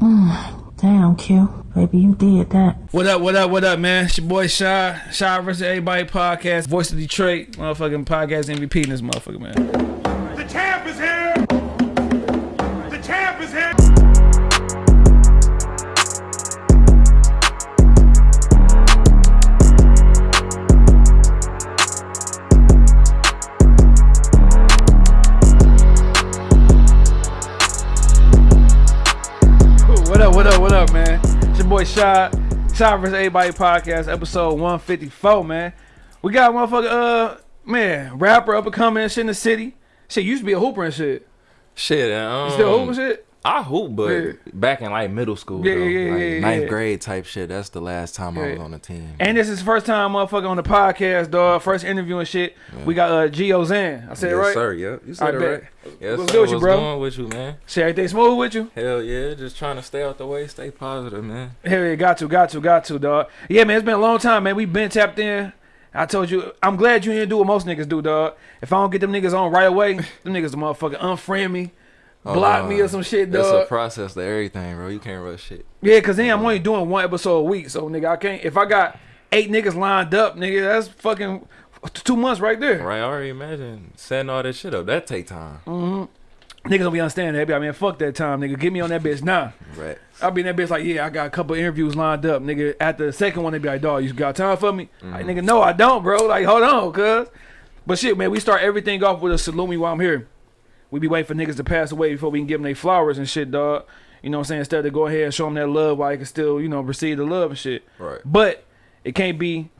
Damn, Q. Baby, you did that. What up, what up, what up, man? It's your boy Shy. Shy versus Everybody podcast. Voice of Detroit. Motherfucking podcast MVP in this motherfucker, man. Boy Shy. Shy Everybody podcast, episode 154, man. We got motherfucker, uh, man, rapper up and coming and shit in the city. Shit, used to be a hooper and shit. Shit, um, You still hooping shit? I hoop, but Yeah. back in like middle school, Yeah, though, yeah, like yeah, ninth yeah. grade type shit. That's the last time I was on the team. And this is the first time motherfucker on the podcast, dog. First interview and shit. We got uh Gio Zan. I said it yes, right? sir. Yep, you I said it bet. right. Yes, What's sir. good with you, What's bro? going with you, man? Shit, everything smooth with you? Hell yeah, just trying to stay out the way, stay positive, man. Hell yeah, got to, got to, got to, dog. Yeah, man, it's been a long time, man. we been tapped in. I told you, I'm glad you didn't do what most niggas do, dog. If I don't get them niggas on right away, them niggas the motherfucker unfriend me, block Oh, me or some shit, That's a process to everything, bro. You can't rush shit. Yeah, cause then I'm only doing one episode a week, so nigga, I can't. If I got eight niggas lined up, nigga, that's fucking two months right there. Right? I already imagine setting all this shit up. That take time. Mm. Niggas don't be understanding that. Be like, man, fuck that time, nigga. Get me on that bitch now. Right. I'll be in that bitch like, yeah, I got a couple interviews lined up, nigga. After the second one, they be like, dog, you got time for me? Like, nigga, no, I don't, bro. Like, hold on, cuz. But shit, man, we start everything off with a salute me while I'm here. We be waiting for niggas to pass away before we can give them their flowers and shit, dog. You know what I'm saying? Instead of go ahead and show them that love while they can still, you know, receive the love and shit. Right. But it can't be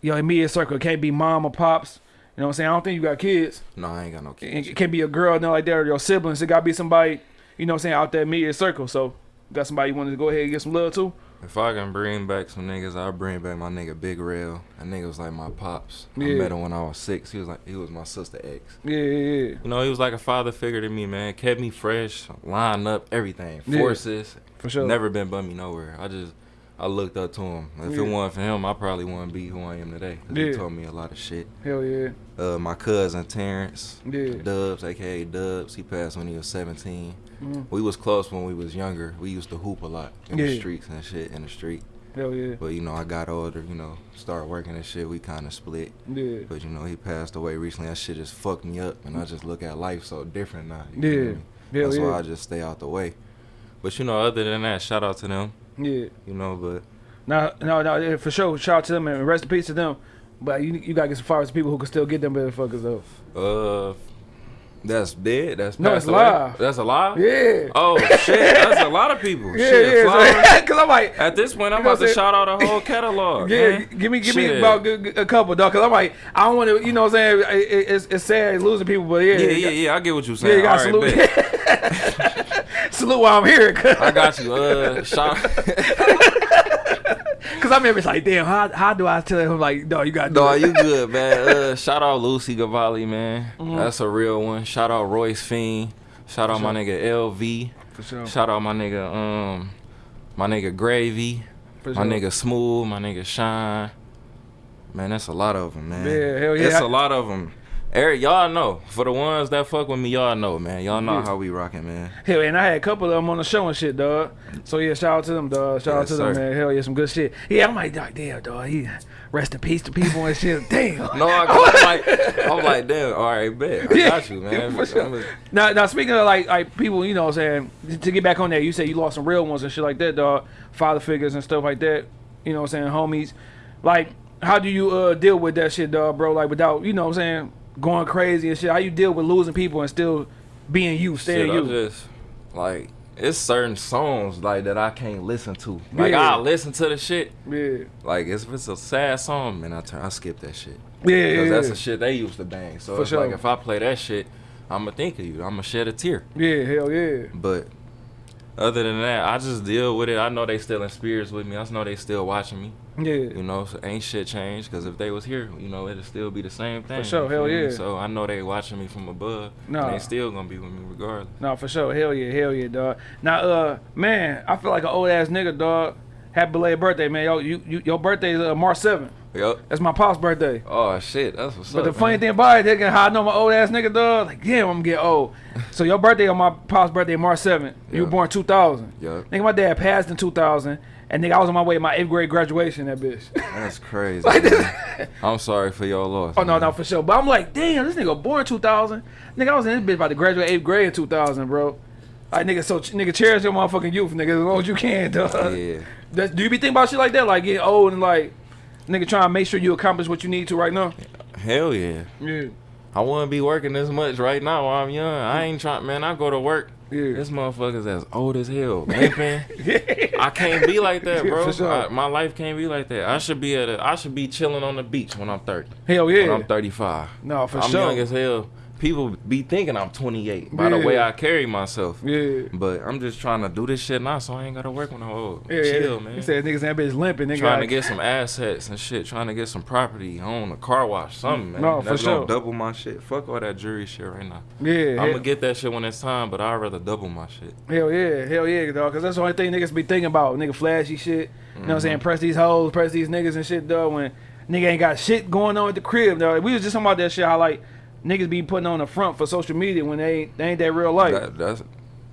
your immediate circle. It can't be mom or pops. You know what I'm saying? I don't think you got kids. No, I ain't got no It kids. it can't be a girl, nothing like that, or your siblings. It gotta be somebody, you know what I'm saying, out that immediate circle. So, got somebody you wanted to go ahead and get some love to? If I can bring back some niggas, I'll bring back my nigga Big Rail. That nigga was like my pops. I met him when I was six. He was like he was my sister ex. Yeah, yeah, yeah. You know, he was like a father figure to me, man. Kept me fresh, lined up, everything. Yeah. Forces. For sure. Never been bummy nowhere. I just, I looked up to him. If Yeah. it wasn't for him, I probably wouldn't be who I am today. Yeah. He taught me a lot of shit. Hell yeah. Uh, my cousin Terrence, Yeah. Dubs, aka Dubs, he passed when he was 17. Mhm. We was close when we was younger. We used to hoop a lot in Yeah. the streets and shit in the street. Hell yeah. But you know, I got older. You know, started working and shit. We kind of split. Yeah. But you know, he passed away recently. That shit just fucked me up, and I just look at life so different now. you Yeah. feel me? Hell That's yeah. why I just stay out the way. But you know, other than that, shout out to them. Yeah. You know, but No, no, no, yeah, for sure. Shout out to them and rest in peace to them. But you, you gotta get some flowers to people who can still get them motherfuckers though. uh, that's dead. That's No, it's away? live. That's alive. Yeah. Oh shit, that's a lot of people. yeah, shit, yeah. flowers. So, I'm like, At this point, I'm about to shout out a whole catalog. Yeah, man. give me give me about a couple, dog. Cause I'm like, I don't want to, you know, what I'm saying it, it- it's, it's sad losing people, but yeah, Yeah, yeah, yeah. I get what you're yeah, saying. you got right, salute, salute while I'm here. I got you. Uh, shout. Cause I remember it's like, damn, how how do I tell him like, no, you got No, you good, man. Uh, shout out Lucy Gavalli, man. Mm-hmm. That's a real one. Shout out Royce Fiend. Shout out my nigga LV. for sure, Shout out my nigga um, my nigga Gravy. for My sure. nigga Smooth. My nigga Shine. Man, that's a lot of them, man. Yeah, hell yeah. It's a lot of them. Eric, y'all know. For the ones that fuck with me, y'all know, man. Y'all know Yeah. how we rocking, man. Hell, and I had a couple of them on the show and shit, dog. So yeah, shout out to them, dog. Shout out Yes, to them, man. Hell yeah, some good shit. Yeah, I'm like, dog, damn, dog. He rest in peace to people and shit. Damn. No, I, I'm like, I'm like, damn. All right, bet. I Yeah, got you, man. for sure. Now, now speaking of like like people, you know, what I'm saying to get back on that, you say you lost some real ones and shit like that, dog. Father figures and stuff like that. You know, what I'm saying homies. Like, how do you uh deal with that shit, dog, bro? Like without, you know, what I'm saying going crazy and shit. How you deal with losing people and still being you, staying Shit, you? Just like it's certain songs like that I can't listen to. Like Yeah. I listen to the shit. yeah, Like if it's a sad song, man, I turn I skip that shit. yeah, yeah. Cause that's the shit they used to bang. So For it's sure. like if I play that shit, I'ma think of you. I'ma shed a tear. yeah, hell yeah. But other than that, I just deal with it. I know they still in spirits with me. I know they still watching me. Yeah. You know, so ain't shit changed. Cause if they was here, you know, it'd still be the same thing. For sure, hell me? yeah. So I know they watching me from above. Nah. They still gonna be with me regardless. No, for sure. Hell yeah, hell yeah, dog. Now, uh, man, I feel like an old ass nigga, dog. happy belated birthday, man. Yo, you, you your birthday is uh, March 7th. Yup. That's my pop's birthday. Oh shit, that's what's But up. the funny man. thing about it, nigga, how I know my old ass nigga, dog, like, damn, I'm gonna get old. so your birthday on my pop's birthday, March 7th. You were born 2000. Yeah. Nigga, my dad passed in 2000, and nigga, I was on my way to my eighth grade graduation. That bitch. That's crazy. Like this- I'm sorry for your loss. oh no, man. no, for sure. But I'm like, damn, this nigga born 2000. Nigga, I was in this bitch about to graduate eighth grade in 2000, bro. Like nigga, so nigga, cherish your motherfucking youth, nigga, as long as you can, dog. Yeah. That's, do you be thinking about shit like that, like getting old and like, nigga, trying to make sure you accomplish what you need to right now? Hell yeah. Yeah, I wouldn't be working this much right now while I'm young. I ain't trying, man. I go to work. yeah. This motherfucker's as old as hell, limping. I can't be like that, bro. sure. I- my life can't be like that. I should be at a, I should be chilling on the beach when I'm 30. Hell yeah. When. I'm 35. No, for sure. I'm young as hell. People be thinking I'm 28 by the way I carry myself. Yeah. But I'm just trying to do this shit now, so I ain't gotta work when I'm old. Yeah, Chill, yeah. man. He said niggas that bitch limping. Nigga, trying to get some assets and shit. Trying to get some property, own a car wash, something, man. No, for That's sure. gonna double my shit. Fuck all that jury shit right now. Yeah, I'm gonna get that shit when it's time, but I'd rather double my shit. hell yeah, hell yeah, dog. Cause that's the only thing niggas be thinking about. Nigga flashy shit. You know what I'm saying? Mm-hmm. Press these hoes, press these niggas and shit, dog. When nigga ain't got shit going on at the crib, dog. We was just talking about that shit. How like niggas be putting on the front for social media when they ain't, they ain't that real life. That, that's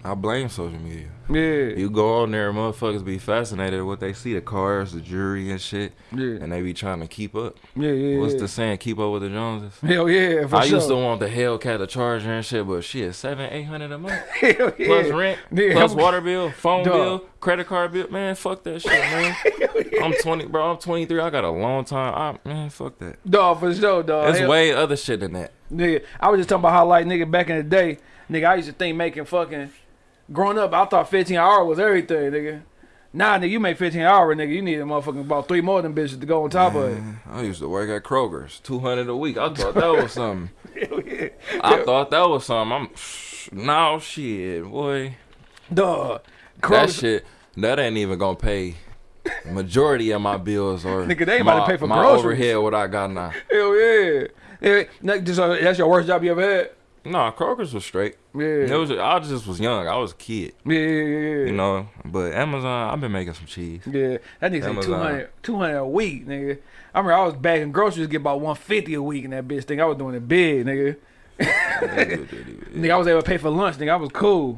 I blame social media. yeah, You go on there, motherfuckers be fascinated with what they see, the cars, the jury and shit, yeah, and they be trying to keep up. yeah, yeah. What's yeah. the saying? Keep up with the Joneses. Hell yeah, for I sure. used to want the Hellcat, the Charger and shit, but shit, seven, eight hundred a month. Hell yeah. plus rent, Yeah, plus water bill, phone Dog. bill, credit card bill. Man, fuck that shit, man. I'm 20, bro. I'm 23. I got a long time. I, man, fuck that. Dog for sure, dog. There's Hell- way other shit than that. Nigga, I was just talking about how like nigga back in the day, nigga, I used to think making fucking growing up, I thought 15 hour was everything, nigga. Nah, nigga, you make 15 hour, nigga. You need a motherfucking about three more than bitches to go on top of it. I used to work at Kroger's, 200 a week. I thought that was something. Yeah. I thought that was something. I'm, no shit, boy. That Kroger's- shit, that ain't even gonna pay majority of my bills or Nigga, they ain't about to pay for my groceries. overhead. What I got now? Hell yeah. Yeah. that's your worst job you ever had? Nah, Kroger's was straight. Yeah. It was. I just was young. I was a kid. yeah, yeah, yeah. You know, but Amazon, I've been making some cheese. Yeah, that nigga said Amazon. 200, 200 a week, nigga. I remember I was bagging groceries, get about 150 a week in that bitch thing. I was doing it big, nigga. Nigga, I was able to pay for lunch, nigga. I was cool.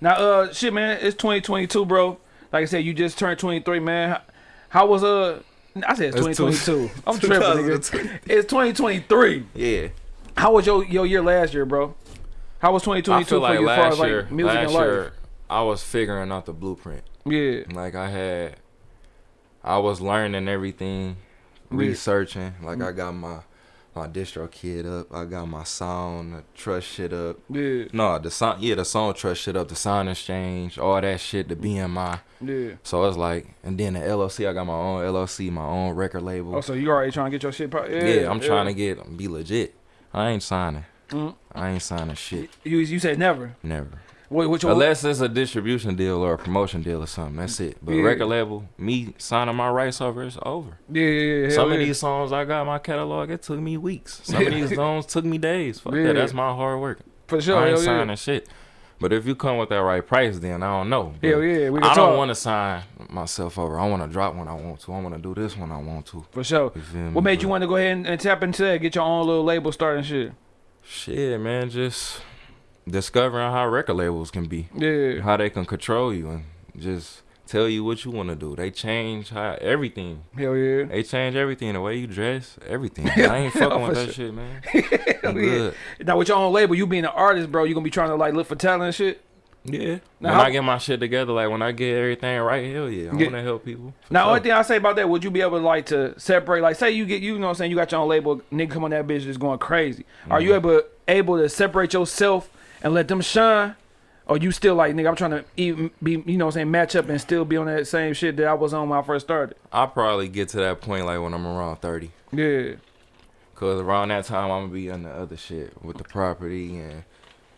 Now, uh, shit, man, it's 2022, bro. Like I said, you just turned 23, man. How, how was, uh, I said it's It's two- 2022. I'm tripping, nigga. It's 2023. Yeah. How was your, your year last year, bro? How was 2022 I like for you as far as like year, music and life? year, I was figuring out the blueprint. Yeah, Like I had, I was learning everything, Yeah. researching. Like I got my my DistroKid up. I got my sound, trust shit up. yeah, No, the sound, yeah, the Songtrust shit up. The SoundExchange, all that shit. The BMI. yeah. So it's like, and then the LLC. I got my own LLC, my own record label. Oh, so you already trying to get your shit? Pro- yeah, yeah, I'm trying to get be legit. I ain't signing. Mhm. I ain't signing shit. You you said never. Never. What your, Unless it's a distribution deal or a promotion deal or something. That's it. But Yeah. record label, me signing my rights over, it's over. yeah, yeah, yeah. Some hell of yeah. these songs I got in my catalog, it took me weeks. Some of these songs took me days. Fuck Yeah. that. That's my hard work. for sure. I ain't hell yeah. signing shit. But if you come with that right price, then I don't know. But Hell yeah, we can I don't want to sign myself over. I want to drop when I want to. I want to do this when I want to. For sure. What made you want to go ahead and, and tap into that? Get your own little label starting shit. Shit, man, just discovering how record labels can be. Yeah. how they can control you and just tell you what you want to do. They change how everything. Hell yeah. They change everything. The way you dress, everything. I ain't fucking with that sure. shit, man. Hell I'm yeah. good. Now with your own label, you being an artist, bro, you gonna be trying to like look for talent and shit. Yeah. Now, when I get my shit together, like when I get everything right, hell yeah, I Yeah. want to help people. Now, sure. only thing I say about that, would you be able to like to separate? Like, say you get, you know, what I'm saying you got your own label, nigga, come on that bitch is going crazy. Are Mm-hmm. you able able to separate yourself and let them shine? Or you still like, nigga, I'm trying to even be, you know, what I'm saying match up and still be on that same shit that I was on when I first started. I'll probably get to that point like when I'm around 30. Yeah. Cause around that time I'm gonna be on the other shit with the property and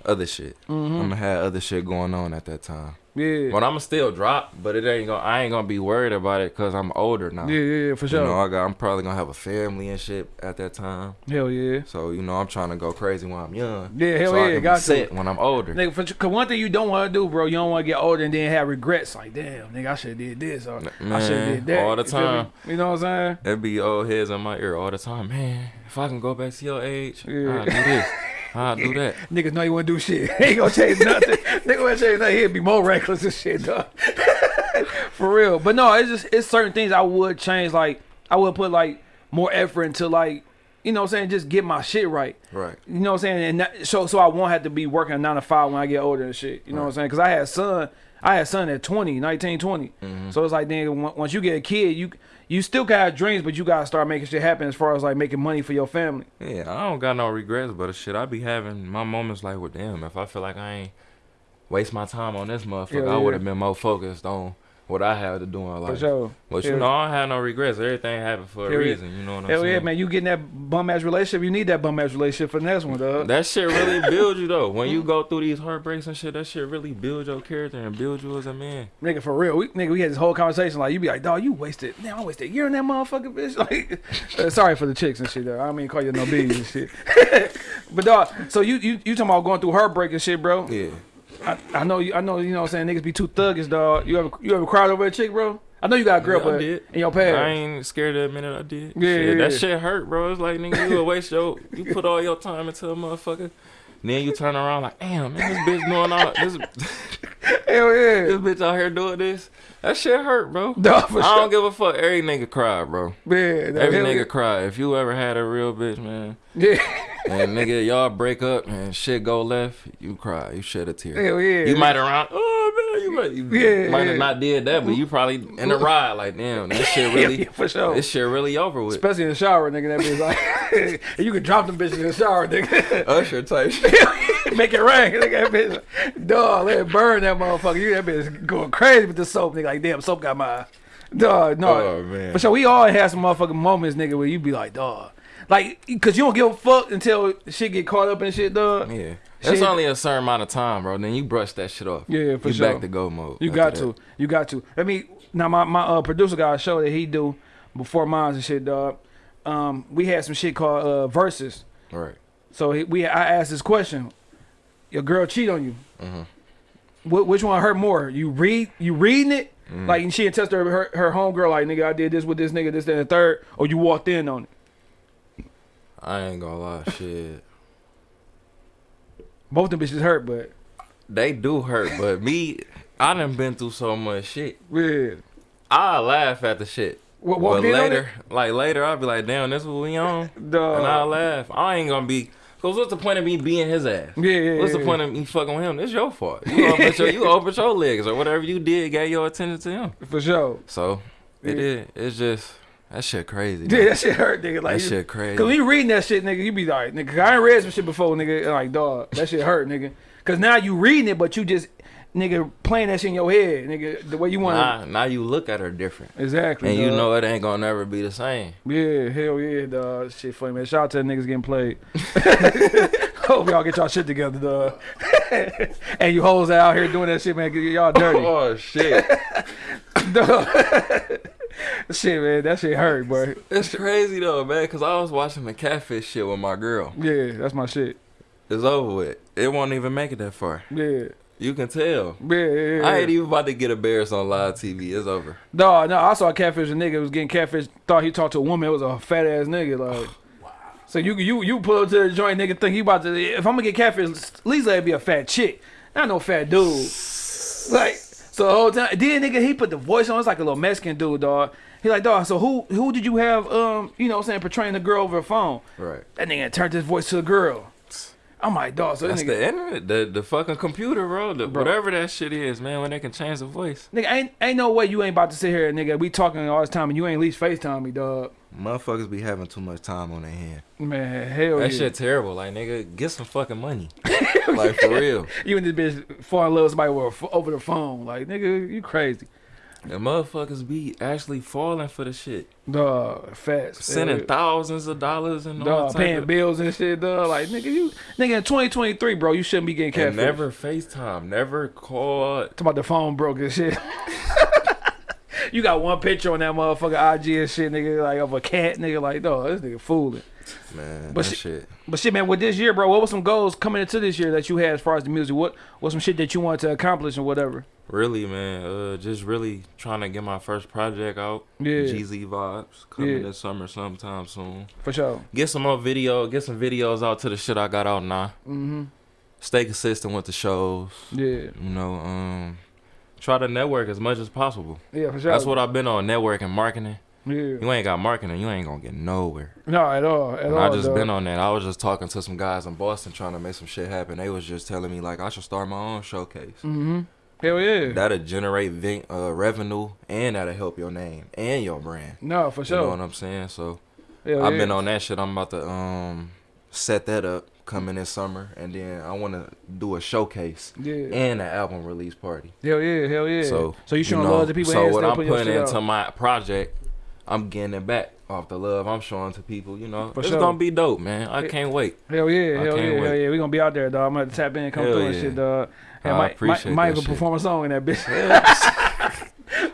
other shit. Mm-hmm. I'm gonna have other shit going on at that time. Yeah. But I'ma still drop, but it ain't gonna. I ain't gonna be worried about it because I'm older now. Yeah, yeah, yeah, for sure. You know, I got. I'm probably gonna have a family and shit at that time. hell yeah. So you know, I'm trying to go crazy when I'm young. Yeah, hell so I yeah, can got set when I'm older. Nigga, for, cause one thing you don't want to do, bro, you don't want to get older and then have regrets. Like, damn, nigga, I should have did this or I should have did that. all the You time. You know what I'm saying? There be old heads in my ear all the time. Man, if I can go back to your age, Yeah. I'll do this. I'll do that. Niggas know you want to do shit. he ain't gonna change nothing. Nigga want to change nothing. He'd be more reckless and shit, dog. For real. But no, it's just it's certain things I would change. Like I would put like more effort into like you know what I'm saying, just get my shit right. Right. You know what I'm saying? And that, so so I won't have to be working a nine to five when I get older and shit. You know what I'm saying? Because I had son, I had son at 20, 19, 20. Mm-hmm. So it's like then once you get a kid, you you still got dreams, but you gotta start making shit happen as far as like making money for your family. Yeah, I don't got no regrets, but shit, I be having my moments like, well, damn, if I feel like I ain't waste my time on this motherfucker, Yeah, I would have been more focused on what I had to do in life. For sure. But Yeah. you know, I don't have no regrets. Everything happened for a reason. You know what I'm Hell saying? yeah, man! You getting that bum ass relationship? You need that bum ass relationship for the next one, dog. That shit really builds you though. When you go through these heartbreaks and shit, that shit really builds your character and builds you as a man. Nigga, for real. We, nigga, we had this whole conversation. Like, you be like, dog, you wasted. Damn, I wasted a year in that motherfucking bitch. Like, uh, sorry for the chicks and shit, though. I don't mean call you no bees and shit. but dog, so you you you talking about going through heartbreak and shit, bro? Yeah. I, I know you. I know you know. what I'm saying niggas be too thuggish, dog. You ever you ever cried over a chick, bro? I know you got a girl, Yeah, I but did. in your I ain't scared to admit it. I did. Yeah, Shit, yeah, that shit hurt, bro. It's like nigga, you a waste your, you put all your time into a motherfucker. Then you turn around like, damn, man, this bitch doing all this, Hell yeah, this bitch out here doing this. That shit hurt, bro. dog for I sure. don't give a fuck. Every nigga cry, bro. Man, Every nigga yeah. cry. If you ever had a real bitch, man, Yeah, and nigga, y'all break up and shit go left, you cry. You shed a tear. hell yeah. You might around, oh man, you might, you Yeah, might yeah. have not did that, but you probably in the ride like, damn, that shit really, yeah, for sure. this shit really over with. Especially in the shower, nigga. That bitch like, you can drop them bitches in the shower, nigga. Usher type shit. Make it rain, nigga. That bitch, dog, let it burn that motherfucker. You that bitch going crazy with the soap, nigga. Like, damn, soap got my dog. No, Oh, man. For sure, we all had some motherfucking moments, nigga, where you be like, dog, like, cause you don't give a fuck until shit get caught up in shit, dog. Yeah. Shit. It's only a certain amount of time, bro. Then you brush that shit off. Yeah, for you sure. back to go mode. You got that. to. You got to. Let me now my, my uh, producer got a show that he do before mine and shit, dog. Um, we had some shit called uh verses. Right. So he, we I asked this question: Your girl cheat on you. Mhm. Wh- which one hurt more? You read you reading it Mm-hmm. like and she and test her her, her homegirl like nigga I did this with this nigga this that, and the third, or you walked in on it. I ain't gonna lie, shit. Both them bitches hurt, but They do hurt, but me, I done been through so much shit. yeah. I laugh at the shit. Wa- walked but later, like later, I'll be like, damn, this what we on, and I'll laugh. I ain't gonna be. Cause what's the point of me being his ass? Yeah, yeah, What's yeah, the point of me fucking with him? It's your fault. You open your, you open your legs or whatever you did, gave your attention to him. for sure. So it is. It's just that shit crazy. Yeah, that shit hurt, nigga. Like that shit crazy. Cause when you reading that shit, nigga, you be like, nigga, I ain't read some shit before, nigga. Like, dog, that shit hurt, nigga. Cause now you reading it, but you just, nigga, playing that shit in your head, nigga, the way you want Now, now you look at her different. Exactly. and you know it ain't gonna never be the same. Yeah, hell yeah, dog. Shit funny, man. Shout out to the niggas getting played. Hope y'all get y'all shit together, dog. and you hoes out here doing that shit, man. get Y'all dirty. Oh shit, Dog. shit, man. That shit hurt, boy. it's crazy though, man. Cause I was watching the catfish shit with my girl. Yeah, that's my shit. It's over with. It won't even make it that far. Yeah. You can tell. Yeah, yeah, yeah. I ain't even about to get embarrassed on live TV. It's over. No, no, I saw a catfish. A nigga was getting catfish. Thought he talked to a woman. It was a fat ass nigga. Like, wow. so you you you pull up to the joint, nigga. Think he about to? If I'm gonna get catfish, at least let it be a fat chick, not no fat dude. Like, so the whole time, then nigga, he put the voice on. It's like a little Mexican dude, dog. He like, dog. So who who did you have? Um, you know, what I'm saying portraying the girl over the phone. Right. That nigga turned his voice to the girl. I'm like, dog. So That's nigga, the internet, the the fucking computer, bro. The, Bro. whatever that shit is, man. When they can change the voice, nigga, ain't ain't no way you ain't about to sit here, nigga. We talking all this time, and you ain't at least Facetime me, dog. motherfuckers be having too much time on their hand. Man, hell That yeah. shit terrible. Like nigga, get some fucking money. like for real. You and this bitch fall in love with somebody over, over the phone. Like, nigga, you crazy. And motherfuckers be actually falling for the shit. Dog, fast. Sending thousands of dollars and all paying of, bills and shit, dog. Like, nigga, you, nigga, in 2023, bro, you shouldn't be getting and never FaceTime, never call. Talk about the phone broke and shit. you got one picture on that motherfucker IG and shit, nigga, like of a cat, nigga, like, no, this nigga fooling. Man, But that shit- shit. But shit, man, with this year, bro, what was some goals coming into this year that you had as far as the music? What was some shit that you wanted to accomplish and whatever? Really, man, uh, just really trying to get my first project out. Yeah. GZ vibes coming Yeah. this summer sometime soon. For sure. Get some more video, get some videos out to the shit I got out now. Mm-hmm. Stay consistent with the shows. Yeah. You know, um, try to network as much as possible. Yeah, for sure. That's what I've been on networking, marketing. Yeah. You ain't got marketing, you ain't gonna get nowhere. No, at all. At And all. I just been on that. I was just talking to some guys in Boston trying to make some shit happen. They was just telling me like I should start my own showcase. Mm-hmm. Hell yeah. That'll generate uh, revenue and that'll help your name and your brand. no, for sure. You know what I'm saying? So Hell I've yeah. been on that shit. I'm about to um set that up coming this summer, and then I want to do a showcase Yeah. and an album release party. Hell yeah. Hell yeah. So so you showing know, love to people So and what I'm putting into out. my project, I'm getting it back off the love I'm showing to people. You know, For it's sure. gonna be dope, man. I can't wait. Hell yeah, I hell yeah, can't hell yeah. We gonna be out there, dog. I'm gonna tap in and come Hell through and shit, dog. Hey, I Mike, appreciate Mike, Mike will perform a song in that bitch.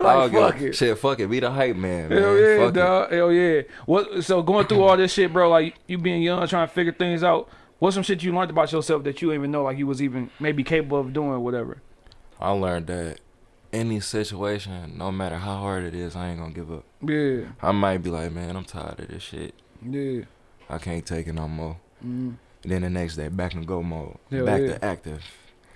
I'll like, fuck it. Shit, fuck it. Be the hype man, man. Hell yeah, fuck it. dog. Hell yeah. What? So going through all this shit, bro. Like you being young, trying to figure things out. What's some shit you learned about yourself that you didn't even know like you was even maybe capable of doing, whatever. I learned that any situation, no matter how hard it is, I ain't gonna give up. Yeah, I might be like, man, I'm tired of this shit. yeah. I can't take it no more. Mm, Then the next day, back in go mode, Hell back yeah. to active.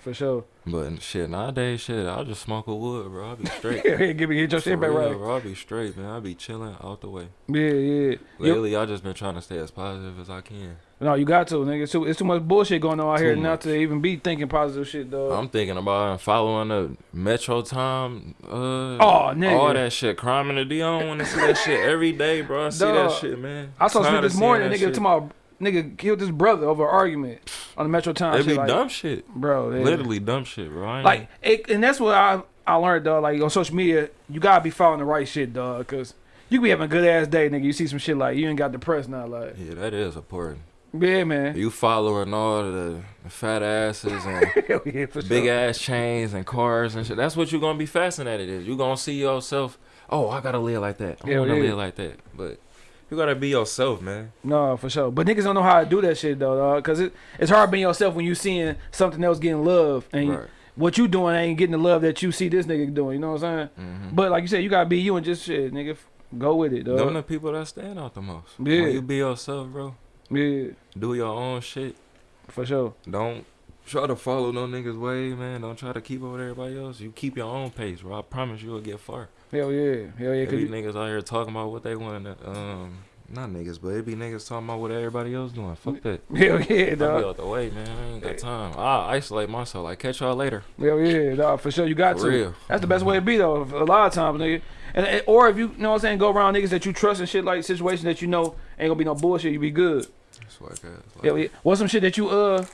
for sure. But shit, nowadays, shit, I'll just smoke a wood, bro. I'll be straight. Yeah, give me get your For shit back real, right. bro. I'll be straight, man. I'll be chilling out the way. Yeah, yeah. Yep. Lately, I just been trying to stay as positive as I can. No, you got to, nigga. It's too, it's too much bullshit going on out Too here not to even be thinking positive shit, dog. I'm thinking about following the Metro Time. Uh, Oh, nigga. All that shit. Crime in the D. I don't want to see that shit every day, bro. I see that shit, man. I saw something this morning, nigga, shit. to my nigga killed his brother over an argument on the Metro Times. It shit, be like, dumb shit. bro. Literally dumb shit, bro. Like, it, and that's what I I learned, dog. Like on social media, you gotta be following the right shit, dog. Cause you can be having a good ass day, nigga. You see some shit like you ain't got depressed now, like yeah, that is important. Yeah, man. You following all the, fat asses and yeah, big sure. ass chains and cars and shit. That's what you're gonna be fascinated is. You're gonna see yourself. Oh, I gotta live like that. I Hell wanna yeah. live like that. But you gotta be yourself, man. No, for sure. But niggas don't know how to do that shit though, dog. Cause it, it's hard being yourself when you seeing something else getting love and Right. what you doing ain't getting the love that you see this nigga doing. You know what I'm saying? hmm But like you said, you gotta be you and just shit, nigga. Go with it, Them dog. the people that stand out the most. Yeah. When you be yourself, bro. Yeah, Do your own shit. for sure. Don't try to follow no niggas way, man. Don't try to keep up with everybody else. You keep your own pace, bro. I promise you will get far. Hell yeah, hell yeah. Cause you, niggas out here talking about what they want to, um, not niggas, but it be niggas talking about what everybody else doing. Fuck that. hell yeah, I be dog. out the way, man. I ain't got time. I isolate myself. Like catch y'all later. Hell yeah, dog. For sure, you got For to. real. That's the best way to be though. A lot of times, nigga. And, or if you, you know what I'm saying, go around niggas that you trust and shit like situations that you know ain't gonna be no bullshit. You be good. That's what I got. Like, Hell yeah. What's some shit that you uh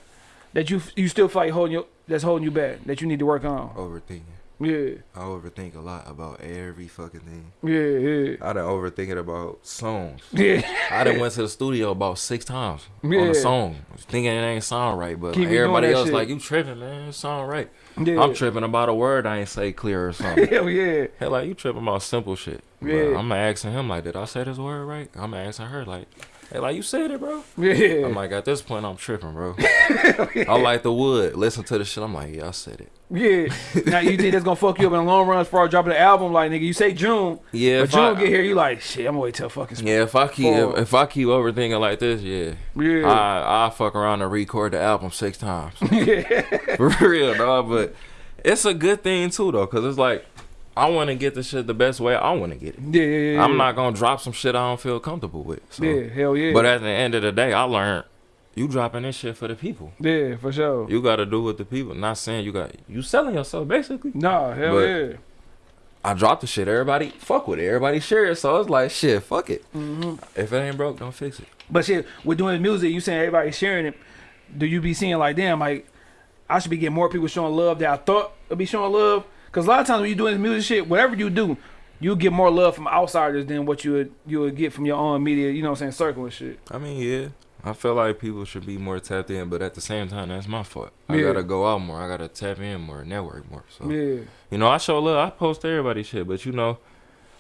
that you you still like holding you that's holding you back that you need to work on? Overthinking. Yeah, I overthink a lot about every fucking thing. yeah, yeah, I done overthinking about songs. yeah. I done went to the studio about six times on a song, thinking it ain't sound right, but like, everybody else shit. like you tripping, man. It sound right. yeah. I'm tripping about a word I ain't say clear or something. Hell yeah, Hell, like you tripping about simple shit. Yeah. I'm asking him like, did I say this word right? I'm asking her like, hey, like you said it, bro. yeah. I'm like, at this point, I'm tripping, bro. I like the wood. Listen to the shit. I'm like, yeah, I said it. Yeah. now you think that's gonna fuck you up in the long run as far as dropping the album? Like nigga, you say June, Yeah, but June I, get here, you like shit. I'm gonna wait till fucking spring. yeah, if I keep if, if I keep overthinking like this, yeah, Yeah. I I fuck around and record the album six times. yeah. For real, dog. But it's a good thing too, though, cause it's like I want to get the shit the best way I want to get it. Yeah, yeah, yeah. I'm not gonna drop some shit I don't feel comfortable with. So. Yeah, hell yeah. But at the end of the day, I learned you dropping this shit for the people. yeah, for sure. You got to do with the people. Not saying you got you selling yourself basically. Nah, hell But- yeah. I dropped the shit. Everybody fuck with it. Everybody share it. So it's like shit. Fuck it. hmm If it ain't broke, don't fix it. But shit, with doing music, you saying everybody sharing it. Do you be seeing like, damn, like I should be getting more people showing love that I thought would be showing love? Cause a lot of times when you doing this music shit, whatever you do, you get more love from outsiders than what you would you would get from your own media. You know what I'm saying? Circle and shit. I mean, yeah. I feel like people should be more tapped in, but at the same time, that's my fault. I Yeah. gotta go out more. I gotta tap in more, network more. So Yeah, you know, I show love. I post everybody shit, but you know,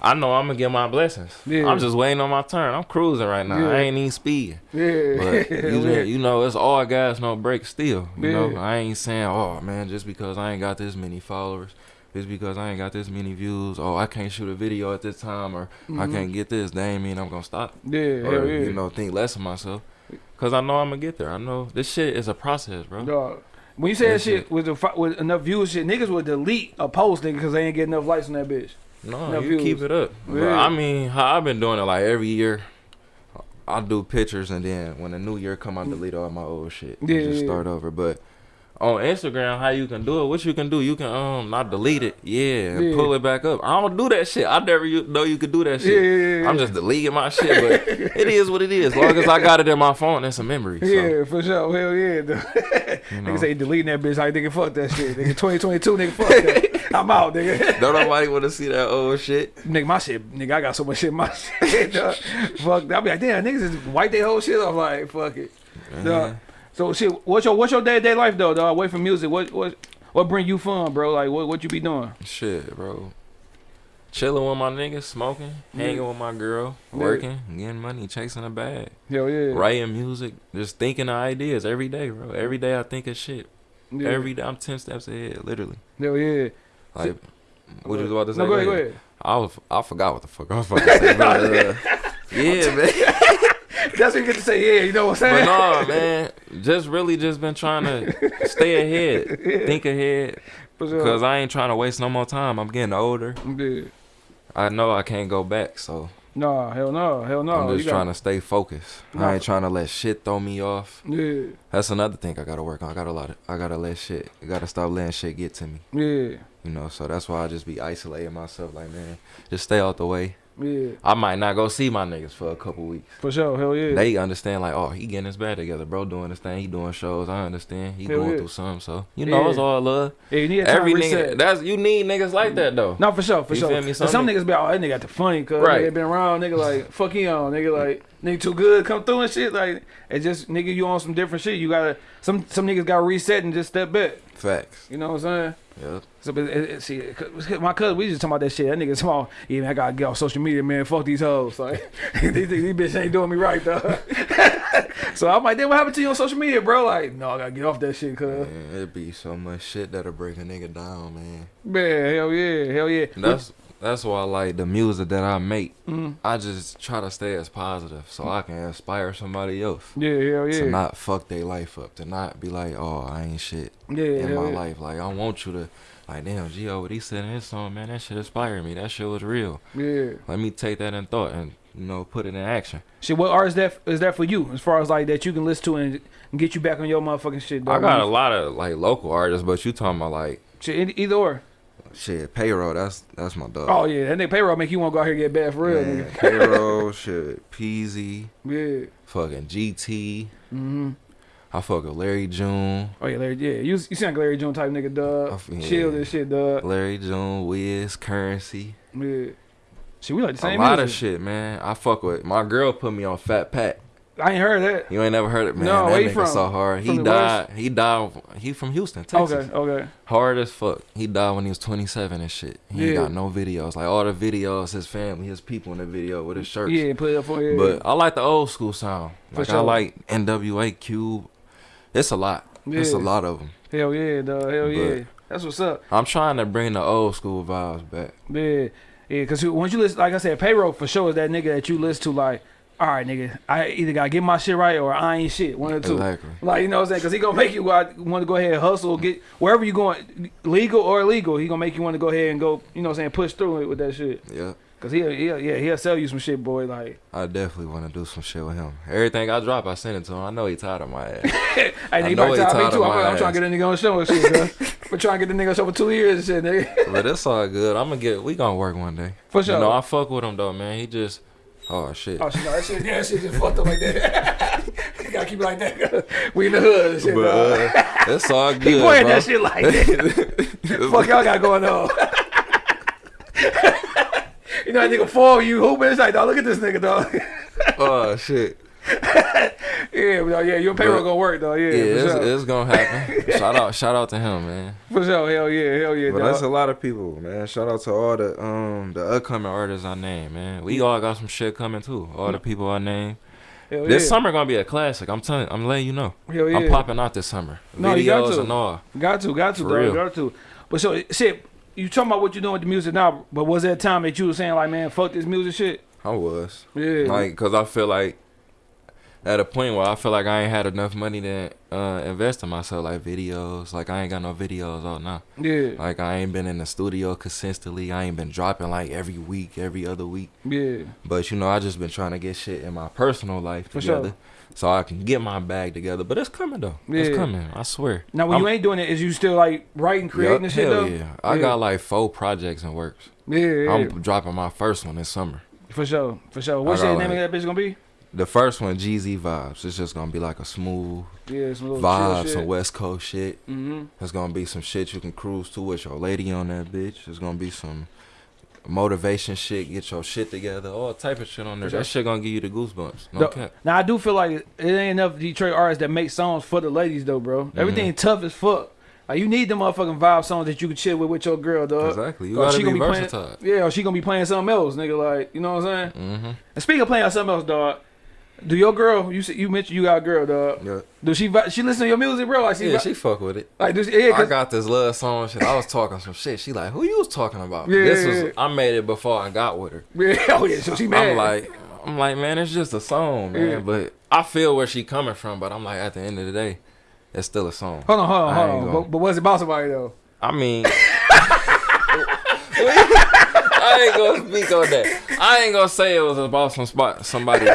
I know I'm gonna get my blessings. Yeah. I'm just waiting on my turn. I'm cruising right now. Yeah. I ain't even speeding. yeah, But you, you know, it's all gas, no break Still, you know, Yeah. I ain't saying, oh man, just because I ain't got this many followers, just because I ain't got this many views, oh I can't shoot a video at this time, or I Mhm. can't get this. That ain't mean I'm gonna stop, yeah, or yeah. you know, think less of myself, cause I know I'm gonna get there. I know this shit is a process, bro. Dog. When you say that shit it. with the with enough views, shit niggas would delete a post nigga because they ain't get enough likes on that bitch. No, No you views. keep it up. Bro, I mean, how I've been doing it like every year. I do pictures and then when the new year come, I delete all my old shit. and just start over. But on Instagram, how you can do it? What you can do? You can um not delete it, yeah, and Yeah. pull it back up. I don't do that shit. I never know you could do that shit. yeah, yeah, I'm yeah. just deleting my shit, but it is what it is. As long as I got it in my phone, that's a memory. So, Yeah, for sure. Hell yeah. you know. Niggas say deleting that bitch. Like nigga, fuck that shit. Nigga, 2022, nigga, fuck that. I'm out, nigga. Don't nobody want to see that old shit. Nigga, my shit, nigga, I got so much shit in my shit. dog. Fuck, that. I be like, damn, niggas just wipe their whole shit off. Like, fuck it. Dog. So shit, what's your what's your day to day life though? Dog, away from music, what what what bring you fun, bro? Like, what what you be doing? Shit, bro. Chilling with my niggas, smoking, hanging with my girl, Yeah. working, getting money, chasing a bag, Hell yeah. writing music, just thinking of ideas every day, bro. Every day I think of shit. Yeah. Every day I'm ten steps ahead, literally. Hell yeah. Like, what you was about to say? No, go ahead, Go ahead. I was, I forgot what the fuck I was about to say. but, uh, yeah, man. That's what you get to say. Yeah, you know what I'm saying. But no, man. Just really just been trying to stay ahead, think ahead, sure. because I ain't trying to waste no more time. I'm getting older. Yeah. I know I can't go back, so. Nah, hell no, hell no. I'm just You trying got- to stay focused. I ain't trying to let shit throw me off. Yeah, That's another thing I gotta work on. I gotta lot. Of, I gotta let shit. I gotta stop letting shit get to me. yeah, You know. So that's why I just be isolating myself. Like man, just stay out the way. Yeah. I might not go see my niggas for a couple weeks. For sure, hell yeah. They understand like, oh, he getting his bag together, bro. Doing this thing. He doing shows. I understand. He Hell going yeah. through something. So you know, Yeah. it's all love. yeah, you need Every nigga. That's you need niggas like that though. No, for sure, for You sure. feel me? Some Some, nigg- niggas be like, oh, that nigga got the funny, cause Right. they been around, nigga like, fuck him, nigga like, nigga too good, come through and shit. Like, it's just, nigga, you on some different shit. You gotta, some some niggas gotta reset and just step back. Facts. You know what I'm saying? Yeah. So, but it, it, see, my cousin, we just talking about that shit. That nigga small. Yeah, man, I gotta get off social media, man. Fuck these hoes. Like, these, these bitches ain't doing me right, though. so I'm like, then what happened to you on social media, bro? Like, no, I gotta get off that shit, cuz. It'd be so much shit that'll break a nigga down, man. Man, hell yeah, hell yeah. That's that's why I like the music that I make. Mhm. I just try to stay as positive so I can inspire somebody else Yeah, hell yeah. to not fuck their life up, to not be like, oh, I ain't shit yeah, in my yeah. life. Like I want you to, like, damn, Gio, what he said in his song, man, that shit inspired me. That shit was real. Yeah. Let me take that in thought and you know put it in action. Shit, what art is that is that for you? As far as like that you can listen to and, and get you back on your motherfucking shit. I got a lot of like local artists, but you talking about like shit, either or. Shit payroll. That's that's my dog. Oh yeah, that nigga payroll make you want to go out here and get bad for real, Man, nigga. payroll, shit, Peezy, Yeah. fucking GT. Mm-hmm. I fuck with Larry June. Oh yeah, Larry. Yeah, you you sound like Larry June type nigga, dog. feel- Chill yeah. this shit, dog. Larry June, Wiz, Currency. Yeah. Shit, we like the same. A lot music. of shit, man. I fuck with my girl put me on Fat Pat. I ain't heard that. You ain't never heard it, man. No, that nigga from? so hard. He died. He died. He from Houston, Texas. Okay, okay. Hard as fuck. He died when he was 27 and shit. He ain't Yeah. got no videos. Like all the videos, his family, his people in the video with his shirts. Yeah, put it up for yeah. But I like the old school sound. For Like I like NWA Cube. It's a lot. Yeah. It's a lot of them. hell yeah, dog. Hell But- yeah. That's what's up. I'm trying to bring the old school vibes back. Yeah, yeah. Cause once you listen, like I said, payroll for sure is that nigga that you listen to. Like, all right, nigga, I either gotta get my shit right or I ain't shit. One or two. Exactly. Like you know what I'm saying? Cause he gonna make you want to go ahead and hustle, get wherever you going, legal or illegal. He gonna make you want to go ahead and go. You know what I'm saying? Push through it with that shit. Yeah. Cause he'll, he'll yeah he'll sell you some shit, boy. Like, I definitely want to do some shit with him. Everything I drop, I send it to him. I know he tired of my ass. hey, I nigga, know he tell me too. of I'm, I'm trying to get a nigga on the show and shit. We're trying to get the nigga on the show for two years and shit, nigga. but it's all good. I'm gonna get. We gonna work one day. For sure. You know, I fuck with him though, man. He just. Oh shit. Oh shit, no, that shit, yeah, that shit just fucked up like that. you gotta keep it like that. we in the hood and shit, But uh, it's all good, He pointing bro. that shit like that. Fuck y'all got going on. you know that nigga fall you hooping. It's like, dog, look at this nigga, dog. oh shit. yeah, but, yeah, your payroll But- gonna work, though. Yeah, Yeah, it's, sure. it's gonna happen. shout out, shout out to him, man. for sure. Hell yeah, hell yeah, But dog. that's a lot of people, man. Shout out to all the um the upcoming artists I named, man. We all got some shit coming too. All the people I named. hell This yeah. summer gonna be a classic. I'm telling, I'm letting you know. Hell yeah. I'm popping out this summer. No, you got to. and all. Got to, got to, For dog. Got to. But so, shit, you talking about what you doing with the music now? But was there a time that you was saying like, man, fuck this music shit? I was Yeah. like, cause I feel like at a point where I feel like I ain't had enough money to uh, invest in myself, like videos. Like I ain't got no videos out now. yeah, Like I ain't been in the studio consistently. I ain't been dropping like every week, every other week. yeah. But you know, I just been trying to get shit in my personal life For sure. together, so I can get my bag together. But it's coming though. Yeah. It's coming. I swear. Now, when I'm- you ain't doing it, is you still like writing, creating and shit hell though? yeah. I Yeah. got like four projects in works. Yeah, yeah, I'm dropping my first one this summer. for sure, for sure. What's the name like- of that bitch gonna be? The first one, GZ Vibes. It's just gonna be like a smooth Yeah, some vibe, some. West Coast shit. Mm-hmm. There's gonna be some shit you can cruise to with your lady on that bitch. There's gonna be some motivation shit, get your shit together, all type of shit on there. For That sure. shit gonna give you the goosebumps. No The-. Now I do feel like it ain't enough Detroit artists that make songs for the ladies though, bro. Mm-hmm. Everything tough as fuck. Like you need the motherfucking vibe songs that you can chill with with your girl, dog. Exactly. You gotta she be gonna be playing- versatile. Yeah, or she gonna be playing something else, nigga. Like you know what I'm saying? Mm-hmm. And speaking of playing something else, dog. Do your girl? You you mentioned you got a girl, dog. Yeah. Do she she listen to your music, bro? Like she, Yeah, she fuck with it. like she, yeah, I got this love song shit. I was talking some shit. She like, who you was talking about? Yeah, this yeah, was. I made it before I got with her. yeah, oh yeah, so she mad. I'm like, I'm like, man, it's just a song, man. Yeah. But I feel where she coming from. But I'm like, at the end of the day, it's still a song. hold on, hold on, hold on. But, but was it about somebody though? I mean, I ain't gonna speak on that. I ain't gonna say it was about some spot somebody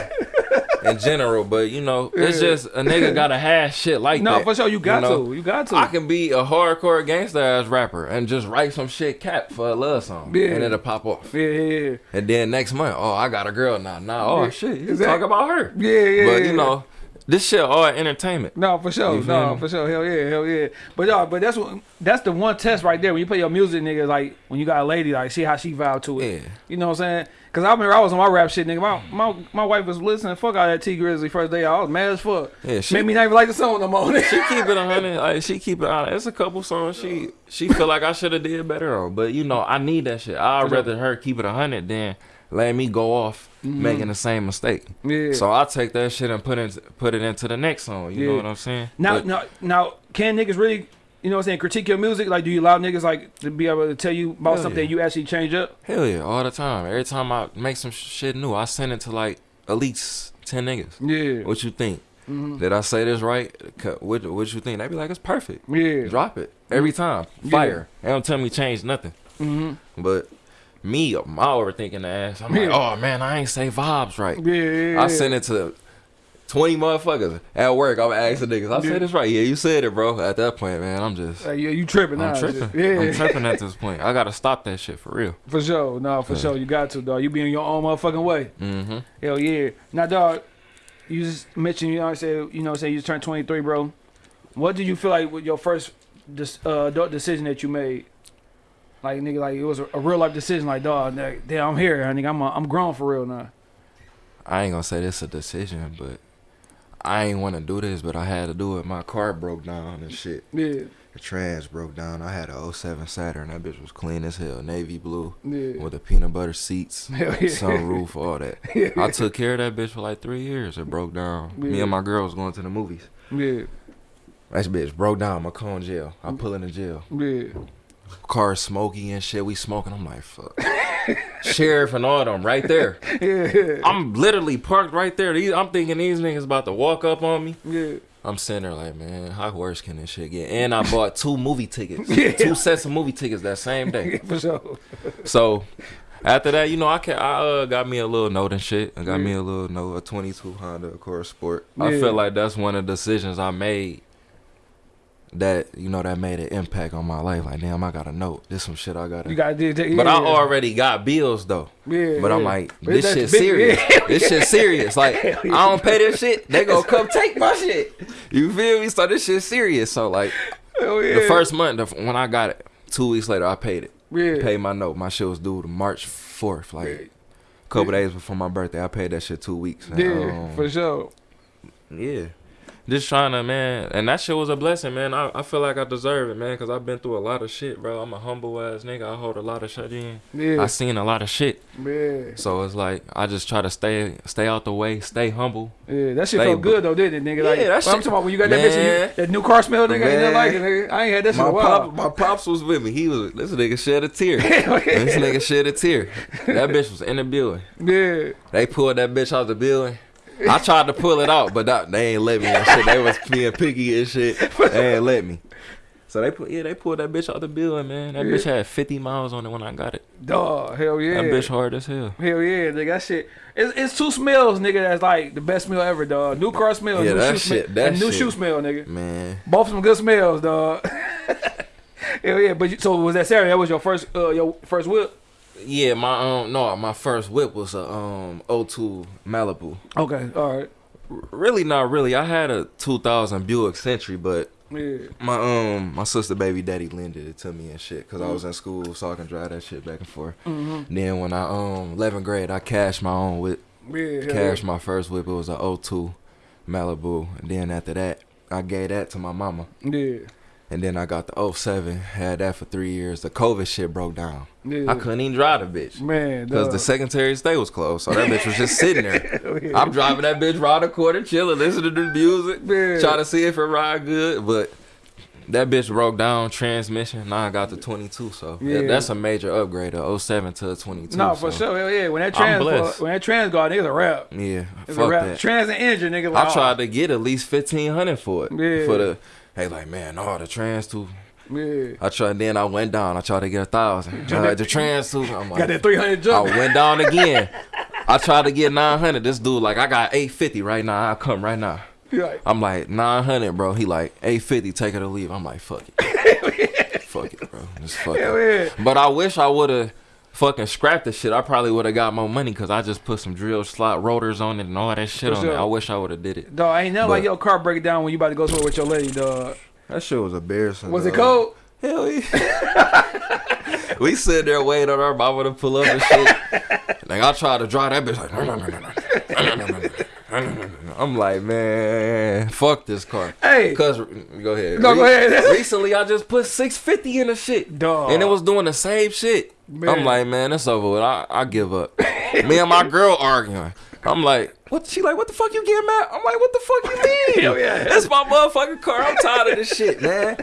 in general, but you know, it's just a nigga gotta have shit like No, that. No, for sure, you got know? to, you got to. I can be a hardcore gangster ass rapper and just write some shit cap for a love song, Yeah. and it'll pop off. yeah, yeah, yeah, And then next month, oh, I got a girl now. Now, oh Yeah. shit, you Exactly. talk about her. yeah, yeah. but you know, this shit all entertainment. No, for sure. You No, for sure. Hell yeah, hell yeah. But y'all, but that's what that's the one test right there when you play your music, nigga. Like when you got a lady, like see how she vibe to it. Yeah. You know what I'm saying? Cause I remember I was on my rap shit, nigga. My my, my wife was listening. Fuck out that Tee Grizzley first day. I was mad as fuck. Yeah, she Made me not even like the song no more. she keep it a hundred. Like she keep it on. It's a couple songs she she feel like I should have did better on. But you know, I need that shit. I'd rather her keep it a hundred than let me go off making the same mistake. Mm-hmm. yeah. So I take that shit and put it put it into the next song. You Yeah. know what I'm saying? now, But- now, now, can niggas really? You know what I'm saying? Critique your music. Like, do you allow niggas like to be able to tell you about something yeah. you actually change up? hell yeah, all the time. Every time I make some shit new, I send it to like at least ten niggas. Yeah. What you think? Mhm. Did I say this right? What what you think? They be like, it's perfect. Yeah. Drop it every time. Fire. They don't tell me change nothing. hmm But me, my overthinking the ass. I'm like, oh man, I ain't say vibes right. Yeah. yeah, yeah. I sent it to twenty motherfuckers at work. I'm asking niggas. I said this right. Yeah, you said it, bro. At that point, man, I'm just. Like, yeah, you tripping now. I'm tripping. Yeah. I'm tripping at this point. I gotta stop that shit for real. For sure. No, for Yeah. sure. You got to, dog. You be in your own motherfucking way. Mm-hmm. Hell yeah. Now, dog, you just mentioned, you know, I said, you know, say you just turned 23, bro. What did you feel like with your first uh, adult decision that you made? Like, nigga, like it was a, a real life decision. Like, dog, nigga, damn, I'm here. Nigga, I'm, a, I'm grown for real now. I ain't gonna say this a decision, but I ain't want to do this, but I had to do it. My car broke down and shit. Yeah, The trans broke down. I had a 07 Saturn. That bitch was clean as hell, navy blue yeah. with the peanut butter seats, yeah. sunroof, all that. Yeah. I took care of that bitch for like three years. It broke down. Me and my girl was going to the movies. Yeah, That bitch broke down. My car in jail. I mm. pull in the jail. yeah. Car smoky and shit. We smoking. I'm like, fuck. Sheriff and all them right there. Yeah, I'm literally parked right there. These, I'm thinking these niggas about to walk up on me. yeah. I'm sitting there like, man, how worse can this shit get? And I bought two movie tickets, Yeah. two sets of movie tickets that same day. For sure. So after that, you know, I can I uh, got me a little note and shit. I got me a little note, a 22 Honda Accord Sport. I Yeah. feel like that's one of the decisions I made that you know that made an impact on my life. Like damn, I got to note. This some shit I gotta. You gotta do that. but I yeah. already got bills though. Yeah, But I'm yeah. like, this shit serious. yeah. This shit serious. Like, I don't pay this shit. They gonna come take my shit. You feel me? So this shit serious. So like, yeah. the first month when I got it, two weeks later I paid it. Yeah. Paid my note. My shit was due to March fourth. Like, Yeah. a couple days before my birthday. I paid that shit two weeks. And, Yeah, um, for sure. yeah. Just trying to, man. And that shit was a blessing, man. I, I feel like I deserve it, man, because I've been through a lot of shit, bro. I'm a humble ass nigga. I hold a lot of shit in. Yeah, I seen a lot of shit. yeah, So it's like, I just try to stay stay out the way, stay humble. yeah. That shit felt good though, didn't it, nigga? Like, Yeah, that what I'm talking about when you got that bitch, you, that new car smell, nigga, Man. like it, nigga. I ain't had that shit in My a while. pop, my pops was with me. He was this nigga shed a tear. Yeah. this nigga shed a tear. That bitch was in the building. Yeah, They pulled that bitch out the building. I tried to pull it out, but that, they ain't let me and shit. They was being picky and shit. They ain't let me. So they put yeah, they pulled that bitch out the building, man. That bitch had 50 miles on it when I got it. dog. Hell yeah. That bitch hard as hell. Hell yeah, nigga. That shit. It's, it's two smells, nigga. That's like the best smell ever, dog. New car smell, Yeah, new that shoe shit- smell, that and new shit. shoe smell, nigga. Man, Both some good smells, dog. Hell yeah. But you, so was that Saturn? That was your first, uh, your first whip. Yeah, my um no, my first whip was a um O2 Malibu. Okay, all right. Really not really. I had a 2000 Buick Century, but Yeah. my um my sister baby daddy lended it to me and shit because I was in school so I can drive that shit back and forth. Mm-hmm. Then when I um 11th grade, I cashed my own whip. Yeah. Cashed my first whip. It was a 02 Malibu. And then after that, I gave that to my mama. Yeah. And then I got the 07. Had that for three years. The COVID shit broke down. Yeah. I couldn't even drive the bitch. Man, Because the Secretary of State was closed. So that bitch was just sitting there. Oh, yeah. I'm driving that bitch round the corner, chilling, listening to the music, Man. trying to see if it ride good. But that bitch broke down transmission. Now I got the 22. So Yeah. that- that's a major upgrade of 07 to 22. No, for so, sure. Hell yeah. When that I'm trans, blessed. when that trans go out, niggas a rap. Yeah, It's a fuck rap. that. Trans and engine, nigga. Like, I tried to get at least 1500 for it. Yeah. For the, hey, like, man, no, the trans too. Yeah. I tried, then I went down. I tried to get a thousand. Uh, the trans too. I'm like, Got that 300 I went down again. I tried to get 900. This dude, like, I got 850 right now. I'll come right now. Like, I'm like 900, bro. He like 850. Take it or leave. I'm like, fuck it. fuck it, bro. Just fuck hell it. yeah. But I wish I would have fucking scrapped the shit. I probably would have got more money because I just put some drill slot rotors on it and all that shit For on sure. it. I wish I would have did it. Dog, ain't nothing like But- your car break down when you about to go somewhere with your lady, dog. That shit was embarrassing. Was it cold? Hell yeah. we sit there waiting on our mama to pull up and shit. like I tried to drive that bitch like. "No, no, no, no, no. No, no, no, no, no, no, no, no." I'm like, man, fuck this car. Hey. Cause go ahead. No, go ahead. recently, I just put 650 in the shit, Dog. and it was doing the same shit. Man. I'm like, man, it's over with. I, I give up. Me and my girl arguing. I'm like, what? She like, what the fuck you getting mad? I'm like, what the fuck you mean? Hell yeah. It's my motherfucking car. I'm tired of this shit, man.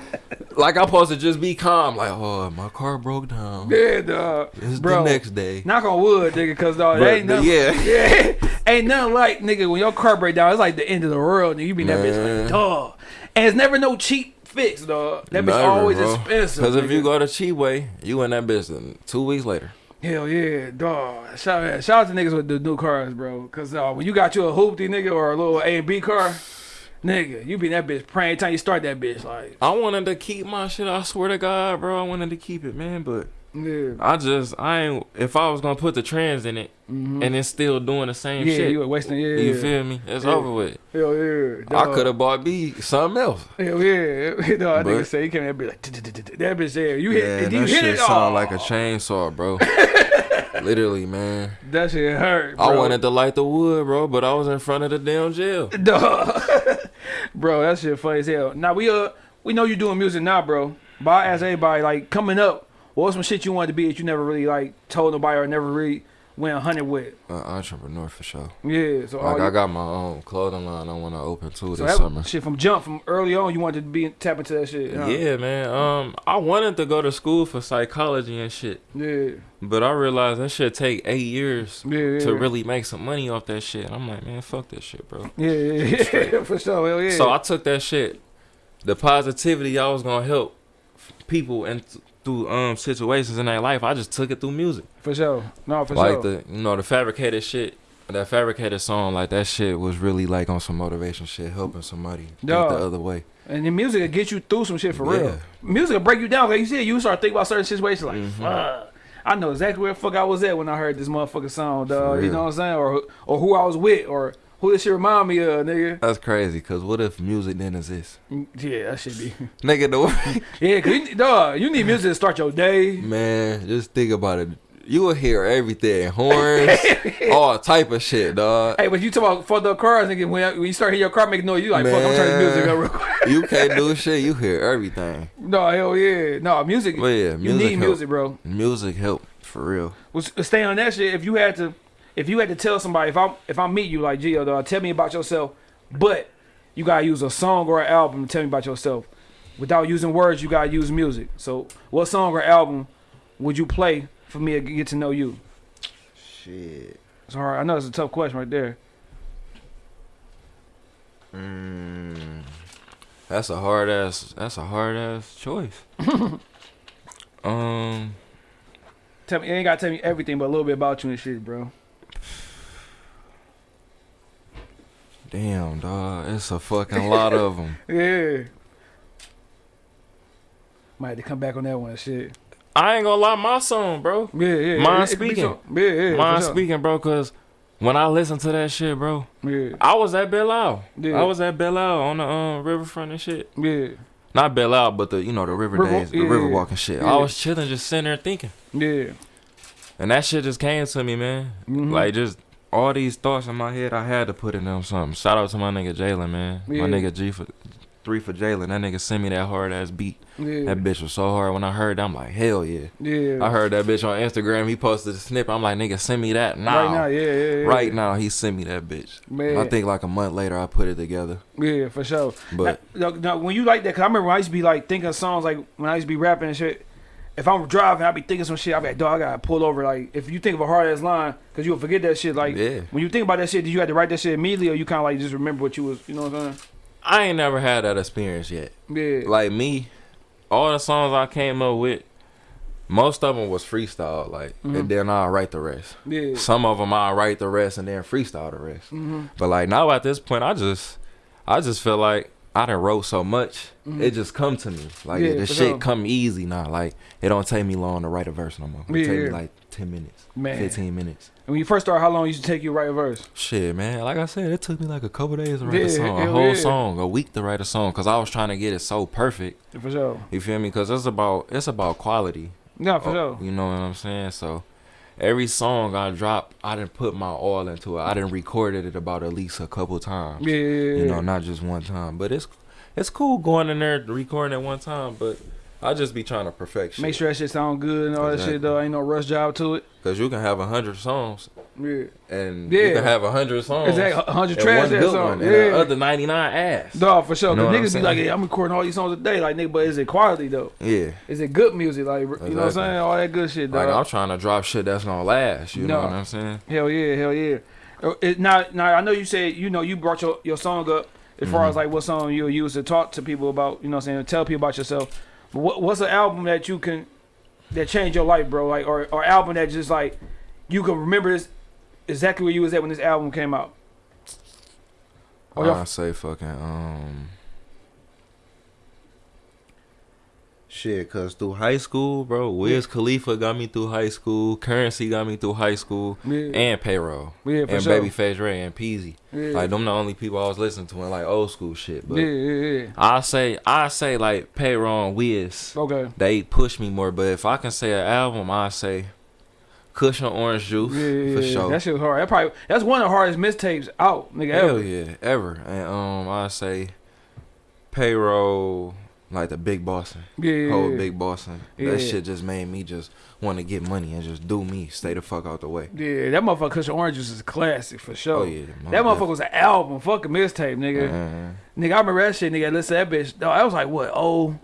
Like I'm supposed to just be calm. Like, oh, my car broke down. Yeah, dog. It's Bro, the next day. knock on wood, nigga, cause dog, But ain't nothing. yeah. yeah, ain't nothing like nigga when your car break down. It's like the end of the world, nigga. You be in that bitch like, dog, and it's never no cheap fix, dog. That bitch Never, always bro. expensive. Cause if you go to cheap way, you in that business two weeks later. Hell yeah, dog. Shout out, shout out to niggas with the new cars, bro. Cause uh, when you got you a hoopty nigga or a little A and B car, nigga, you be in that bitch praying time you start that bitch. Like, I wanted to keep my shit. I swear to God, bro, I wanted to keep it, man. But yeah, I just, I ain't. If I was gonna put the trans in it, and it's still doing the same yeah, shit, you were wasting. Yeah, you feel me? It's Yeah. over with. Hell yeah, I could have bought B something else. Hell yeah, dog. I nigga say he came in that bitch like that bitch there. You hit, Yeah, you that hit shit it? sound like a chainsaw, bro. Literally, man. That shit hurt. I wanted to light the wood, bro, but I was in front of the damn jail. Dog. bro, that shit funny as hell. Now we uh we know you doing music now, bro. But I ask everybody, like coming up, what was some shit you wanted to be that you never really like told nobody or never really went hunted with? Uh, entrepreneur for sure. Yeah, so Like I got my own clothing line. I want to open too so this that summer. shit from jump from early on, you wanted to be tap into that shit. huh? Yeah, man. Um, I wanted to go to school for psychology and shit, yeah, but I realized that shit take eight years yeah, yeah. to really make some money off that shit. I'm like, man, fuck that shit, bro. Yeah, yeah, yeah, for sure. Hell yeah. So I took that shit, the positivity I was gonna help people and through um situations in their life. I just took it through music, for sure. No, for like sure. the you know the fabricated shit. That fabricated song, like that shit was really like on some motivation shit, helping somebody think the other way. And the music will get you through some shit for Yeah. real. Music will break you down. Like you said, you start thinking about certain situations like, Mm-hmm. fuck. I know exactly where the fuck I was at when I heard this motherfucking song, dog. You know what I'm saying? Or or who I was with, or who this shit remind me of, nigga. That's crazy. Cause what if music didn't exist? Yeah, that should be. Nigga, the yeah, cause you, dog, you need music to start your day. man, just think about it. You will hear everything, horns, all type of shit, dog. Hey, but you talk about for the cars, nigga. When, when you start hearing your car making noise, you like, fuck, I'm turning music up real quick. You can't do shit. You hear everything. no, hell yeah, no music. But yeah, you need help. music, bro. Music help for real. was stay on that shit. If you had to, if you had to tell somebody, if I if I meet you like Gio, dog, tell me about yourself, but you gotta use a song or an album to tell me about yourself. Without using words, you gotta use music. So, what song or album would you play for me to get to know you? Shit. It's hard. I know it's a tough question right there. Mm, that's a hard ass. That's a hard ass choice. um, Tell me, you ain't gotta tell me everything, but a little bit about you and shit, bro. Damn, dog. It's a fucking lot of them. Yeah. Might have to come back on that one, shit. I ain't gonna lie, my song, bro. Yeah, yeah. Mine it- it speaking. so- Yeah, yeah. Mine sure. speaking, bro, cause when I listen to that shit, bro, Yeah, I was at Belle Isle. Yeah. I was at Belle Isle on the um, riverfront and shit. yeah, Not Belle Isle, but the you know the river, River- days, the river walking shit. Yeah. I was chilling, just sitting there thinking, yeah. and that shit just came to me, man. Mhm. Like just all these thoughts in my head, I had to put in them something. Shout out to my nigga Jalen, man. Yeah. My nigga G for three for Jalen. That nigga sent me that hard ass beat. Yeah, That bitch was so hard. When I heard, that, I'm like, hell yeah. yeah. I heard that bitch on Instagram. He posted a snippet. I'm like, nigga, send me that now. Right now, yeah, yeah, yeah. Right now, he sent me that bitch. Man. I think like a month later, I put it together. Yeah, for sure. But now, now, now, when you like that, cause I remember when I used to be like thinking of songs like when I used to be rapping and shit. If I'm driving, I'd be thinking some shit. I'd be like, dog, I gotta pull over. Like, if you think of a hard ass line, cause you'll forget that shit. Like, Yeah. when you think about that shit, did you have to write that shit immediately, or you kind of like just remember what you was, you know what I'm saying? I ain't never had that experience yet. Yeah. Like me, all the songs I came up with, most of them was freestyle. Like, Mm-hmm. and then I'll write the rest. yeah. Some of them I'll write the rest and then freestyle the rest. Mm-hmm. But like now at this point, I just, I just feel like I done wrote so much, it just come to me. Like Mm-hmm. Yeah, the shit sure. come easy now. Like it don't take me long to write a verse no more. It Yeah, take me like ten minutes, Man. fifteen minutes. And when you first start, how long used to take you to write a verse? Shit, man. Like I said, it took me like a couple days to write Yeah, a song, a whole song, a week to write a song, cause I was trying to get it so perfect. For sure. You feel me? Cause it's about it's about quality. Yeah, for Oh, sure. You know what I'm saying? So every song I drop, I didn't put my all into it. I didn't record it about at least a couple times. Yeah. You know, not just one time. But it's it's cool going in there recording at one time. But I just be trying to perfect shit. Make sure that shit sound good and all that shit though. Ain't no rush job to it. Cause you can have a hundred songs Yeah. and Yeah. you can have a hundred songs. Exactly. A hundred and trash one that song. and Yeah. the other ninety nine ass. Dog, for sure. You know Cause niggas be like, yeah, I'm recording all these songs a day. Like, nigga, but is it quality though? Yeah. Is it good music? Like, you know what I'm saying? All that good shit, dog. Like I'm trying to drop shit that's gonna last. You No. know what I'm saying? Hell yeah, hell yeah. Uh, It, now, now I know you said you know you brought your, your song up as far Mm-hmm. as like what song you'll use to talk to people about. You know what I'm saying? Tell people about yourself. What, what's an album that you can that changed your life, bro? Like, or or album that just like you can remember this exactly where you was at when this album came out. Or I say fucking um. Shit, cause through high school, bro, Wiz Khalifa got me through high school. Currency got me through high school, Yeah. and payroll, Yeah, for and sure. Babyface Ray and Peezy. Yeah. Like them, the only people I was listening to in like old school shit. But yeah, yeah, yeah. I say, I say like payroll and Wiz. Okay. They push me more. But if I can say an album, I say Kush & Orange Juice Yeah, yeah, for yeah. sure. That shit was hard. That probably that's one of the hardest mistapes out, nigga. Hell Ever. yeah, ever. And um, I say payroll, like the big bossing, Yeah, whole big bossing. Yeah. That shit just made me just want to get money and just do me, stay the fuck out the way. Yeah, that motherfucker Kush & Orange Juice is a classic for sure. Oh yeah, That motherfucker was an album, fucking mixtape, nigga. Uh, Nigga, I remember that shit, nigga. Listen to that bitch. Dog, I was like, what? Oh,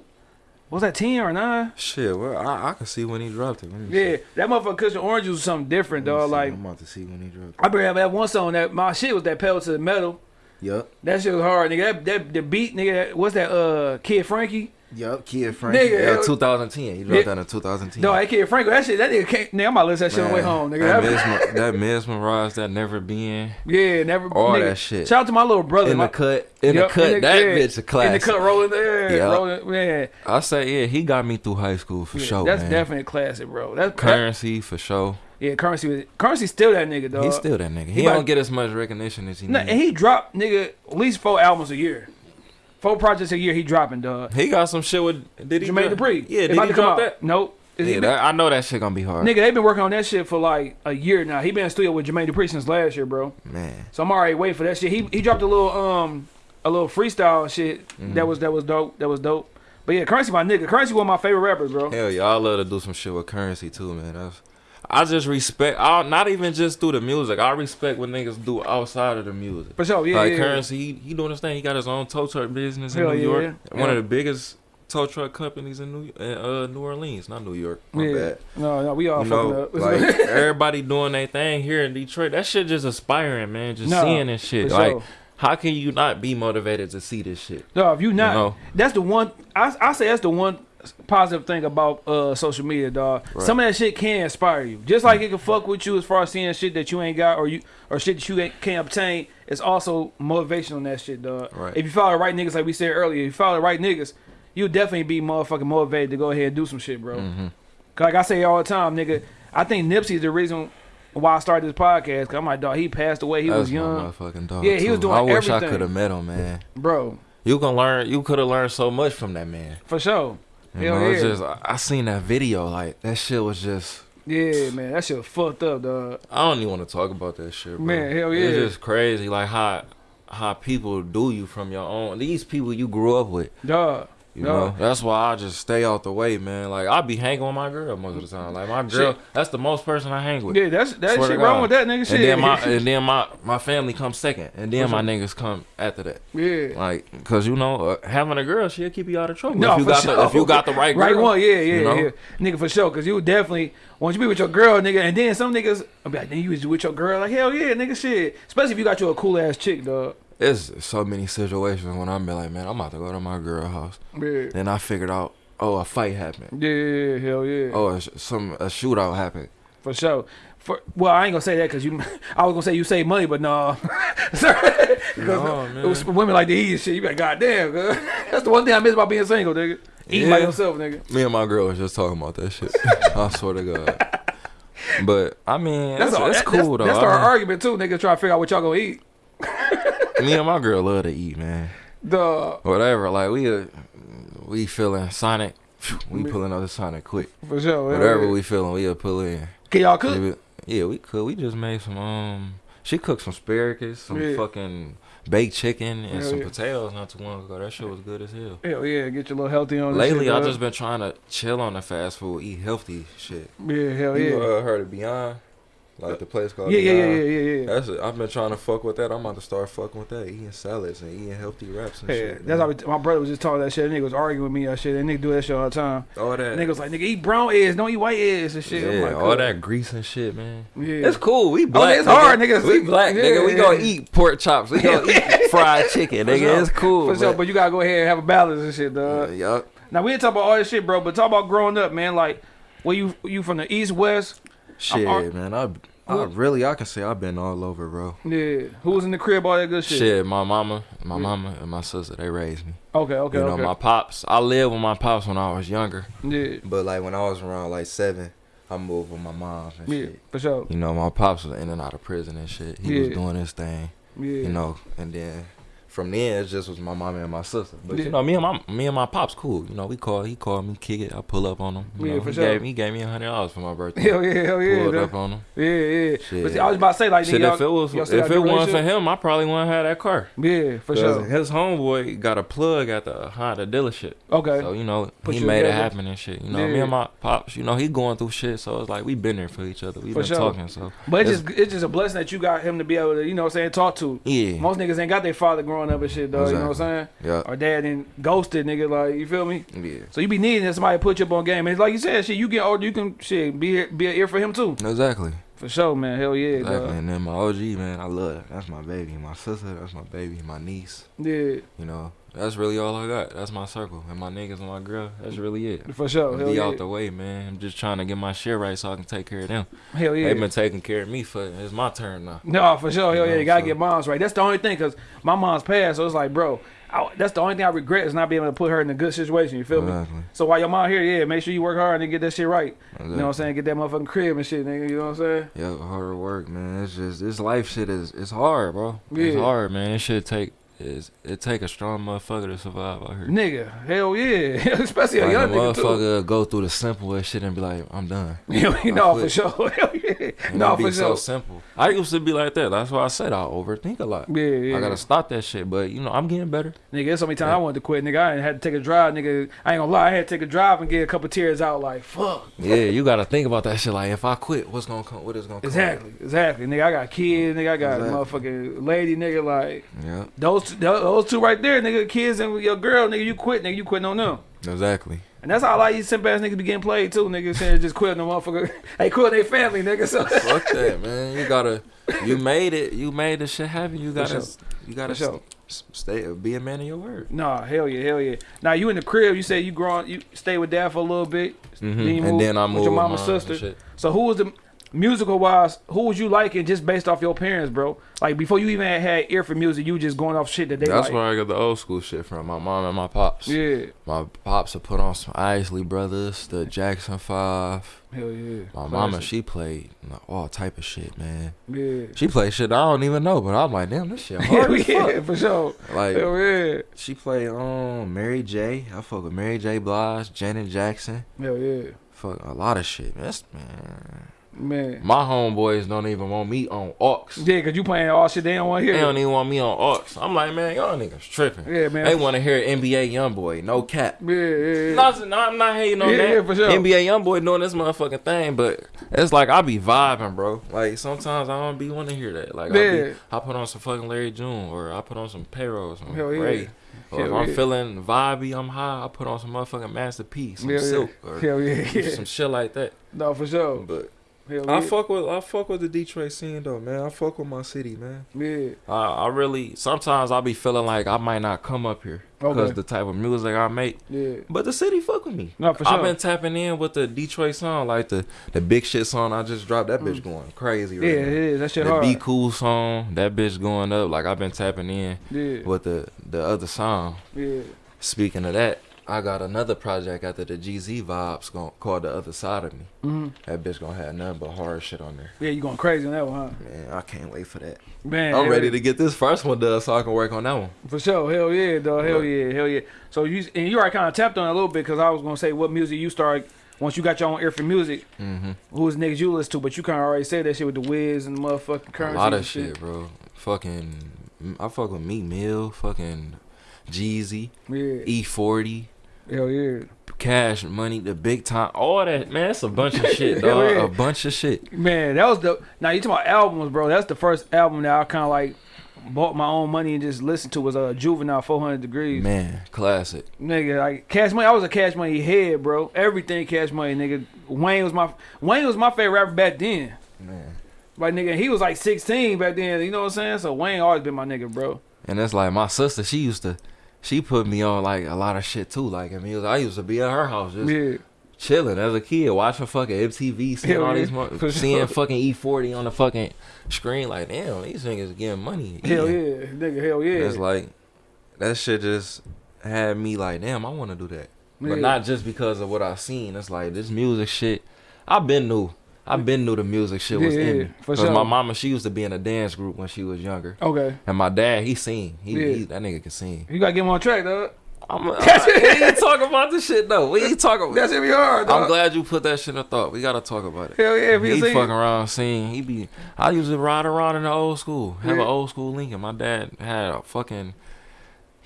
was that ten or nine? shit, well, I, I can see when he dropped it. Yeah, see. that motherfucker Kush & Orange Juice was something different, dog. Like, I'm about to see when he dropped It. I remember that one song that my shit was that pedal to the metal. Yup. That shit was hard, nigga. That, that the beat, nigga. That, what's that? Uh, Kid Frankie. Yup, Kid Frankie. Nigga, yeah, uh, 2010. He dropped that in 2010. No, that kid Franco, that shit, that nigga can't. Nigga, I'm about to listen to that shit on the way home, nigga. That, That- mesmer, that mesmerize, that never been yeah, never. all nigga. that shit. Shout out to my little brother. in my, the cut. In Yup, the cut, that yeah, bitch a classic. In the cut, rolling there, rolling, man. I say, yeah, he got me through high school for Yeah, sure. that's man. definitely a classic, bro. That's that, currency for sure. Yeah, currency. Was, currency still that nigga, though. He's still that nigga. He, he about- don't get as much recognition as he Nah, needs. and he dropped nigga at least four albums a year, four projects a year. He dropping, dog. He got some shit with. Did he? Jermaine Dupri. Yeah, did he come drop out. that? Nope. Is Yeah, been- that, I know that shit gonna be hard. Nigga, they've been working on that shit for like a year now. He been in studio with Jermaine Dupri since last year, bro. Man, So I'm already waiting for that shit. He he dropped a little um a little freestyle shit Mm-hmm. that was that was dope. That was dope. But yeah, Currency my nigga. Currency one of my favorite rappers, bro. hell yeah, I love to do some shit with currency too, man. That's, I just respect. I not even just through the music. I respect what niggas do outside of the music. For sure, yeah, like yeah. currency, he, he doing his thing. He got his own tow truck business in Hell New yeah, York. yeah. One Yeah. of the biggest tow truck companies in New in, uh, New Orleans, not New York. My yeah. bad. No, no, we all You fucking know, up. like everybody doing their thing here in Detroit. That shit just aspiring, man. Just No, seeing this shit. Like, sure. how can you not be motivated to see this shit? No, if you not, know? that's the one. I I say that's the one positive thing about uh social media, dog. Right. Some of that shit can inspire you. Just like it can fuck with you as far as seeing shit that you ain't got or you or shit that you ain't, can't obtain. It's also motivation on that shit, dog. Right. If you follow the right niggas, like we said earlier, if you follow the right niggas, you'll definitely be motherfucking motivated to go ahead and do some shit, bro. Mm-hmm. 'Cause Like I say all the time, nigga. I think Nipsey's the reason why I started this podcast. Cause I'm like, dog, he passed away. He That's was young, my motherfucking dog. Yeah, he was doing I wish I could have met him, man. bro, You can learn. You could have learned so much from that man. for sure. You Hell know, it's yeah. just I, I seen that video. Like that shit was just. Yeah, man, that shit fucked up, dog. I don't even want to talk about that shit, bro. Man, hell yeah. It's just crazy, like how how people do you from your own. These people you grew up with. Dog. You No. know, that's why I just stay out the way, man. Like I be hanging with my girl most of the time. Like my girl, Shit. that's the most person I hang with. Yeah, that's that Swear shit wrong with that nigga shit. And then my and then my my family comes second, and then my niggas come after that. yeah. Like, cause you know, uh, having a girl, she'll keep you out of trouble. No, if you for got the sure. if you got the right girl, Right one, yeah, yeah, you know? yeah. Nigga, for sure. Cause you definitely, once you be with your girl, nigga, and then some niggas, I'll be like, then you was with your girl, like, hell yeah, nigga, shit. Especially if you got you a cool ass chick, dog. It's so many situations when I'm like, man, I'm about to go to my girl house. Yeah. Then I figured out, oh, a fight happened. Yeah, hell yeah. Oh, a some a shootout happened. For sure. For well, I ain't gonna say that because you. I was gonna say you save money, but no. No, man. it was women like to eat and shit. You be like, goddamn, girl. That's the one thing I miss about being single, nigga. Eating by yourself, nigga. Me and my girl was just talking about that shit. I swear to God. But I mean, that's, all- that's that- cool though. That's I our mean, argument too, nigga. Try to figure out what y'all gonna eat. Me and my girl love to eat, man. The Whatever, like we uh, we feeling Sonic, we pulling up the Sonic quick. for sure. Whatever we feeling, we'll pull in. Can y'all cook? Yeah, we could. We just made some. Um, she cooked some asparagus, some Yeah. fucking baked chicken, and Hell some yeah. potatoes not too long ago. That shit was good as hell. Hell yeah, get you a little healthy on. this Lately, shit, I dog. just been trying to chill on the fast food, eat healthy shit. yeah, hell You yeah. uh, heard of Beyond? Like the place called Yeah, yeah, yeah, yeah, yeah, yeah. That's it. I've been trying to fuck with that. I'm about to start fucking with that, eating salads and eating healthy wraps and Yeah, shit. that's man. how my brother was just talking that shit. That nigga was arguing with me that shit. That nigga do that shit all the time. all that. Nigga was like, nigga, eat brown eggs, don't eat white eggs and shit. I'm yeah, like, all that grease and shit, man. Yeah. It's cool. We oh, black. it's nigga. hard, nigga. We black, nigga. We Yeah. gonna eat pork chops. We gonna eat fried chicken, nigga. sure. It's cool. For sure, but you gotta go ahead and have a balance and shit, dog. yup. Now we didn't talk about all this shit, bro, but talk about growing up, man. Like, where you you from the east, west? Shit, man. I, I really, I can say I've been all over, bro. Yeah. Who was in the crib? All that good shit. Shit, my mama, my Yeah. mama, and my sister, they raised me. Okay, okay, you know, okay. my pops. I lived with my pops when I was younger, yeah, but like when I was around like seven, I moved with my mom and yeah, shit. for sure. You know, my pops was in and out of prison and shit. He was doing his thing, Yeah. you know, and then from then it just was my mom and my sister. But Yeah. you know, me and my me and my pops cool. You know, we call he called me, kick it. I pull up on him. You Yeah, know, for he sure. Gave, he gave me a hundred dollars for my birthday. Hell yeah, hell yeah, Pulled dog. up on him. yeah, yeah. But see, I was about to say like, Shit, if it was if it wasn't for him, I probably wouldn't have that car. yeah, for sure. His homeboy got a plug at the Honda dealership. Okay, So, you know, Put he made it happen and shit. You know, me and my pops, you know, he going through shit. So it's like we been there for each other. We For been sure. talking. So but it's it's- just it's just a blessing that you got him to be able to, you know, what I'm saying talk to. yeah, Most niggas ain't got their father growing up and shit, though. You know what I'm saying? yeah, Or dad and ghosted, nigga. Like you feel me? yeah. So you be needing that somebody to put you up on game. And like you said, shit, you get older, you can shit be be an ear for him too. Exactly. For sure, man. Hell yeah, Exactly. dog. And then my OG man, I love that. That's my baby. My sister, that's my baby. My niece. Yeah, You know, that's really all I got. That's my circle and my niggas and my girl. That's really it. For sure. Hell Be yeah. out the way, man. I'm just trying to get my shit right so I can take care of them. Hell yeah. They've been taking care of me for. It's my turn now. No, for sure. Hell yeah, know, you gotta so- get moms right. That's the only thing, cause my mom's passed, so it's like, bro, I, that's the only thing I regret is not being able to put her in a good situation. You feel me? So while your mom here, yeah, make sure you work hard and get that shit right. You know what I'm saying? Get that motherfucking crib and shit, nigga. You know what I'm saying? Yeah, hard work, man. It's just this life shit is it's hard, bro. It's hard, man. It should take is it take a strong motherfucker to survive out here. Nigga, hell yeah, especially a Like young a nigga too. motherfucker go through the simplest shit and be like, I'm done. You know, for sure. Hell yeah. And No, be for so sure. simple. I used to be like that. That's why I said I overthink a lot. Yeah, yeah. I gotta stop that shit. But you know, I'm getting better. Nigga, there's so many times I wanted to quit, nigga. I had to take a drive, nigga. I ain't gonna lie, I had to take a drive and get a couple tears out, like fuck. Yeah, you gotta think about that shit. Like if I quit, what's gonna come? What is gonna come? Exactly, exactly. Nigga, I got kids, nigga. I got Exactly. motherfucking lady, nigga. Like Yeah, those, two, those two right there, nigga. Kids and your girl, nigga. You quit, nigga. You quitting on them. exactly. And that's how a lot of these simp ass niggas be getting played too, nigga. Saying just quit the motherfucker. hey, quit their family, nigga. So Fuck that, man. You gotta. You made it. You made the shit happen. You gotta. You gotta sure. stay. Be a man of your word. Nah, hell yeah, hell yeah. Now you in the crib, you say you growing, you stay with dad for a little bit. Mhm. Then you And move then I moved your with mama and sister. So who was the musical wise? Who was you liking just based off your parents, bro? Like before you even had ear for music, you just going off shit that they That's like. where I got the old school shit from. My mom and my pops. Yeah, My pops would put on some Isley Brothers, the Jackson Five. hell yeah. My mama, Classic. she played all type of shit, man. yeah. She played shit I don't even know, but I'm like, damn, this shit hard yeah, fuck. for sure. Like, Hell yeah, she played um Mary J. I fuck with Mary J. Blige, Janet Jackson. hell yeah, Fuck a lot of shit. That's man. Man. My homeboys don't even want me on aux. Yeah, cause you playing all shit they don't want to They don't even want me on aux. I'm like, man, y'all niggas tripping. Yeah, man. They want to hear NBA YoungBoy, no cap. Yeah, yeah, yeah. No, no, I'm not hating on Yeah, that. yeah, for sure. NBA YoungBoy doing this motherfucking thing, but it's like I be vibing, bro. Like sometimes I don't be want to hear that. Like I, be, I put on some fucking Larry June, or I put on some payroll, some Hell yeah. Or if I'm yeah. feeling vibey, I'm high. I put on some motherfucking Master P, some Hell yeah. Silk, or yeah, yeah. some shit like that. No, for sure. But Hell I yeah. fuck with I fuck with the Detroit scene though, man. I fuck with my city, man. Yeah. I, I really sometimes I be feeling like I might not come up here because Okay. the type of music I make. Yeah. But the city fuck with me. No, for sure. I've been tapping in with the Detroit song, like the the big shit song I just dropped. That bitch going crazy Mm. yeah, right it now. is. That shit The hard. Be Cool song, that bitch going up. Like I've been tapping in Yeah. with the the other song. Yeah. Speaking of that, I got another project after the GZ vibes gon- called The Other Side of Me. hmm That bitch gonna have nothing but hard shit on there. Yeah, you going crazy on that one, huh? Man, I can't wait for that. Man, I'm ready to get this first one done so I can work on that one. For sure, hell yeah, dog, hell yeah, hell yeah. So you and you already kind of tapped on it a little bit because I was gonna say what music you start once you got your own ear for music. hmm Who was niggas you listen to? But you kind of already said that shit with the Wiz and the motherfucking A currency. lot and of shit, bro. Fucking, I fuck with Meek Mill, fucking Jeezy, Yeah, E40, hell yeah, Cash Money, the Big Time, all that, man. That's a bunch of shit, dog. yeah. A bunch of shit. man. That was the now you talking about albums, bro. That's the first album that I kind of like bought my own money and just listened to was uh, Juvenile 400 Degrees. Man, classic. Nigga, like Cash Money, I was a Cash Money head, bro. Everything Cash Money, nigga. Wayne was my Wayne was my favorite rapper back then. Man. Like nigga, he was like 16 back then. You know what I'm saying? So Wayne always been my nigga, bro. And that's like my sister, she used to, she put me on like a lot of shit too. Like I mean, I used to be at her house just Yeah, chilling as a kid, watching fucking MTV, seeing Hell all yeah, these, mo- seeing fucking E40 on the fucking screen. Like damn, these niggas getting money. hell eating. yeah, nigga, hell yeah. It's like that shit just had me like, damn, I want to do that. Yeah. But not just because of what I seen. It's like this music shit. I've been new. I've been knew the music shit was Yeah, in me. for Cause sure. my mama, she used to be in a dance group when she was younger, Okay, and my dad, he sing. He, Yeah. he that nigga can sing. you gotta get him on track, dog. I'm, I'm, we ain't talking about this shit though. We ain't talking. That's be hard, dog. I'm glad you put that shit in thought. We gotta talk about it. Hell yeah, if He see. fucking around sing. He be. I used to ride around in the old school. Have Yeah. an old school Lincoln. My dad had a fucking.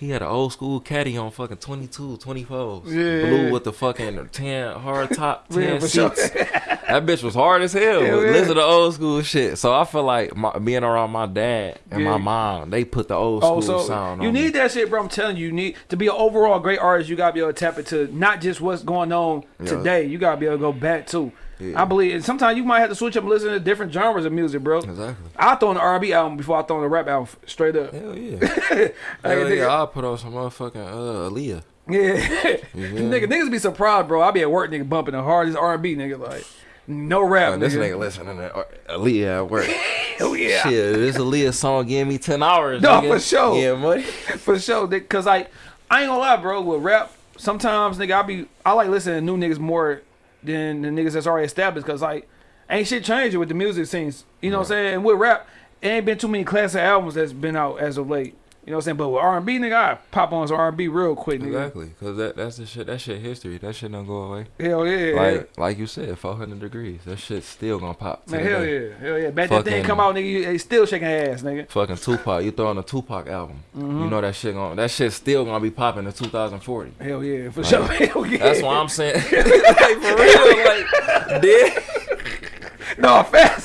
He had an old school caddy on fucking 22, 24s. Yeah. Blue with the fucking 10 hard top, 10 Yeah, seats. that bitch was hard as hell. Yeah. Listen to old school shit. So I feel like my, being around my dad and Yeah. my mom, they put the old oh, school Oh, so sound you need me. that shit, bro. I'm telling you, you need to be an overall great artist. You gotta be able to tap into not just what's going on Yeah. today. You gotta be able to go back too. Yeah. I believe and sometimes you might have to switch up and listen to different genres of music, bro. Exactly. I throw an R&B album before I throw in the rap album straight up. Hell yeah. Like, Hell yeah. I'll put on some motherfucking uh, Aaliyah. Yeah, Yeah. nigga, niggas be surprised, bro. I be at work, nigga, bumping the hardest R&B, nigga, like no rap. Uh, this nigga. nigga listening to Aaliyah at work. Hell yeah, Shit, this Aaliyah song gave me 10 hours. No, nigga. for sure. Yeah, money. for sure. nigga, Cause like I ain't gonna lie, bro. With rap, sometimes nigga, I be I like listening to new niggas more than the niggas that's already established. Cause like ain't shit changing with the music scenes. You know what I'm saying? And with rap, it ain't been too many classic albums that's been out as of late. You know what I'm saying? But with R&B, nigga, I pop on some R&B real quick, nigga. Exactly, cause that that's the shit. That shit history. That shit don't go away. Hell yeah, Like like you said, 400 degrees. That shit still gonna pop. man, hell day. yeah, hell yeah. Back that thing come out, nigga, you- they still shaking ass, nigga. Fucking Tupac. You throwing a Tupac album. Mm-hmm. You know that shit gonna that shit still gonna be popping in 2040. Hell yeah, for Like, sure. Hell yeah. That's why I'm saying. like for real, like dead. no fast.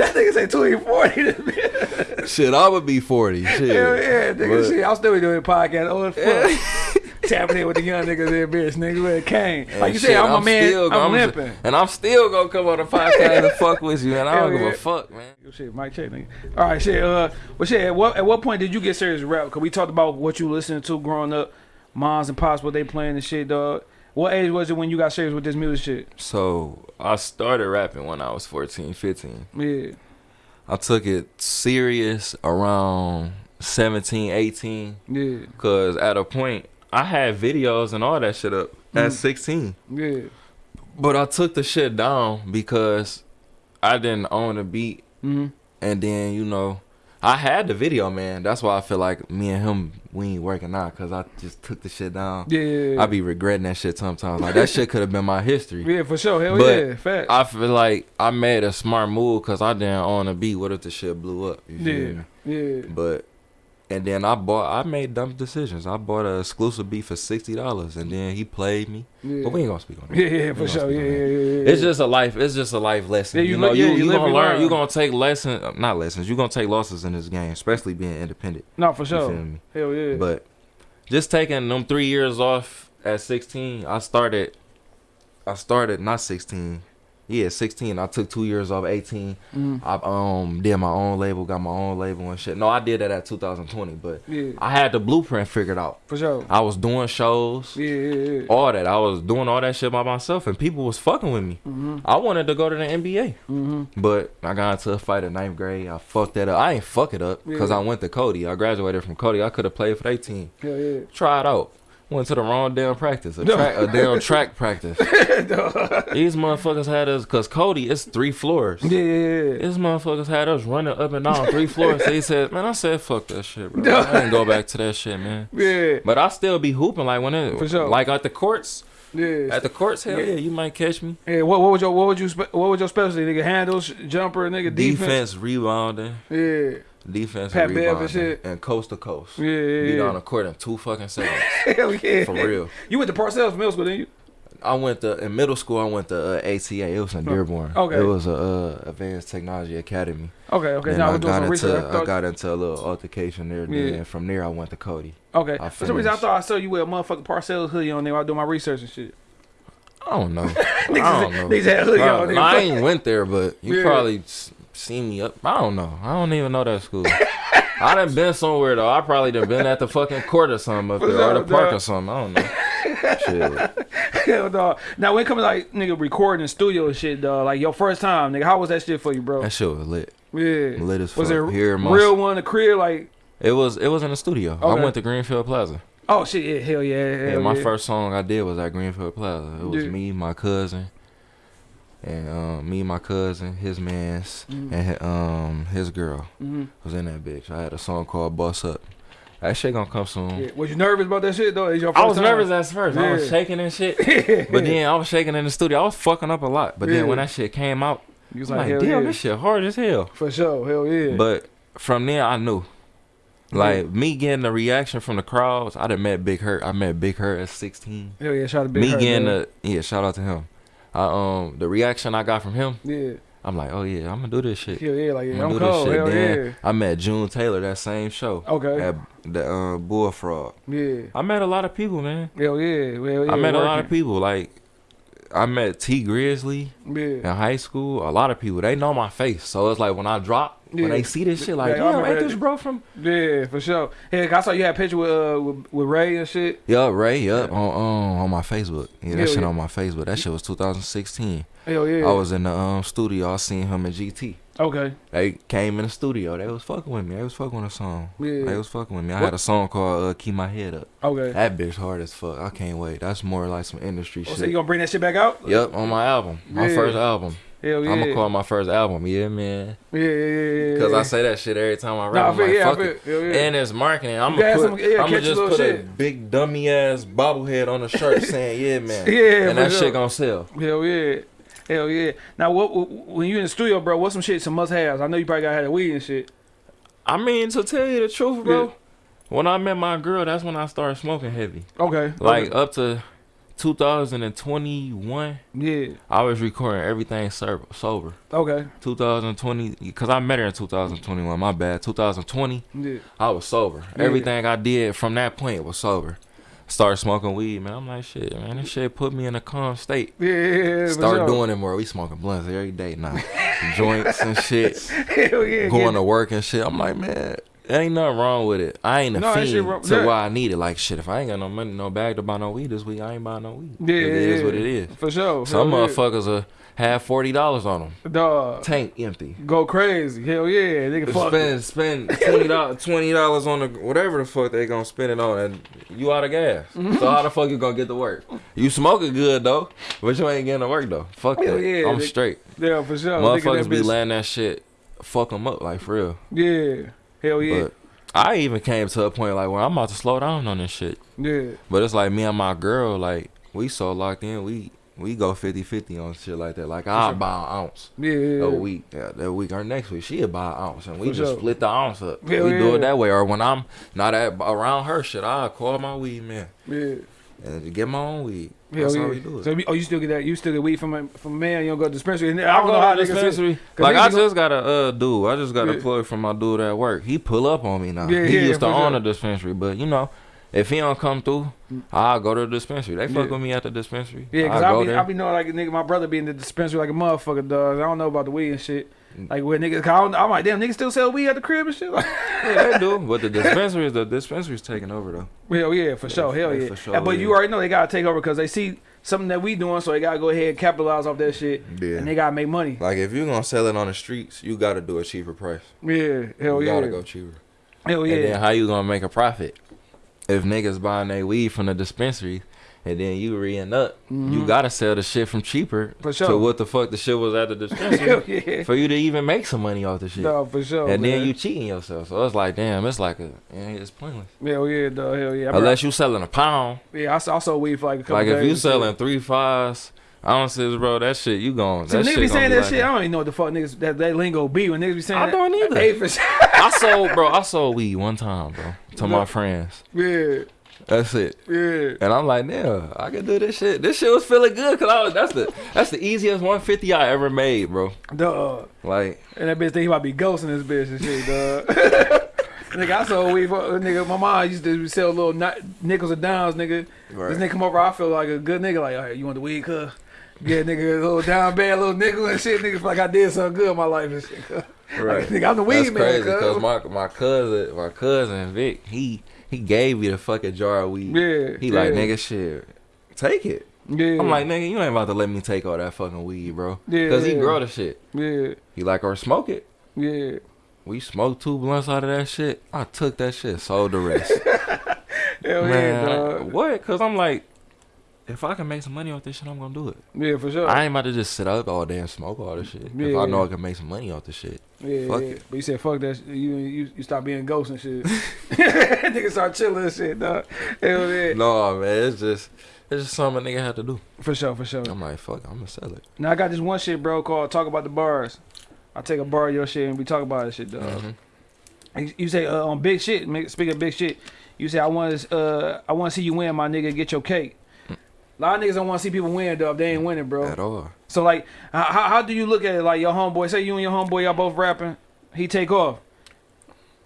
Yeah. That nigga say 2040. Shit, I would be 40. Shit. Hell yeah, nigga. But- Shit, I'm still be doing podcast. Oh, fuck. Tapping in with the young niggas there, bitch. Nigga with a cane. Like And you shit, said, I'm, a man. still- I'm, just- limping. and I'm still gonna come on the podcast and fuck with you, and I don't Hell give yeah. a fuck, man. Shit, Mike check, nigga. All right, shit. Uh, well, shit. At what at what point did you get serious rap? Cause we talked about what you listening to growing up, moms and pops, what they playing and shit, dog. What age was it when you got serious with this music shit? So I started rapping when I was 14, 15. Yeah, I took it serious around 17, 18. yeah, Cause at a point I had videos and all that shit up at Mhm. 16. yeah. But I took the shit down because I didn't own a beat. Mm-hmm. And then, you know, I had the video, man. That's why I feel like me and him, we ain't working out because I just took the shit down. Yeah, I be regretting that shit sometimes. Like, that shit could have been my history. yeah, for sure. Hell But yeah, fact. I feel like I made a smart move because I didn't own a beat. What if the shit blew up? Yeah, yeah. But and then I bought. I made dumb decisions. I bought an exclusive beat for sixty dollars, and then he played me. Yeah. But we ain't gonna speak on that. Yeah, yeah, We for sure. Yeah, yeah, yeah, yeah. It's just a life. It's just a life lesson. Yeah, you, you know, li- you yeah, you you gonna learn. learn. You gonna take lessons, uh, not lessons. You gonna take losses in this game, especially being independent. no, for You sure. feel me? Hell yeah. But just taking them three years off at sixteen, I started. I started not sixteen. Yeah, sixteen. I took two years off. Eighteen. Mhm. I um did my own label, got my own label and shit. No, I did that at 2020, but yeah, I had the blueprint figured out. for sure. I was doing shows, Yeah, yeah, yeah. all that. I was doing all that shit by myself, and people was fucking with me. Mm-hmm. I wanted to go to the NBA, Mm-hmm. but I got into a fight in ninth grade. I fucked that up. I ain't fuck it up because Yeah. I went to Cody. I graduated from Cody. I could have played for their team. Hell yeah. Try it out. Went to the wrong damn practice, a, track, a damn track practice. These motherfuckers had us, cause Cody, it's three floors. Yeah, yeah, yeah. This motherfuckers had us running up and down three floors. He said, "Man, I said fuck that shit, bro. I didn't go back to that shit, man." Yeah, But I still be hooping like when it, For sure. like at the courts, yeah. at the courts. Hell yeah, you might catch me. Yeah, what what was your what would you what was your specialty? Nigga, handles, jumper, nigga, defense. Defense, rebounding, Yeah, defense, Pat and Bev and shit. and coast to coast. yeah, yeah. Be yeah. on the court in two fucking seconds. Hell yeah, For real. You went to Parcells Middle School, didn't you? I went to in middle school. I went to uh, ATA. It was in Dearborn. okay. It was a uh, Advanced Technology Academy. Okay, okay. Then Now I got into. I I got into a little altercation there. Yeah. Then from there I went to Cody. okay. I For some reason, I thought I saw you with a motherfucking Parcells hoodie on there while I doing my research and shit. I don't know. I don't know. niggas had hoodie on Probably- there. I ain't went there, but you Yeah. probably seen me up. I don't know. I don't even know that school. I done been somewhere though. I probably done been at the fucking court or something up For there, or the park dog. or something. I don't know. Shit. Hell, dog. Now when it comes to like nigga recording in studio shit, dog, like your first time, nigga, how was that shit for you, bro? That shit was lit. Yeah. Lit as fuck. Was it Here, in my- real one, the crib, like? It was. It was in the studio. I went to Greenfield Plaza. Oh shit, yeah, hell yeah, hell Yeah, my yeah. first song I did was at Greenfield Plaza. It was Yeah. me, my cousin, and um, me, my cousin, his man's, Mhm. and um, his girl Mhm. was in that bitch. I had a song called "Boss Up." That shit gonna come soon. Yeah. Was you nervous about that shit though? It's your I was time? nervous at first. I was shaking and shit. But then I was shaking in the studio. I was fucking up a lot. But Yeah. then when that shit came out, You was I'm like, like, hell damn, yeah. this shit hard as hell. For sure, hell yeah. But from there, I knew. Like me getting the reaction from the crowds, I done met Big Hurt. I met Big Hurt at 16. hell yeah, shout out to Big me Hurt, getting man. the yeah, shout out to him. I um the reaction I got from him, Yeah. I'm like, oh yeah, I'm gonna do this shit. Hell yeah, like yeah, I'm I'm gonna do this cold. shit. Hell Then yeah. I met June Taylor that same show Okay. at the uh, Bullfrog. Yeah. I met a lot of people, man. Hell yeah. Hell yeah. I met a lot of people. Like I met Tee Grizzley Yeah. in high school. A lot of people they know my face, so it's like when I drop, Yeah. when they see this shit, like Yeah, yeah, ain't this bro from? Yeah, for sure. Hey, I saw you had a picture with uh with, with Ray and shit. Yup, Ray, yeah, on um, on my Facebook. Yeah, that Hell shit yeah. on my Facebook. That shit was 2016. Hell yeah. I was in the um studio. I seen him and GT. Okay. They came in the studio. They was fucking with me. They was fucking with a song. Yeah. They was fucking with me. I What- had a song called uh, "Keep My Head Up." Okay. That bitch hard as fuck. I can't wait. That's more like some industry Oh, shit. so you gonna bring that shit back out? Yep, on my album, my Yeah. first album. Hell yeah. I'm gonna call it my first album. Yeah, man. Yeah, yeah, yeah, yeah. Cause yeah. I say that shit every time I rap. Nah, I'm feel, like, yeah, fuck feel, it. yeah. And it's marketing. I'm gonna put. some- yeah, I'm gonna a just put a big dummy ass bobblehead on the shirt saying, "Yeah, man." Yeah, and that shit gonna sell. Hell yeah. Hell yeah. Now, what, what when you in the studio, bro? What's some shit, some must haves? I know you probably got had a weed and shit. I mean, to tell you the truth, bro. Yeah. When I met my girl, that's when I started smoking heavy. Okay. Like okay. up to 2021, yeah. I was recording everything sober. sober. Okay. 2020, because I met her in 2021. My bad. 2020, Yeah. I was sober. Yeah. Everything I did from that point was sober. Started smoking weed, man. I'm like, shit, man. This shit put me in a calm state. Yeah. yeah, yeah Start sure. doing it more. We smoking blunts every day now. Joints and shit. Hell yeah. Going yeah. to work and shit. I'm like, man, ain't nothing wrong with it. I ain't a No, fiend wrong- to yeah. why I need it. Like, shit, if I ain't got no money, no bag to buy no weed this week, I ain't buying no weed. Yeah, it is yeah, what yeah. it is. For sure. Some Hell yeah. motherfuckers are have forty dollars on them. Dog. Tank empty. Go crazy. Hell yeah. Nigga, fuck. Spend spend twenty dollars twenty dollars on the whatever the fuck they gonna spend it on, and you out of gas. Mm-hmm. So how the fuck you gonna get to work? You smoking good though, but you ain't getting to work though. Fuck Hell that. yeah, I'm nigga. straight. Yeah, for sure. Motherfuckers be bitch- letting that shit fuck them up like for real. Yeah. Hell yeah. But I even came to a point like where I'm about to slow down on this shit. yeah. But it's like me and my girl, like we so locked in, we we go 50-50 on shit like that. Like I'll sure. buy an ounce Yeah. a week, yeah, that week or next week she'll buy an ounce, and we For just sure. split the ounce up. Hell we do yeah. it that way. Or when I'm not at around her shit, I'll call my weed man Yeah. and get my own weed. Hell That's yeah. how we do it. So, you- oh, you still get that? You still get weed from a, from a man? You don't go to dispensary? And I I don't know how to niggas say- dispensary. 'Cause Like I just got a uh dude. I just got a plug from my dude at work. He pull up on me now. Yeah, he yeah, used to own sure. a dispensary, but you know, if he don't come through, I'll go to the dispensary. They fuck Yeah. with me at the dispensary. Yeah, cause I'll I be, there. I be knowing like a nigga, my brother be in the dispensary like a motherfucker does. I don't know about the weed and shit. Mm. Like where niggas, cause I I'm like, damn, niggas still sell weed at the crib and shit. Like, yeah, they do. But the dispensaries, the dispensary's taking over though. hell yeah, for sure, hell yeah. for sure Yeah, but you already know they gotta take over because they see something that we doing, so they gotta go ahead and capitalize off that shit, Yeah. and they gotta make money. Like if you gonna sell it on the streets, you gotta do a cheaper price. Yeah, hell you yeah, You gotta go cheaper. hell yeah. And then yeah. how you gonna make a profit? If niggas buying their weed from the dispensary and then you re up, you gotta sell the shit from cheaper Mm-hmm. For sure. to what the fuck the shit was at the dispensary yeah, for you to even make some money off the shit. no, for sure. and then you cheating yourself. So it's like, damn, it's like a, yeah, it's pointless. hell yeah, dog, hell yeah. I Unless you selling a pound. yeah, I saw, I saw weed for like a couple Like if you selling three fives, ounces, bro, that shit you going. So that niggas be saying that like shit. I don't even know what the fuck niggas that, that lingo be when niggas be saying I that. don't either. Hey, for sure. I sold, bro. I sold weed one time, bro, to my friends. yeah, That's it. yeah. And I'm like, damn, I can do this shit. This shit was feeling good because I was, that's the that's the easiest 150 I ever made, bro. Dog. Like, And that bitch think he might be ghosting this bitch and shit, dog. nigga, I sold weed for, nigga, my mom used to sell little ni- nickels and dimes, nigga. Right. This nigga come over, I feel like a good nigga, like, all right, you want the weed, cuz? Yeah, nigga, a little down bad, little nickel and shit, nigga, feel like I did something good in my life and shit, cuz. Right. Like, nigga, I'm the weed That's man, crazy cuz. my my cousin my cousin Vic he he gave me the fucking jar of weed. Yeah, He like nigga shit, take it. Yeah. I'm like nigga, you ain't about to let me take all that fucking weed, bro. Yeah, Cause he grow the shit. yeah, He like or smoke it. yeah. We smoked two blunts out of that shit. I took that shit, sold the rest. Hell yeah, dog. what? Cause I'm like, if I can make some money off this shit, I'm gonna do it. Yeah, for sure. I ain't about to just sit up all day and smoke all this shit. If Yeah. I know I can make some money off this shit. Yeah, Fuck yeah. it. But you said fuck that. Shit. You you you stop being ghost and shit. Nigga start chilling and shit, dog. Hell yeah. No, man, it's just it's just something a nigga had to do. For sure, for sure. I'm like, fuck, I'm gonna sell it. Now I got this one shit, bro, called "Talk About the Bars." I take a bar of your shit and we talk about this shit, dog. Mhm. You- You say uh, on big shit. make- Speaking of big shit, you say I want to uh I want to see you win, my nigga. Get your cake. A lot of niggas don't want to see people win, though. If they ain't winning, bro. at all. So like, how, how how do you look at it? Like your homeboy, say you and your homeboy, y'all both rapping. He take off.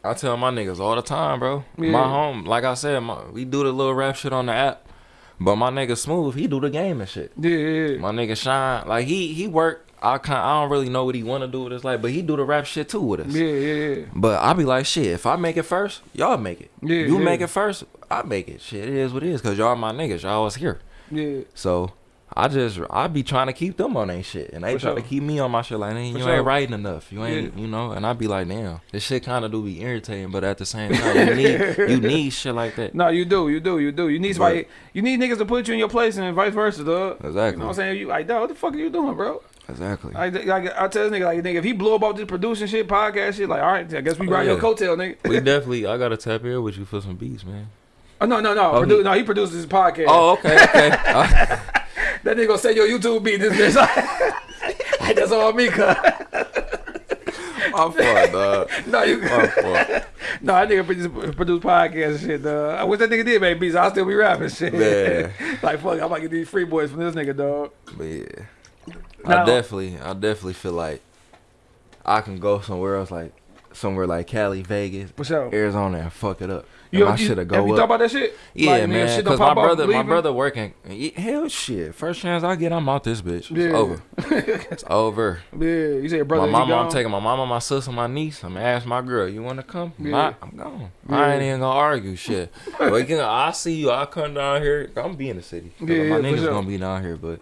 I tell my niggas all the time, bro. Yeah. My home, like I said, my, we do the little rap shit on the app, but my nigga Smooth, he do the game and shit. Yeah, yeah, My nigga Shine, like he he work. I kind I don't really know what he want to do with his life, but he do the rap shit too with us. yeah, yeah, yeah. But I be like, shit, if I make it first, y'all make it. Yeah, you yeah. make it first, I make it. Shit, it is what it is, cause y'all my niggas, y'all was here. Yeah. So I just I be trying to keep them on their shit, and they For try sure. to keep me on my shit. Like, "Man, you sure. ain't writing enough. You ain't, you know. And I be like, damn, this shit kind of do be irritating, but at the same time, you need you need shit like that. No, you do, you do, you do. You need somebody, you need niggas to put you in your place and vice versa, dog. You Exactly. know what I'm saying? You like, dog, what the fuck are you doing, bro? Exactly. I, like, I tell this nigga, like, nigga, if he blew up off this producing shit, podcast shit, like, all right, I guess we Oh, ride your yeah. coattail, nigga. we definitely. I gotta tap here with you for some beats, man. Oh, no, no, no, Oh, produ- he- no, he produces his podcast. Oh, okay, okay. I- uh. That nigga gonna say your YouTube beat this bitch. That's all me, cuz. I'm fault, dog. No, you. My fault. No, that nigga produce, produce podcast and shit, dog. I wish that nigga did make beats. I'll still be rapping shit. Man. like, fuck, I might get these free boys from this nigga, dog. But yeah, Now- I definitely, I definitely feel like I can go somewhere else, like somewhere like Cali, Vegas. Arizona, and fuck it up. You, and you, shit have go you up. thought about that shit? Yeah, Like, man. Cause my brother, my brother working. Hell, shit. First chance I get, I'm out this bitch. It's Yeah. over. It's over. Yeah, you say your brother. my mama, I'm taking my mama, my sister, my niece. I'm gonna ask my girl, you wanna come? Yeah. I'm gone. Yeah. I ain't even gonna argue shit. but you can, I see you. I come down here. I'm gonna be in the city. Yeah, my niggas sure. gonna be down here, but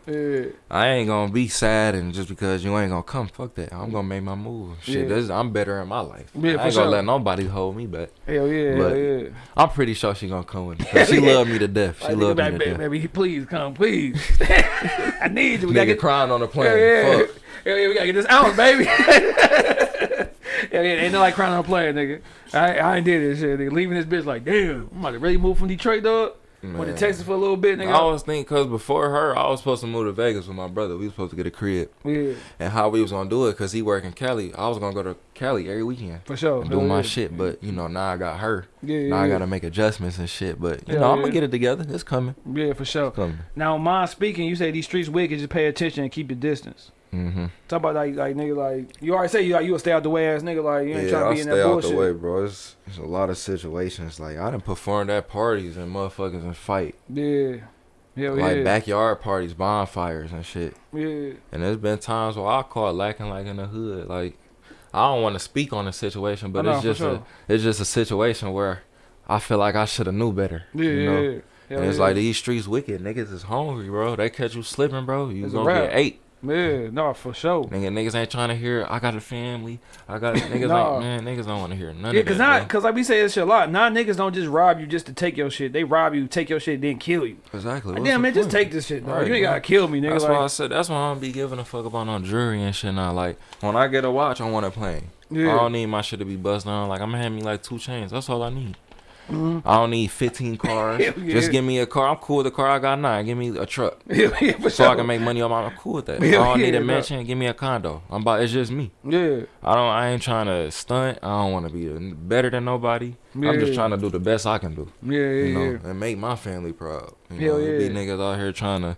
I ain't gonna be sad and just because you ain't gonna come. Fuck that. I'm gonna make my move. Shit, this, I'm better in my life. Yeah, I for ain't sure. gonna let nobody hold me back. hell yeah, But- hell yeah. I'm pretty sure she gonna come with me. She love me to death. She Like, love me to baby, death. baby, please come, please. I need you. We gotta Nigga get crying on the plane. Yeah, yeah. Fuck. Hell yeah, we gotta get this out, baby. yeah, yeah, ain't no like crying on a player, nigga. I, I ain't did this shit, nigga. Leaving this bitch like, damn, I'm about to really move from Detroit, dog. Went to Man. Texas for a little bit, nigga. I always think because before her, I was supposed to move to Vegas with my brother. We was supposed to get a crib, yeah, and how we was gonna do it because he work in Cali. I was gonna go to Cali every weekend for sure. do Hell my yeah. shit. But you know now I got her. Yeah, yeah, Now I gotta make adjustments and shit. But you Yeah, know I'm yeah. gonna get it together. It's coming. Yeah, for sure. Coming. Now, mine speaking, you say these streets wicked, just pay attention and keep your distance. Mm-hmm. Talk about like, like nigga, like you already say you like you a stay out the way ass nigga, like you ain't Yeah, trying to be in stay that out the way, bro. It's, it's a lot of situations. Like I done performed at parties and motherfuckers and fight, Yeah, hell like yeah, backyard parties, bonfires and shit. yeah, And there's been times where I caught lacking like in the hood. Like I don't want to speak on the situation, but know, it's just sure. a it's just a situation where I feel like I should have knew better. yeah, you know? yeah. And it's yeah. like these streets wicked. Niggas is hungry, bro. They catch you slipping, bro. You It's gonna get ate. Yeah, no, for sure. Nigga, niggas ain't trying to hear. I got a family. I got niggas. Nah. man, niggas don't want to hear none Yeah, of cause that. not, cause like we say this shit a lot. Now niggas don't just rob you just to take your shit. They rob you, take your shit, then kill you. Exactly. Like, damn man, just take this shit, bro. Right, you ain't gotta kill me, nigga. That's why I said. That's why I don't be giving a fuck about no jewelry and shit now. Like when I get a watch, I want it plain. I don't need my shit to be buzzed down. Like I'm gonna have me like two chains. That's all I need. Mhm. I don't need 15 cars. Yeah. Just give me a car. I'm cool with the car I got now. Give me a truck yeah, yeah, so sure. I can make money on my. I'm cool with that. I don't need a mansion. Give me a condo. I'm about. It's just me. Yeah, I don't. I ain't trying to stunt. I don't want to be better than nobody. I'm just trying to do the best I can do. yeah, yeah, You know, yeah. and make my family proud. You Hell know, Be niggas out here trying to.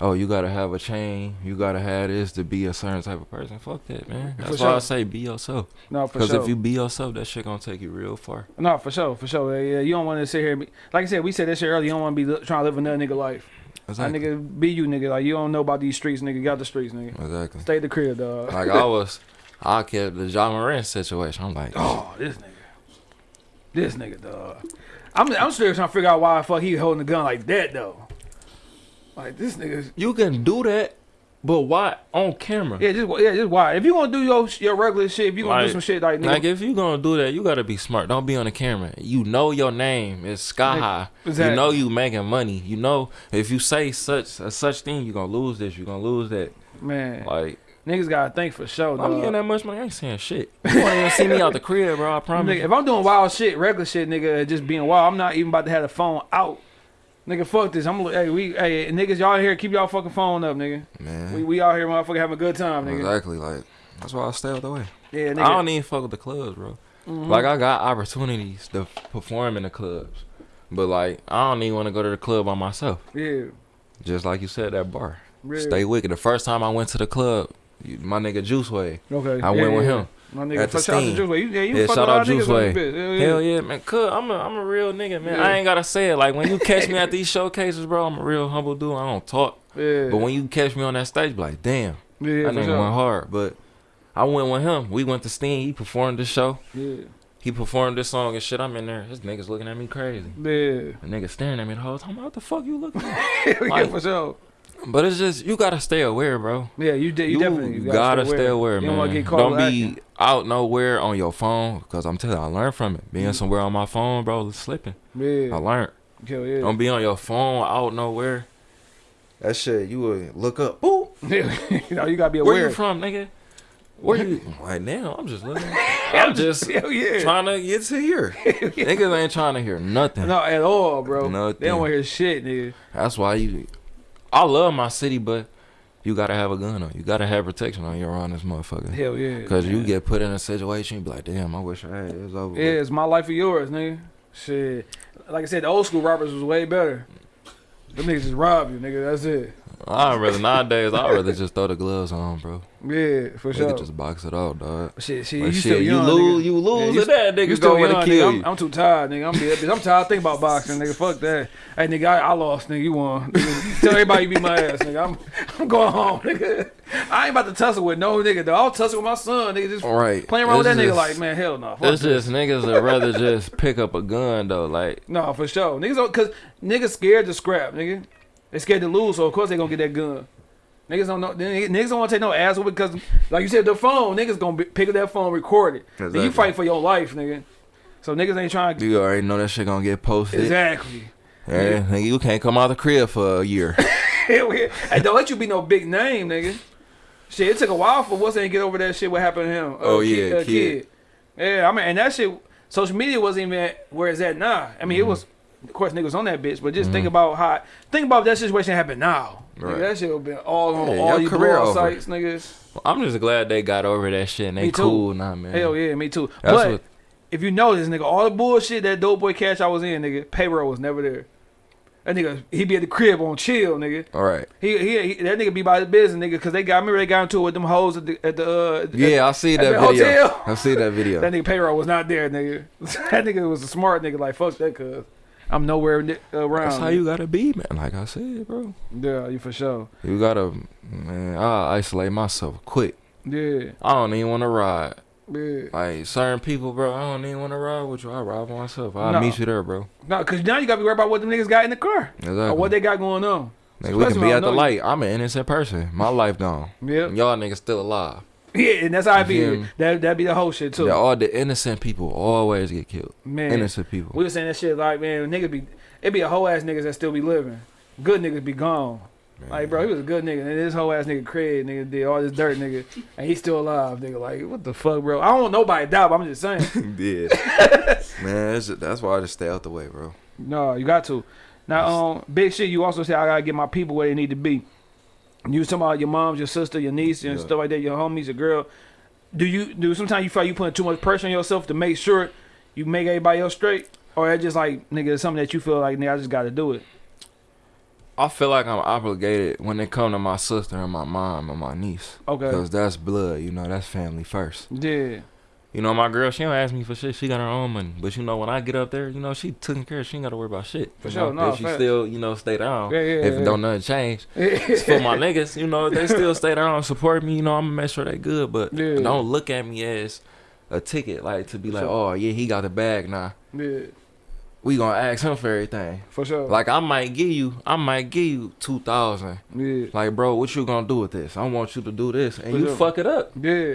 Oh, you gotta have a chain. You gotta have this to be a certain type of person. Fuck that, man. That's For why I say be yourself. No, for sure. Because sure. if you be yourself, that shit gonna take you real far. no, for sure, for sure. Yeah. You don't want to sit here. And be, like I said, we said this shit earlier. You don't want to be trying to live another nigga life. Exactly. That nigga be you, nigga. Like you don't know about these streets, nigga. Get out the streets, nigga. Exactly. Stay the crib, dog. Like I was, I kept the Ja Morant situation. I'm like, Oh, this nigga. This nigga, dog. I'm I'm still trying to figure out why the fuck he holding the gun like that though. Like this nigga. you can do that, but why on camera? Yeah, just yeah, just why. If you gonna do your your regular shit, if you gonna do some shit like nigga, Like if you gonna do that, you gotta be smart. Don't be on the camera. You know your name is sky high. exactly. You know you making money. You know if you say such a such thing, you gonna lose this. You gonna lose that. man, Like niggas gotta think for sure, I'm getting that much money. I ain't saying shit. You won't even see me out the crib, bro. I promise. Nigga, if I'm doing wild shit, regular shit, nigga, just being wild, I'm not even about to have the phone out. Nigga, fuck this. I'm hey, we hey niggas, y'all here, keep y'all fucking phone up, nigga. Man, We we out here, motherfucker, having a good time, nigga. exactly. Like that's why I stay out the way. Yeah, nigga. I don't even fuck with the clubs, bro. Mhm. Like I got opportunities to perform in the clubs, but like I don't even want to go to the club by myself. yeah, Just like you said, that bar. Yeah. Stay wicked. The first time I went to the club, my nigga Juice Way. Okay. I yeah, went with yeah. him. My nigga, at the shout out to Steam. Juice Way. Yeah, you Yeah, fuck shout with a lot out of niggas Juice Way. this. Hell yeah. Hell yeah, man. Cuz I'm a I'm a real nigga, man. I ain't gotta say it. Like when you catch me at these showcases, bro, I'm a real humble dude. I don't talk. Yeah. But when you catch me on that stage, be like, damn, yeah, that for nigga sure. went hard. But I went with him. We went to Steen. He performed the show. Yeah. He performed this song and shit. I'm in there. This nigga's looking at me crazy. Yeah. The nigga staring at me the whole time. What the fuck you looking at? yeah, Like- for sure. But it's just you gotta stay aware, bro. Yeah, you did. You, You, definitely you gotta, stay aware, You man. don't get caught don't be acting. out nowhere on your phone, cause I'm telling you, I learned from it. Being mm-hmm. somewhere on my phone, bro, it's slipping. Yeah, I learned. Hell yeah. Don't be on your phone out nowhere. That shit, you would look up. Boop. you know, you gotta be aware. Where aware. you from, nigga? Where you? Right now, I'm just looking. I'm just yeah. trying to get to here. Niggas ain't trying to hear nothing. No, at all, bro. They don't want to hear shit, nigga. That's why you. I love my city, but you gotta have a gun on. You gotta have protection on you around this motherfucker. Hell yeah. Cause you get put in a situation, you be like, damn, I wish I had it. It's over. Yeah, with." it's my life or yours, nigga. Shit. Like I said, the old school robbers was way better. Them niggas just rob you, nigga. That's it. I'd rather nowadays. I'd rather just throw the gloves on, bro. Yeah, for sure. just box it out, dog. shit, shit, But you shit, still you lose, nigga. you lose, Yeah, you that You nigga still go young, to nigga. I'm. I'm too tired, nigga. I'm dead. I'm tired thinking about boxing, nigga. Fuck that. Hey, nigga, I, I lost, nigga. You won. Nigga, tell everybody you beat my ass, nigga. I'm, I'm going home, nigga. I ain't about to tussle with no nigga, though. I'll tussle with my son, nigga. Just Right. playing around with It's that nigga, like, man, hell no. Fuck It's that. just niggas that rather just pick up a gun though. Like No, for sure. Niggas don't, cause niggas scared to scrap, nigga. They scared to lose, so of course they gonna get that gun. Niggas don't know. niggas don't want to take no ass with because, like you said, the phone. Niggas gonna be, pick up that phone, record it. Then you fight for your life, nigga. So niggas ain't trying to. you already know that shit gonna get posted. Exactly. Yeah, nigga, you can't come out the crib for a year. Yeah. And don't let you be no big name, nigga. Shit, it took a while for what's ain't get over that shit. What happened to him? Uh, Oh, yeah, Kid. Yeah, I mean, and that shit. Social media wasn't even at where it's at now. I mean, it Mm-hmm. was. Of course, niggas on that bitch, but just think about how. Think about that situation happened now. Nigga, that shit would been all on Yeah, all your you career sites, niggas. I'm just glad they got over that shit and they cool now, man. Hell yeah, me too. That's but what. if you notice, nigga, all the bullshit that Doughboy Cash I was in, nigga, payroll was never there. That nigga, he be at the crib on chill, nigga. All right. He, he, he that nigga be by the business, nigga, cause they got me. They got into it with them hoes at the at the uh, at- Yeah, I see that video. hotel. I see that video. That nigga payroll was not there, nigga. that nigga was a smart nigga. Like fuck that, cuz I'm nowhere ni- around. That's how you gotta be, man. Like I said, bro. Yeah, you for sure. You gotta, man. I isolate myself quick. Yeah, I don't even want to ride. yeah. Like certain people, bro. I don't even want to ride with you. I ride by myself. I'll No. meet you there, bro. No, cause now you gotta be worried about what them niggas got in the car Exactly. or what they got going on. Nigga, we can be at the know you. light. I'm an innocent person. My life gone. Yeah, y'all niggas still alive. yeah, and that's how I be. That that be the whole shit too. Yeah, all the innocent people always get killed. Man, Innocent people. we was saying that shit like man, niggas be it be a whole ass niggas that still be living. Good niggas be gone. Like bro, he was a good nigga, and this whole ass nigga Craig nigga did all this dirt nigga, and he's still alive. Nigga, like what the fuck, bro? I don't want nobody to die, but I'm just saying. yeah. Man, it's, that's why I just stay out the way, bro. no, you got to. Now, um, big shit. You also say I gotta get my people where they need to be. You was talking about your moms, your sister, your niece, and Yeah. stuff like that. Your homies, your girl. Do you do sometimes you feel like you putting too much pressure on yourself to make sure you make everybody else straight, or it's just like nigga, it's something that you feel like nigga, I just got to do it. I feel like I'm obligated when it come to my sister and my mom and my niece. Okay. Because that's blood, you know, that's family first. Yeah. You know, my girl, she don't ask me for shit. She got her own money. But you know, when I get up there, you know, she taking care. Of. She ain't got to worry about shit. For sure, no, If she still, you know, stay down. Yeah, yeah, if yeah. don't nothing change. It's for my niggas, you know, they still stay down support me. You know, I'm gonna make sure they good. But Yeah. don't look at me as a ticket, like to be like, Sure. oh yeah, he got the bag now. Yeah, We gonna ask him for everything. for sure. Like I might give you, I might give you two thousand. yeah, Like, bro, what you gonna do with this? I want you to do this, and For you sure. fuck it up. yeah.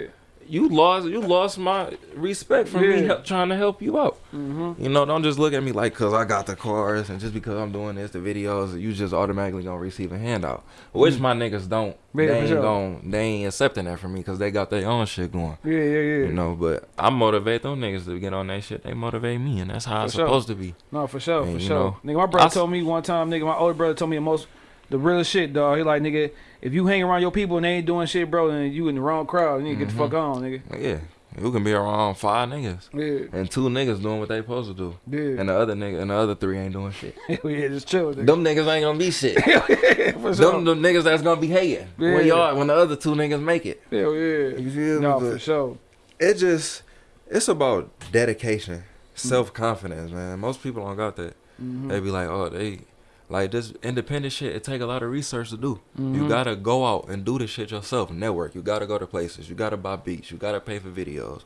You lost, you lost my respect for me help, trying to help you out. Mm-hmm. You know, don't just look at me like, cause I got the cars, and just because I'm doing this, the videos, you just automatically gonna receive a handout. Which my niggas don't. Mm. Yeah, they ain't sure. gon' they ain't accepting that from me, cause they got their own shit going. Yeah, yeah, yeah. You know, but I motivate them niggas to get on that shit. They motivate me, and that's how For it's sure. supposed to be. No, for sure, And, for sure. know, nigga, my brother I s- told me one time, nigga, my older brother told me the most, the realest shit, dog. He like, nigga, if you hang around your people and they ain't doing shit, bro, then you in the wrong crowd. You need to get the fuck on, nigga. Yeah, You can be around five niggas Yeah, and two niggas doing what they supposed to do, yeah. and the other nigga and the other three ain't doing shit. Hell yeah, just chill. Nigga. Them niggas ain't gonna be shit. For sure. Them the niggas that's gonna be hating Yeah. when y'all when the other two niggas make it. Hell yeah. You feel No, me? for sure. it just it's about dedication, self confidence, man. Most people don't got that. Mhm. They be like, oh, they like this independent shit. It take a lot of research to do. You Mhm. gotta go out and do this shit yourself. Network. You gotta go to places. You gotta buy beats. You gotta pay for videos,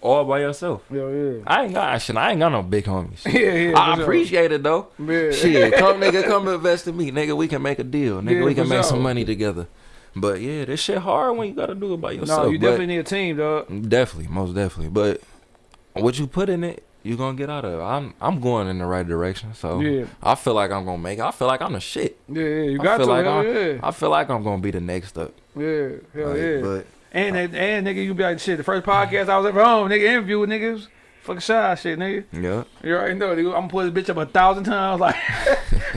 all by yourself. Hell yeah. I ain't got shit. I ain't got no big homies. Yeah, yeah. I for sure. appreciate it though. Yeah. Shit, come nigga, come invest in me, nigga. We can make a deal, nigga. Yeah, we can make sure. some money together. But yeah, this shit hard when you gotta do it by yourself. No, you definitely need a team, dog. Definitely, most definitely. But what you put in it, you gonna get out of it. I'm I'm going in the right direction. So Yeah. I feel like I'm gonna make it. I feel like I'm the shit. Yeah, yeah. You I got to. like hell I'm- yeah. I feel like I'm gonna be the next up. Yeah. Hell Like, yeah. But And and, and nigga, you be like shit. The first podcast I was ever on, nigga, interview with niggas, fucking shy shit, nigga. yeah, You already know, nigga. I'm gonna put this bitch up a thousand times, like,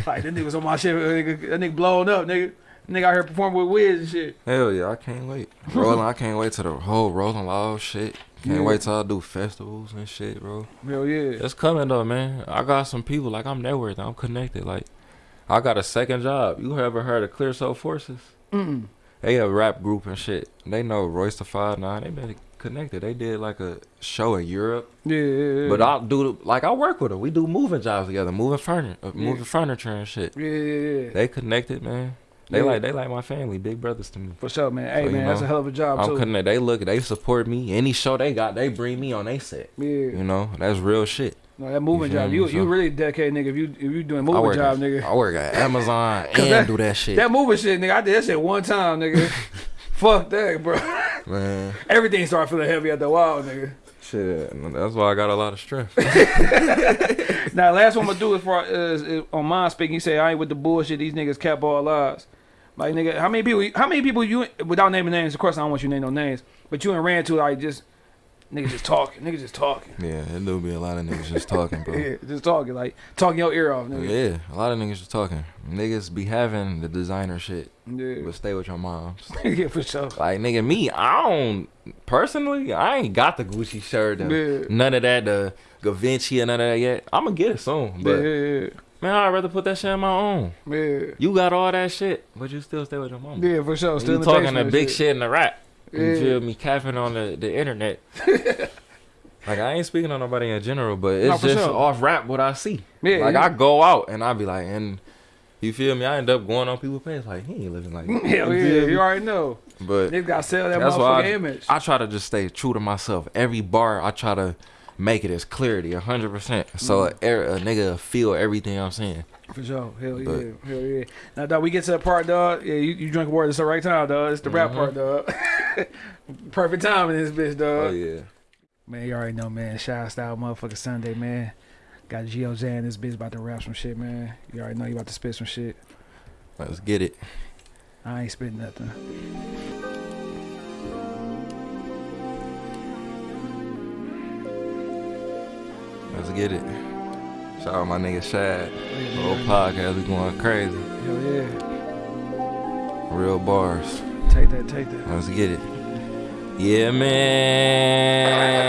like that nigga was on my shit, uh, nigga. That nigga blowing up, nigga. Nigga out here performing with Wiz and shit. hell yeah, I can't wait. Rolling, I can't wait to the whole Rolling Loud shit. Can't Yeah. wait till I do festivals and shit, bro. Hell yeah. It's coming though, man. I got some people like I'm networking. I'm connected. Like I got a second job. You ever heard of Clear Soul Forces? Mm. They a rap group and shit. They know Royce the Five Nine. They been connected. They did like a show in Europe. Yeah, yeah, yeah. But I'll do like I work with them. We do moving jobs together, moving furniture, uh, moving furniture and shit. yeah, yeah, yeah. They connected, man. They Yeah. like they like my family, big brothers to me. For sure, man. Hey, So, man, that's a hell of a job I'm too. connected. They look, they support me. Any show they got, they bring me on they set. yeah. You know, that's real shit. No, that moving You job, you So- you really dedicated, nigga. If you if you doing moving job, at, nigga. I work at Amazon and that- do that shit. That moving shit, nigga. I did that shit one time, nigga. Fuck that, bro. man, Everything started feeling heavy after a while, nigga. shit. That's why I got a lot of strength. Now, last one I'm gonna do is for is, is on my speaking. He say I ain't with the bullshit. These niggas cap all lies. Like nigga, how many people? How many people you without naming names? Of course, I don't want you to name no names. But you and ran to like just niggas just talking. Niggas just talking. yeah, do be a lot of niggas just talking, bro. Yeah, just talking like talking your ear off, nigga. Yeah, a lot of niggas just talking. Niggas be having the designer shit, Yeah, but stay with your moms. yeah, for sure. Like nigga, me, I don't personally, I ain't got the Gucci shirt and Yeah. none of that, the Gavinci and none of that yet. I'm gonna get it soon, Yeah, but yeah, man, I'd rather put that shit on my own. yeah, You got all that shit, but you still stay with your mom. yeah, for sure. Still you talking the big shit in the rap. Yeah. You feel me? Capping on the, the internet. like I ain't speaking on nobody in general, but it's No, just sure. off rap what I see. Yeah, like yeah. I go out and I be like, and you feel me? I end up going on people's page like he ain't living like that. Hell You yeah, me? you already know. But Niggas gotta sell that motherfucking I- image. I try to just stay true to myself. Every bar I try to make it as clarity, hundred percent. So Mm. a, a nigga feel everything I'm saying. For sure. Hell yeah. Hell yeah. Now, dog, we get to the part, dog. Yeah, you, you drink water. It's the right time, dog. It's the rap Mhm. part, dog. Perfect time in this bitch, dog. Oh yeah. Man, you already know, man. Shout style motherfucker Sunday, man. Got Gio Zan this bitch about to rap some shit, man. You already know you about to spit some shit. Let's get it. I ain't spitting nothing. Let's get it. Shout out my nigga Shad. Yeah, man. podcast we going crazy. Hell yeah. Real bars. Take that, take that. Let's get it. Yeah, man.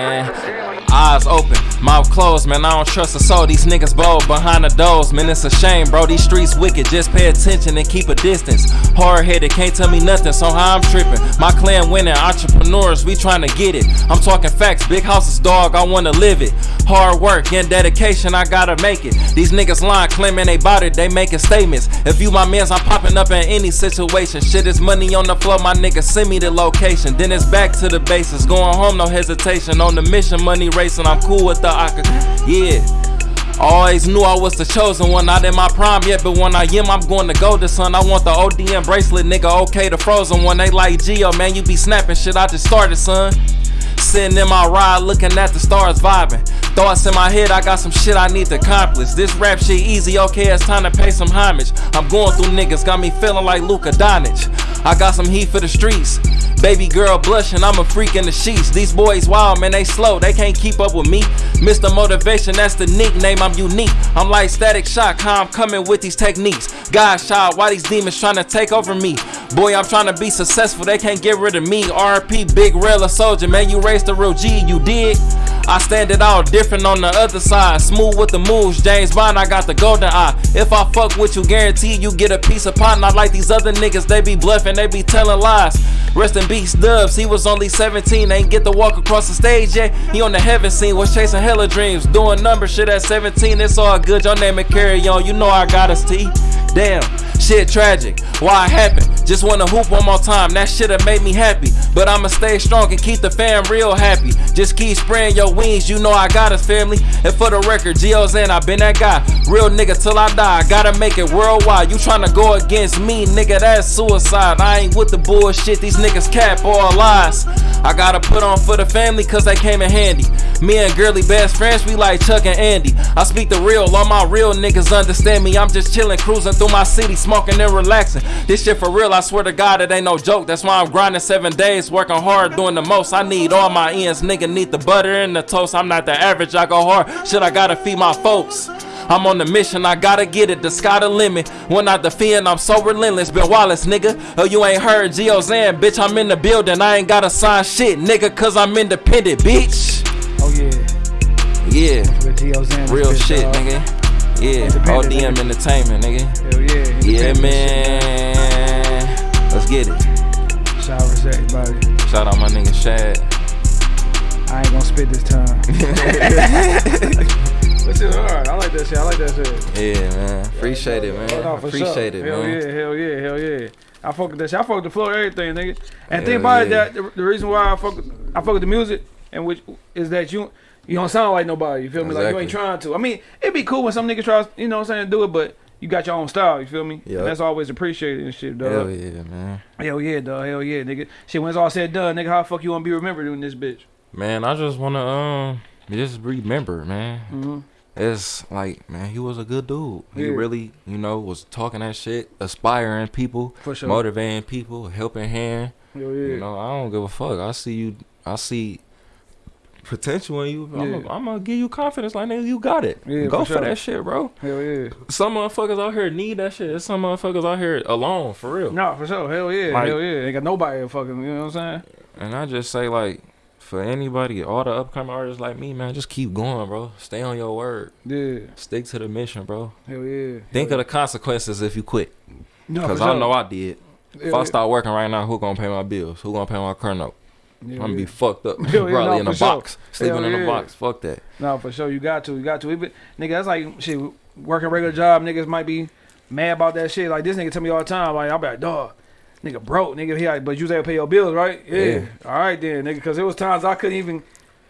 Eyes open, mouth closed, man. I don't trust a soul. These niggas bold behind the doors, man. It's a shame, bro. These streets wicked. Just pay attention and keep a distance. Hard headed, can't tell me nothing. So how I'm tripping. My clan winning, entrepreneurs, we trying to get it. I'm talking facts, big houses, dog. I wanna live it. Hard work and dedication, I gotta make it. These niggas lying, claiming they bout it, they making statements. If you my mans, I'm popping up in any situation. Shit is money on the floor, my nigga, send me the location. Then it's back to the basis. Going home, no hesitation. On the mission, money racing, I'm cool with the Aka. Yeah. Always knew I was the chosen one, not in my prime yet, but when I am, I'm going to go to son. I want the ODM bracelet, nigga, okay, the frozen one. They like Geo, man, you be snapping shit, I just started, son. Sitting in my ride, looking at the stars vibing. Thoughts in my head, I got some shit I need to accomplish. This rap shit easy, okay, it's time to pay some homage. I'm going through niggas, got me feeling like Luka Doncic. I got some heat for the streets. Baby girl blushing, I'm a freak in the sheets. These boys wild, man, they slow, they can't keep up with me. Mr. Motivation, that's the nickname, I'm unique. I'm like static shock, how I'm coming with these techniques. God shot, why these demons trying to take over me? Boy, I'm trying to be successful, they can't get rid of me. RP, big rail soldier, man, you raised the real G, you did. I stand it all different on the other side. Smooth with the moves, James Bond, I got the golden eye. If I fuck with you, guarantee you get a piece of pie. Not like these other niggas, they be bluffing, they be telling lies. Rest in peace, Dubs, he was only 17, ain't get to walk across the stage yet. He on the heaven scene, was chasing hella dreams, doing number shit at 17. It's all good, your name and carry on, you know I got us T. Damn, shit tragic. Why it happened? Just wanna hoop one more time. That shit've made me happy. But I'ma stay strong and keep the fam real happy. Just keep spraying your wings, you know I got us, family. And for the record, Gio Zan, I been that guy. Real nigga till I die. I Gotta make it worldwide. You tryna go against me, nigga, that's suicide. I ain't with the bullshit, these niggas cap all lies. I gotta put on for the family cause they came in handy. Me and girly best friends, we like Chuck and Andy. I speak the real, all my real niggas understand me. I'm just chillin', cruising through my city, smoking and relaxing. This shit for real, I swear to God, it ain't no joke. That's why I'm grinding seven days, working hard, doing the most. I need all my ends, nigga need the butter and the toast. I'm not the average, I go hard. Shit, I gotta feed my folks. I'm on the mission, I gotta get it, the sky the limit. When I defend, I'm so relentless. Bill Wallace, nigga. Oh, you ain't heard Gio Zan, bitch. I'm in the building, I ain't gotta sign shit, nigga, cause I'm independent, bitch. Oh yeah, Yeah, with real shit, nigga. Yeah, ODM nigga. Entertainment, nigga. Hell yeah. Yeah, man. Let's get it. Shout out to everybody. Shout out my nigga Shad. I ain't gonna spit this time. that shit hard. I like that shit. I like that shit. Yeah, man. Appreciate it, man. No, Appreciate sure. it, hell man. yeah, hell yeah, hell yeah. I fuck with that shit. I fuck with the flow, everything, nigga. And Hell think about yeah. it, that the, the reason why I fuck, with, I fuck with the music, and which is that you you don't sound like nobody. You feel me? Like you ain't trying to. I mean, it'd be cool when some niggas try, you know, what I'm saying, to do it, but you got your own style. You feel me? Yeah. That's always appreciated and shit, dog. Hell yeah, man. Hell yeah, dog. Hell yeah, nigga. Shit, when it's all said and done, nigga, how the fuck you wanna be remembered in this bitch? Man, I just wanna um just remember, man. Mm-hmm. It's like, man, he was a good dude. He Yeah. really, you know, was talking that shit, aspiring people, For sure. motivating people, helping hand. Hell yeah. You know, I don't give a fuck. I see you. I see potential in you. I'm gonna give you confidence. Like, nigga, you got it. Yeah, Go for for, that shit, bro. Hell yeah. Some motherfuckers out here need that shit. There's some motherfuckers out here alone, for real. No, for sure. Hell yeah. Like- Hell yeah. Ain't got nobody fucking, you know what I'm saying? And I just say like, for anybody, all the upcoming artists like me, man, just keep going, bro. Stay on your word. Yeah. Stick to the mission, bro. Hell yeah. Think of the consequences if you quit. No, Cause I sure. know I did. If I yeah. start working right now, who gonna pay my bills? Who gonna pay my car note? Hell I'm gonna yeah. be fucked up. Yeah, Probably no, in a sure. box, sleeping in yeah. a box. Fuck that. No, for sure. You got to. You got to. Even, nigga, that's like shit. Working regular job, niggas might be mad about that shit. Like this nigga tell me all the time. Like I'm like, dog, nigga broke, nigga. He like, but you was able to pay your bills, right? Yeah. Yeah. All right then, nigga. Because there was times I couldn't even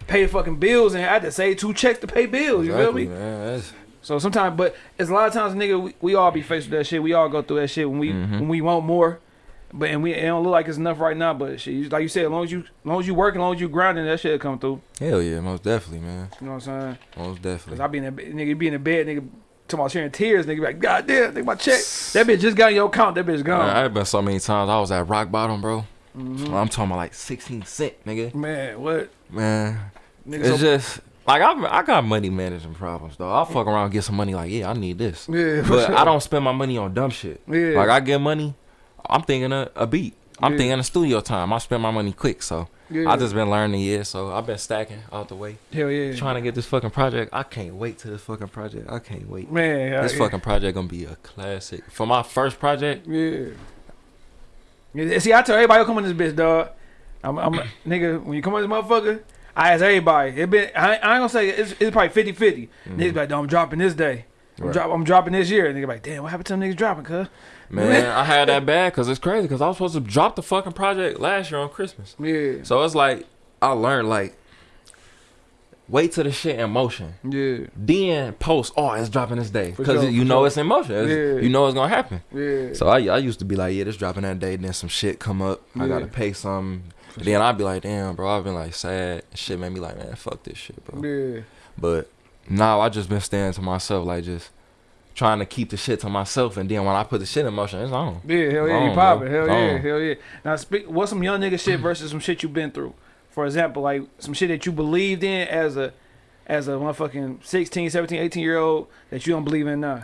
pay fucking bills, and I had to save two checks to pay bills. You Exactly, feel me? man. So sometimes, but it's a lot of times, nigga, we, we all be faced with that shit. We all go through that shit when we Mhm. when we want more. But and we it don't look like it's enough right now. But shit, like you said, as long as you as long as you work, as long as you grinding, that shit come through. Hell yeah, most definitely, man. You know what I'm saying? Most definitely. Cause. I be in the nigga be in the bed, nigga. Talking about sharing tears, nigga. Be like, God damn, nigga, my check. That bitch just got in your account. That bitch Man, gone. I've been so many times. I was at rock bottom, bro. Mhm. I'm talking about like 16 cent, nigga. Man, what? Man, Nigga, it's so, just like I I got money management problems though. I'll fuck around and get some money. Like yeah, I need this, yeah, but sure. I don't spend my money on dumb shit. Yeah, Like I get money, I'm thinking a, a beat. I'm Yeah. thinking a studio time. I spend my money quick, so yeah. I just been learning yeah. So I've been stacking out the way, hell yeah, trying to get this fucking project. I can't wait to this fucking project. I can't wait. man. This yeah. fucking project gonna be a classic. For my first project, Yeah. See, I tell everybody come on this bitch, dog. I'm, I'm nigga. When you come on this motherfucker, I ask everybody. It been. I, ain't- I ain't gonna say it's, it's probably 50 50 Niggas mm-hmm. be like, "No, I'm dropping this day. I'm, Right. drop, I'm dropping this year." And nigga be like, "Damn, what happened to them niggas dropping, cuz?" Man, I had that bad because it's crazy. Because I was supposed to drop the fucking project last year on Christmas. Yeah. So it's like I learned like wait till the shit in motion. Yeah. Then post, oh, it's dropping this day because sure, you know sure. it's in motion. It's- Yeah. You know it's gonna happen. Yeah. So I I used to be like, yeah, this dropping that day. Then some shit come up. I gotta pay some. then I'd be like, damn, bro, I've been like sad. Shit made me like, man, fuck this shit, bro. Yeah. But now I just been staying to myself, like just trying to keep the shit to myself. And then when I put the shit in motion, it's on. Yeah, hell yeah, you popping. Hell yeah, Wrong. hell yeah. Now, speak. What's some young nigga shit versus some shit you been through? For example, like some shit that you believed in as a, as a motherfucking 16, 17, 18 year old that you don't believe in now.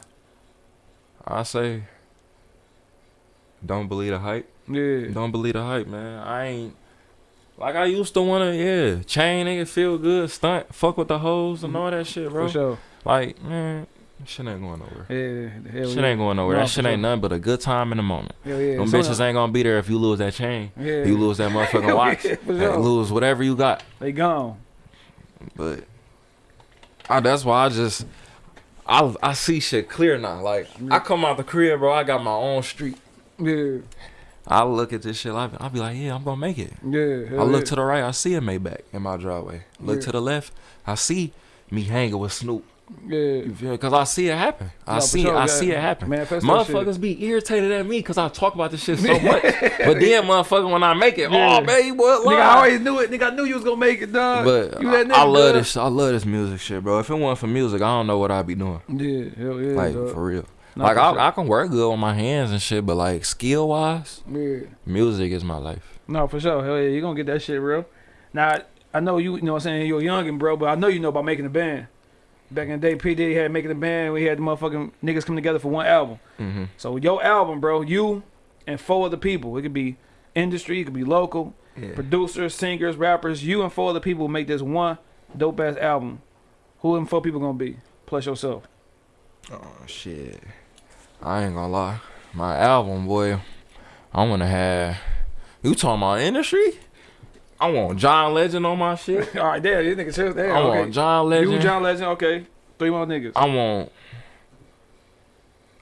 I say, don't believe the hype. Yeah. Don't believe the hype, man. I ain't like I used to wanna, yeah, chain nigga, feel good, stunt, fuck with the hoes and mm-hmm. all that shit, bro. For sure. Like, man, shit ain't going nowhere. Yeah. Hell Shit yeah. ain't going nowhere. Nah, that shit sure. ain't nothing but a good time in the moment. Hell yeah. Them So- bitches ain't gonna be there if you lose that chain. Yeah. You lose that motherfucking watch. yeah, sure. Lose whatever you got. They gone. But I, that's why I just I I see shit clear now. Like I come out the crib, bro. I got my own street. Yeah. I look at this shit. I I be like, yeah, I'm gonna make it. Yeah. I look yeah. to the right, I see a Maybach in my driveway. Look Yeah. to the left, I see me hanging with Snoop. Yeah. You feel me? Cause I see it happen. I No, see sure, it. I yeah. see it happen. Motherfuckers be irritated at me cause I talk about this shit so much. but then, motherfucker, when I make it, oh, Yeah. oh baby, what? Nigga. I always knew it. Nigga, I knew you was gonna make it, dog. But you I, I love dog. this. I love this music shit, bro. If it wasn't for music, I don't know what I'd be doing. Yeah, hell yeah. Like dog. for real. Nah, like for I, sure. I can work good with my hands and shit, but like skill wise, Yeah. music is my life. No, for sure. Hell yeah, you gonna get that shit real. Now, I know you, you know what I'm saying, you're youngin', bro, but I know you know about making a band. Back in the day, P. Diddy had making a band. We had the motherfucking niggas come together for one album. Mm-hmm. So your album, bro, you and four other people. It could be industry, it could be local, Yeah. producers, singers, rappers. You and four other people make this one dope ass album. Who them four people gonna be? Plus yourself. Oh shit. I ain't gonna lie. My album, boy, I wanna have you talking about industry? I want John Legend on my shit. All right, there, this nigga serious. There, I okay. want John Legend. You, John Legend, okay. Three more niggas. I want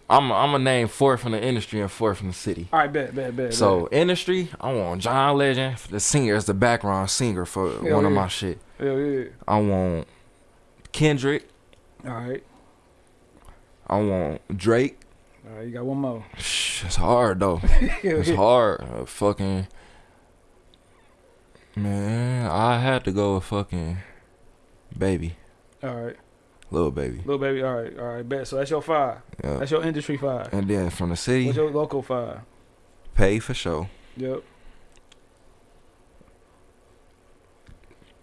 I'm I'm gonna name four from the industry and four from the city. All right, bet, bet, bet. So industry, I want John Legend, the singer as the background singer for Hell one of my shit. hell yeah. I want Kendrick. All right, I want Drake. all right. You got one more. Shh, It's hard though. It's yeah. hard. Uh, fucking man, I had to go with fucking baby, All right, Lil Baby. Lil Baby. All right, all right. Bet. So that's your five. Yeah. That's your industry five. And then from the city, What's your local five? pay for show. Yep.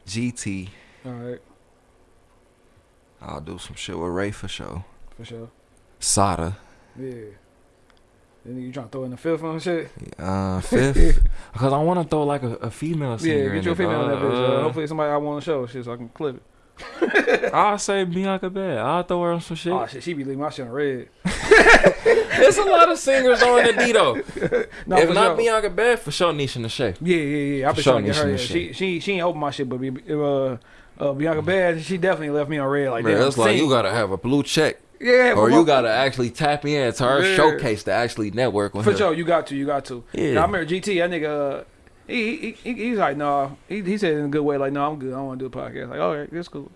GT. All right, I'll do some shit with Ray for show. for sure. Sada. Yeah. Then you trying to throw in the fifth on and shit? Uh, fifth. Because I want to throw like a, a female singer. Yeah, get your female on that bitch. Uh, hopefully somebody I want to show shit so I can clip it. I'll say Bianca Bad. I'll throw her on some shit. Oh shit, she be leaving my shit on red. There's a lot of singers on the D though. No, if not sure. Bianca Bad, for sure Nisha and Shay. Yeah, yeah, yeah. I've been trying to sure get her. Nisha She, she, she ain't open my shit, but uh, uh, Bianca Bad, she definitely left me on red like Man, that. it's like you gotta have a blue check. Yeah, Or you gotta actually tap me in to her Yeah. showcase to actually network with For her. sure, you got to, you got to. Yeah. And I remember GT, that nigga, uh, he, he, he he's like, no, he, he said in a good way, like, no, I'm good, I don't want to do a podcast. Like, all right, that's cool.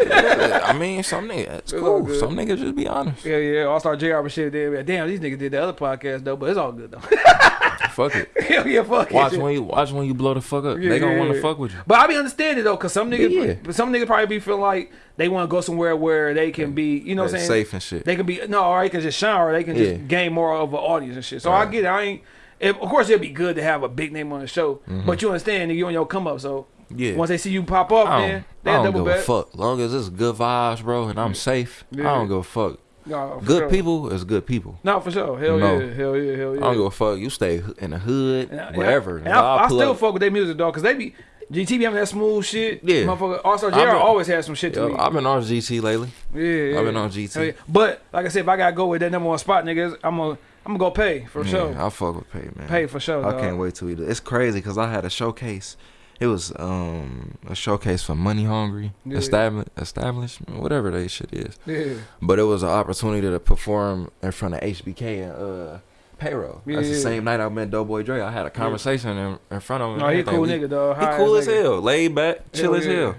I mean, some niggas, it's It's cool. Some niggas just be honest. Yeah, yeah, All Star JR and shit. They be like, Damn, these niggas did the other podcast though, but it's all good though. Fuck it. Hell yeah, fuck it. Watch when you watch when you blow the fuck up. Yeah, they gonna yeah, want to yeah. fuck with you. But I be understanding though, cause some niggas, Yeah. some niggas probably be feeling like they want to go somewhere where they can be, you know, what I'm saying safe and shit. they can be no, or they can just shine, or they can Yeah. just gain more of an audience and shit. So I get it. I ain't. If, of course, it'd be good to have a big name on the show, mm-hmm. but you understand you on your come up. So. Yeah. once they see you pop up, man, they I don't double give a fuck. Long as it's good vibes, bro, and I'm safe, Yeah. I don't give a fuck. No, Good sure. people is good people. No, for sure. Hell yeah, hell yeah, hell yeah. I don't give a fuck. You stay in the hood, And I- wherever. And I, I, I'll still up. fuck with their music, dog, because they be GT be having that smooth shit. Yeah. motherfucker. Also, JR always has some shit to Yo, me. I've been on GT lately. yeah, yeah. I've been on GT. Yeah. But like I said, if I gotta go with that number one spot, niggas, I'm gonna I'm gonna go pay for Yeah, sure. I fuck with Pay, man. Pay for sure. I dog. can't wait to we do. It's crazy because I had a showcase. It was um a showcase for Money Hungry, Yeah. establish, establishment, whatever that shit is. Yeah, But it was an opportunity to perform in front of HBK and uh payroll. That's the same night I met Doughboy Dre. I had a conversation in, in front of him. no, he a cool We- nigga, dog. He cool as hell, laid back, chill Hell as yeah. hell.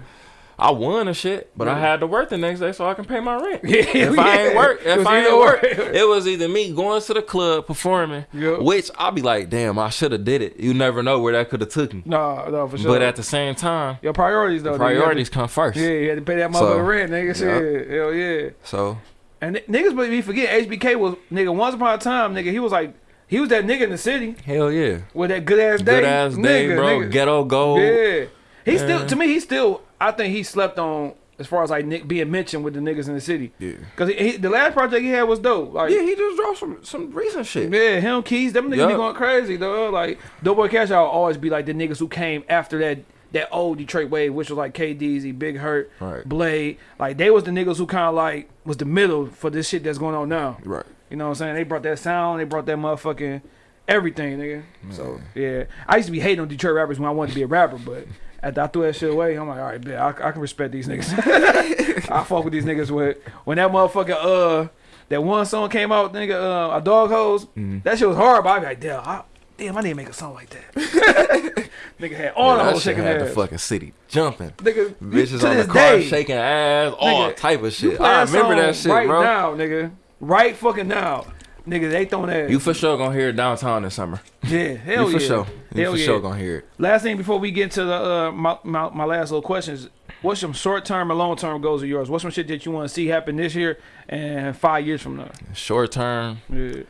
I won and shit, but I had to work the next day so I can pay my rent. Yeah, if I ain't work, It if was I ain't work, it was either me going to the club performing, Yep. which I'll be like, damn, I should have did it. You never know where that could have took me. No, no, for sure. But at the same time, your priorities though. nigga, you to- priorities come first. Yeah, you had to pay that So, motherfucker rent, nigga. Shit, hell yeah. So And n- niggas, but we forget HBK was nigga. Once upon a time, nigga, he was like he was that nigga in the city hell yeah, with that good ass day. good ass day, nigga, bro. nigga. Ghetto gold. Yeah, he still to me he still. I think he slept on as far as like Nick being mentioned with the niggas in the city. Yeah. Cause he, he, the last project he had was dope. Like Yeah, he just dropped some some recent shit. Yeah, him keys, them niggas be going crazy, though. Like Doughboy Cash Out always be like the niggas who came after that that old Detroit wave, which was like KDZ, Big Hurt, Right. Blade. Like they was the niggas who kind of like was the middle for this shit that's going on now. Right. You know what I'm saying? They brought that sound, they brought that motherfucking everything, nigga. So yeah, I used to be hating on Detroit rappers when I wanted to be a rapper, but. After I threw that shit away, I'm like, all right, bet I, I can respect these niggas. I fuck with these niggas with when that motherfucker uh that one song came out, nigga, uh, a dog hose. Mm-hmm. That shit was hard, but I be like, damn, I, damn, I need to make a song like that. nigga had all Yeah, the that whole shit shaking had ass. the fucking city jumping. Nigga, Bitches on the car day, shaking ass, all Nigga, type of shit. I remember that song shit, right bro. now, nigga. Right fucking now, nigga. They throwing that. You for sure gonna hear it downtown this summer. yeah, hell you for yeah. sure. You Hell for yeah. sure gonna hear it. Last thing before we get into the uh, my, my my last little questions. What's some short term or long term goals of yours? What's some shit that you want to see happen this year and five years from now? Short term, Yeah,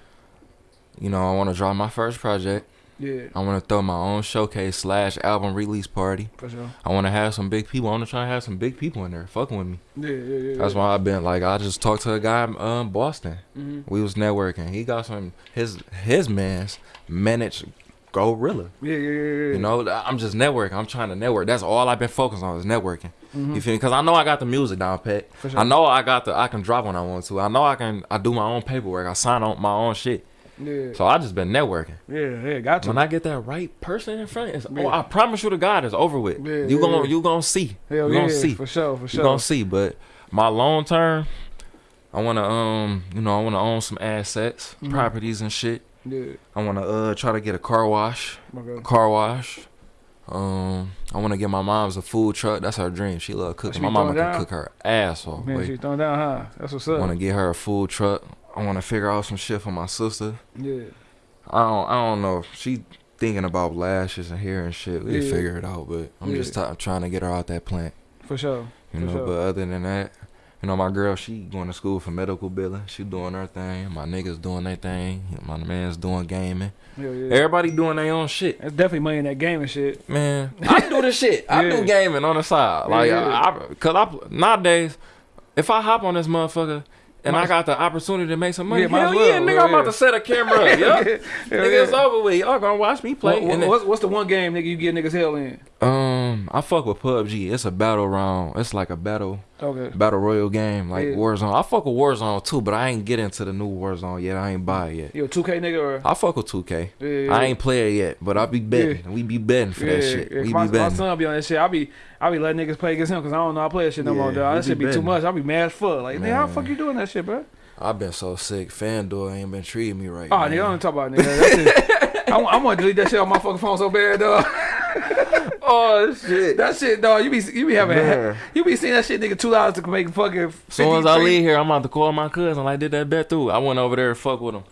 you know, I want to drop my first project. Yeah, I want to throw my own showcase slash album release party. for sure. I want to have some big people. I want to try and have some big people in there fucking with me. Yeah, yeah, yeah. That's why I've been like, I just talked to a guy, um, Boston. Mm-hmm. We was networking. He got some his his man's managed Gorilla. Yeah, yeah, yeah, yeah. You know, I'm just networking. I'm trying to network. That's all I've been focused on is networking. Mhm. You feel me? Because I know I got the music down pat. Sure. I know I got the. I can drop when I want to. I know I can. I do my own paperwork. I sign on my own shit. Yeah, So I just been networking. yeah, yeah. Got to. When I get that right person in front, it's, Yeah. oh, I promise you to God, it's over with. Yeah, you yeah, gonna you gonna see. Hell you gonna see. for sure, for sure. You gonna see. But my long term, I wanna um, you know, I wanna own some assets, Mhm. properties and shit. Yeah, I wanna uh try to get a car wash, okay. car wash. Um, I wanna get my mom's a food truck. That's her dream. She love cooking. she My mama can cook her ass off. Man, she throwing down, huh? That's what's I up. want to get her a food truck. I want to figure out some shit for my sister. Yeah, I don't. I don't know. She thinking about lashes and hair and shit. We Yeah. figure it out. But I'm Yeah. just t- trying to get her out that plant. for sure. You For know. sure. But other than that, you know, my girl, she going to school for medical billing. She doing her thing. My niggas doing their thing. My man's doing gaming. Hell yeah. Everybody doing their own shit. There's definitely money in that gaming shit. Man, I do the shit. I Yeah. do gaming on the side. Like, Yeah. I, I, cause I nowadays, if I hop on this motherfucker and Might- I got the opportunity to make some money, Yeah, hell well. yeah, nigga, Hell I'm about to set a camera up. Yeah, nigga, it's over with. Y'all gonna watch me play. What- what's, what's the one game nigga you get niggas hell in? Um, I fuck with PUBG. It's a battle round. It's like a battle Okay. battle royal game, like Yeah. Warzone. I fuck with Warzone too, but I ain't get into the new Warzone yet. I ain't buy it yet. You a 2K nigga or? I fuck with 2K. Yeah, yeah, I ain't play it yet, but I be betting. We be betting for that shit. we my, be my betting. son be on that shit. I be I be letting niggas play against him because I don't know how to play that shit no more. Dog. That shit be be too much. I be mad as fuck. Like, nigga, how the fuck you doing that shit, bro? I've been so sick. FanDuel ain't been treating me right. Oh, man. nigga, I don't talk about it, nigga. I, I want to delete that shit on my fucking phone so bad, dog. Oh shit. That shit, dog. You be you be having Man. you be seeing that shit, nigga. Two dollars to make fucking. Soon as I leave here, I'm about to call my cousin. Like did that bet through. I went over there and fuck with him.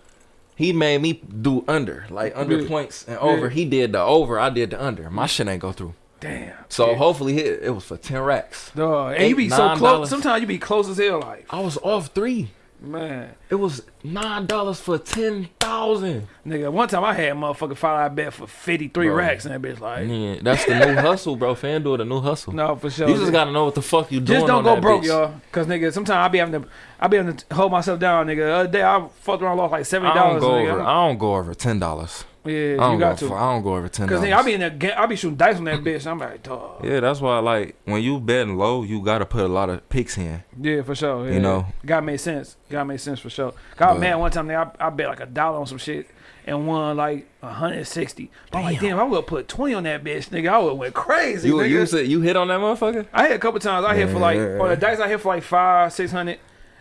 He made me do under, like under Yeah. points and over. Yeah. He did the over. I did the under. My shit ain't go through. Damn. So Yeah. hopefully it, it was for ten racks. Dog, and you be Eight, so close. Sometimes you be close as hell. Like, I was off three. Man, It was nine dollars for ten thousand. nigga. One time I had a motherfucking five dollar bet for fifty three Bro. racks, and that bitch like, Yeah, that's the new hustle, bro. FanDuel the new hustle. no, for sure. you just gotta know what the fuck you doing. Just don't on go broke, y'all. Cause nigga, sometimes I be having to, I be having to hold myself down, nigga. The other day I fucked around, lost like seventy I don't dollars. go over. I don't go over ten dollars. Yeah, I you don't got go. to. I don't go over ten Cause nigga, I be in that, I be shooting dice on that bitch. I'm like, dog. Yeah, that's why like when you betting low, you gotta put a lot of picks in. Yeah, for sure. Yeah, You know. God made sense. God made sense for sure. God man, one time nigga, I, I bet like a dollar on some shit and won like 160. But I'm like, damn, I would put 20 on that bitch, nigga. I would have went crazy. You nigga. you said you hit on that motherfucker? I hit a couple times. I hit for like on the dice. I hit for like five, six hundred.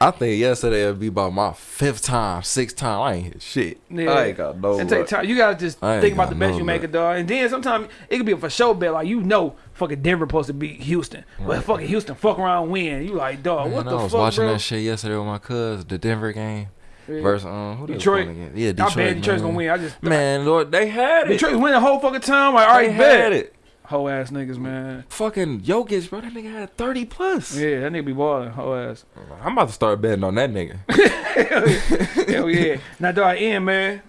I think yesterday it'd be about my fifth time, sixth time. I ain't hit shit. I ain't got no. It take luck. time. You gotta just I think about the best no you make a luck. dog, and then sometimes it could be a for show bet. Like you know, fucking Denver supposed to beat Houston, but fucking Houston fuck around win. You like dog? Man, what the I was fuck, watching bro? that shit yesterday with my cuz, the Denver game Yeah. versus um who they was Detroit. playing? Yeah, I Detroit. bet Detroit's man. gonna win. I just Man, Lord, they had it. Detroit's winning the whole fucking time. Like all they bet. had it. Whole ass niggas, man. Fucking Jokic, bro. That nigga had 30 plus. Yeah, that nigga be balling. Whole ass. I'm about to start betting on that nigga. Hell yeah. Now, do I in man,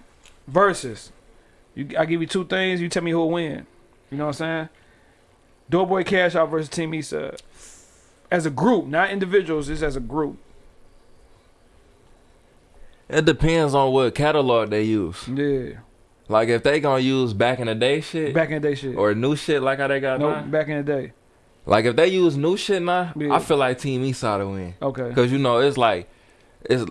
versus. You, I give you two things. You tell me who'll win. You know what I'm saying? Doughboy Cash Out versus Team Eastside. As a group, not individuals. Just as a group. It depends on what catalog they use. Yeah. Like if they gonna use back in the day shit Back in the day, shit. or new shit like how they got no, now. back in the day. Like if they use new shit now, Yeah. I feel like Team Eastside to win. Okay. Cause you know it's like it's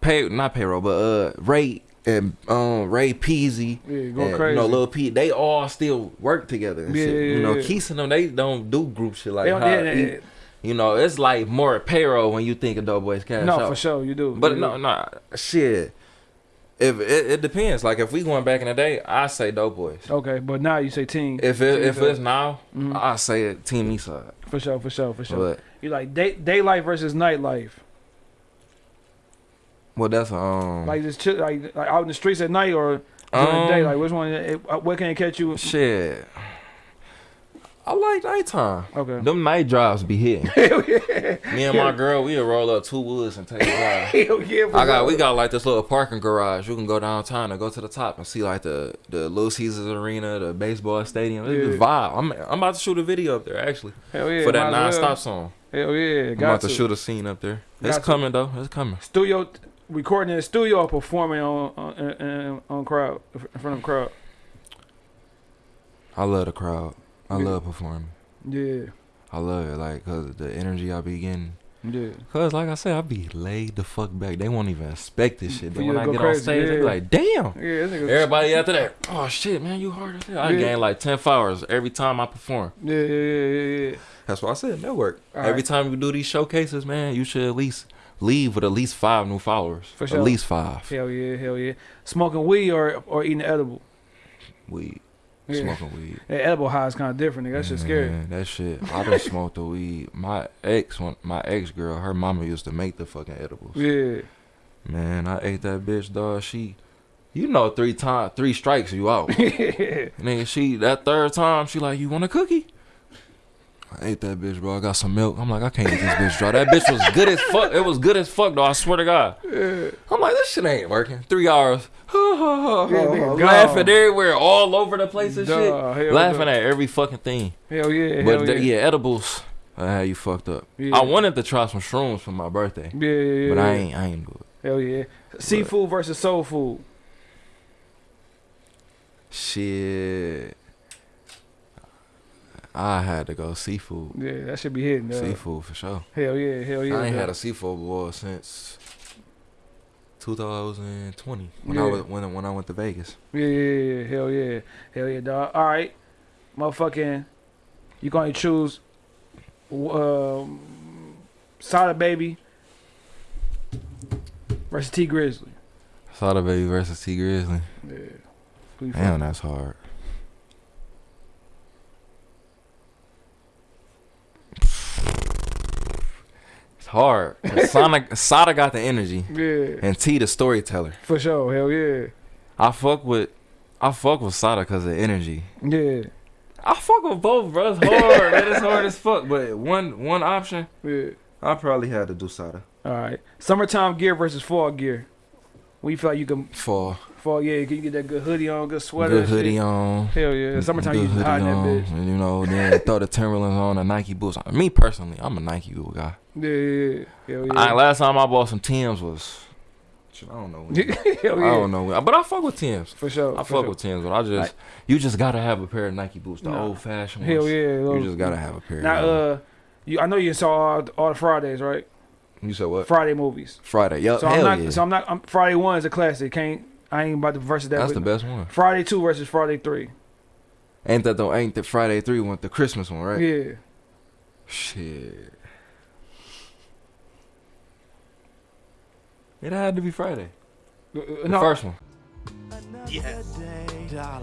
pay not payroll, but uh Ray and um Ray Peezy. Yeah, going and, crazy. You know, Lil Pete, they all still work together and Yeah, shit. yeah, you know, yeah. Keith and them, they don't do group shit like They don't- yeah, yeah, You know, it's like more payroll when you think of Doughboys Cash No, Out. for sure you do. But You no, do. no, shit. If it, it depends. Like if we going back in the day, I say Doughboys. Okay, but now you say team. If it, if it's now, Mhm. I say it Team Eastside. for sure, for sure, for sure. But You like day daylight versus nightlife. well, that's um Like just chill, like, like out in the streets at night or during the day. um, Like which one? Uh, what can it catch you? shit. I like nighttime. Okay. Them night drives be hitting. Hell yeah. Me and my girl, we'll roll up two woods and take a drive. Hell yeah. I got we got like this little parking garage. You can go downtown and go to the top and see like the the Little Caesars Arena, the baseball stadium. It's Yeah. vibe. I'm I'm about to shoot a video up there actually Hell yeah. for that non-stop song. Hell yeah. I'm Got about to. to shoot a scene up there. It's Got to. coming though. It's coming. Studio recording in the studio or performing on on, on, on crowd in front of crowd. I love the crowd. I Yeah. love performing. Yeah. I love it like cause the energy I be getting. Yeah. Cause like I said, I be laid the fuck back. They won't even expect this shit. Then when I get crazy, on stage, they be like, "Damn." Yeah. Everybody after that, oh shit, man, you hard as hell. I Yeah. gain like ten followers every time I perform. Yeah, yeah, yeah, yeah, yeah. That's why I said network. All Every right. time you do these showcases, man, you should at least leave with at least five new followers. For sure. At least five. Hell yeah, hell yeah. Smoking weed or or eating edible. Weed. Yeah. Smoking weed. That edible high is kind of different. Nigga. That shit scary. Man, that shit. I done smoked the weed. My ex, my ex girl, her mama used to make the fucking edibles. Yeah. Man, I ate that bitch, dog. She, you know, three times, three strikes, you out. Nigga, she that third time, she like, you want a cookie? I ate that bitch, bro. I got some milk. I'm like, I can't eat this bitch, dry. That bitch was good as fuck. It was good as fuck, though. I swear to God. I'm like, this shit ain't working. Three hours. nigga oh, oh, oh. Laughing gone. everywhere, all over the place and Duh, shit. Laughing duh. at every fucking thing. Hell yeah, But hell the- yeah. yeah, edibles. I had you fucked up. Yeah. I wanted to try some shrooms for my birthday, Yeah, yeah, yeah. but I ain't. I ain't do it. Hell yeah. Seafood versus soul food. Shit. I had to go seafood. Yeah, that should be hitting. dog. Seafood for sure. Hell yeah, hell yeah. I ain't had a seafood boil since 2020 when Yeah. I was when when I went to Vegas. Yeah, yeah, yeah, yeah. hell yeah, hell yeah, dog. All right, motherfucking, you gonna choose, um, Sada Baby versus Tee Grizzley. Sada Baby versus Tee Grizzley. Yeah. Damn, that's hard. It's hard. Sonic Sada got the energy Yeah, and T the storyteller. for sure. Hell yeah, I fuck with I fuck with Sada because of energy. yeah, I fuck with both, bro. It's hard, man. It's hard as fuck. But one one option, yeah. I probably had to do Sada. All right, summertime gear versus fall gear. We feel like you can fall. fall. Yeah, you can get that good hoodie on, good sweater. good and shit. hoodie on. Hell yeah, summertime good you hoodie in that bitch. You know, then throw the Timberlands on, the Nike boots. on. Me personally, I'm a Nike boot guy. Yeah, yeah, yeah. Hell I, last time I bought some Tims was, I don't know. when. I yeah. don't know, but I fuck with Tims. For sure. I for fuck sure. with Tims, but I just you just gotta have a pair of Nike boots, the Nah. old fashioned ones. Hell yeah. You just gotta have a pair. Now, uh, you, I know you saw all, all the Fridays, right? you said what? Friday movies. Friday. Yup. So hell I'm not. yeah. So I'm not. I'm, Friday one is a classic. Can't. I ain't about to versus that. That's the best one. Friday two versus Friday three. Ain't that the ain't the Friday three one the Christmas one, right? Yeah. Shit. It had to be Friday. Uh, The no, first one.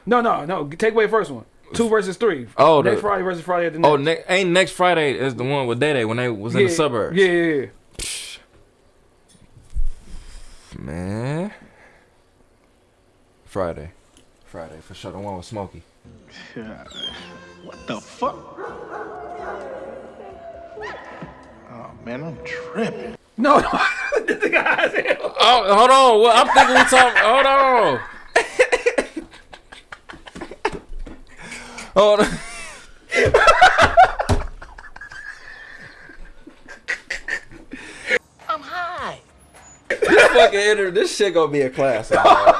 no, no, no. Take away the first one. Two versus three. Oh, next the- Friday versus Friday at the next. Oh, ne- ain't next Friday is the one with Day Day when they was in yeah, the suburbs. Yeah, yeah, yeah. Man. Friday. Friday for sure. The one with Smokey. What the fuck? Oh man, I'm tripping. No, no. this nigga high as. Oh, hold on. Well, I'm thinking we talking. Hold on. Hold on. This fucking inter- this shit gonna be a classic. dog.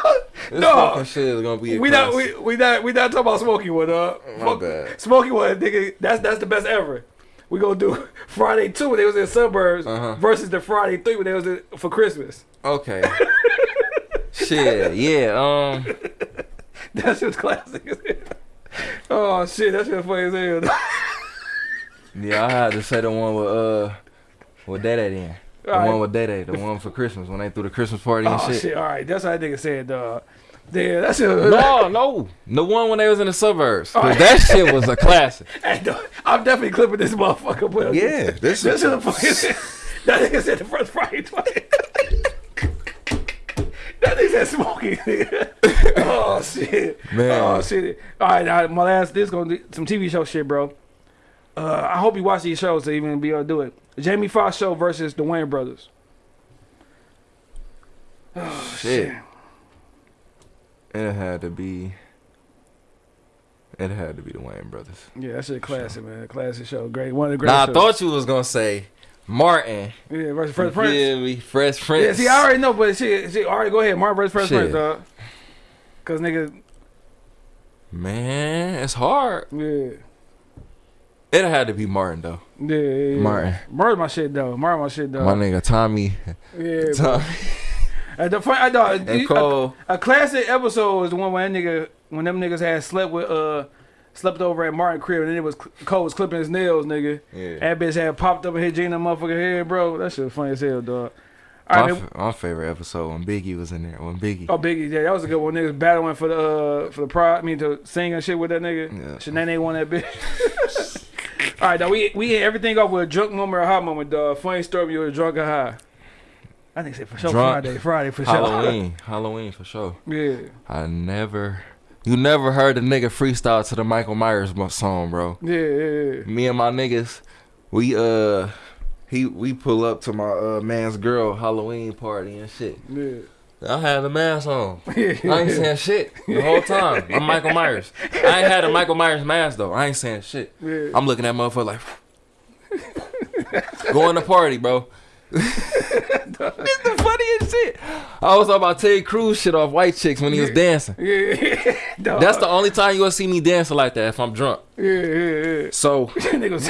This No. fucking shit is gonna be a We not we, we not we not talking about Smokey one, uh. My bad. Smokey one, nigga. That's that's the best ever. We gonna do Friday two when they was in suburbs Uh-huh. versus the Friday three when they was in, for Christmas. Okay. shit. Yeah. Um. That shit's classic. oh shit, that shit funny as hell. Yeah, I had to say the one with uh with Day Day then. The Alright. one with Day Day, the one for Christmas when they threw the Christmas party and oh shit. shit. all right, that's how that nigga said, dog. Yeah, that's it. No, no, the one when they was in the suburbs. Alright. that shit was a classic. I'm definitely clipping this motherfucker. But Yeah, this this is- is funny. as hell. That nigga said the first Friday twice. That nigga said Smokey. oh shit. Man. Oh shit. All right, all right, my last. This gonna be some TV show shit, bro. Uh, I hope you watch these shows to even be able to do it. Jamie Foxx show versus the Wayans brothers. Oh Shit. shit. It had to be. It had to be the Wayans brothers. Yeah, that's a classic, man. Classic show. Great. One of the great Nah, I thought you was gonna say Martin. Yeah, versus Fresh You Prince. feel me? Fresh Prince. Yeah, see, I already know, but shit, shit, all right, go ahead. Martin versus Fresh Shit. Prince, dog. Cause nigga, Man, it's hard. yeah. It had to be Martin though. Yeah, yeah, yeah. Martin. Martin my shit though. Martin my shit though. My nigga Tommy. yeah. Tommy And the fun, I know, and Cole. a, a classic episode is the one when that nigga, when them niggas had slept with, uh, slept over at Martin crib and then it was Cole was clipping his nails, nigga. Yeah. That bitch had popped up and hit Gina motherfucker head, bro. That shit was funny as hell, dog. All My, right, f- my favorite episode when Biggie was in there. When Biggie. Oh, Biggie, yeah, that was a good one. Niggas battling for the uh for the pride. I mean, to sing and shit with that nigga. Yeah. Shanae won that bitch. All right, now we we hit everything off with a drunk moment or a hot moment, dog. Funny story, you were drunk or high. I think say for sure Drunk. Friday, Friday for sure. Halloween. Halloween for sure. yeah, I never. You never heard a nigga freestyle to the Michael Myers song, bro. yeah, yeah, Me and my niggas, we uh, he we pull up to my uh man's girl Halloween party and shit. yeah. I had a mask on. I ain't saying shit the whole time. I'm Michael Myers. I ain't had a Michael Myers mask though. I ain't saying shit. Yeah. I'm looking at motherfucker like going to party, bro. It's the funniest shit. I was talking about Terry Crews shit off White Chicks when he was dancing. yeah, dog. That's the only time you gonna see me dancing like that if I'm drunk. yeah, yeah, yeah. So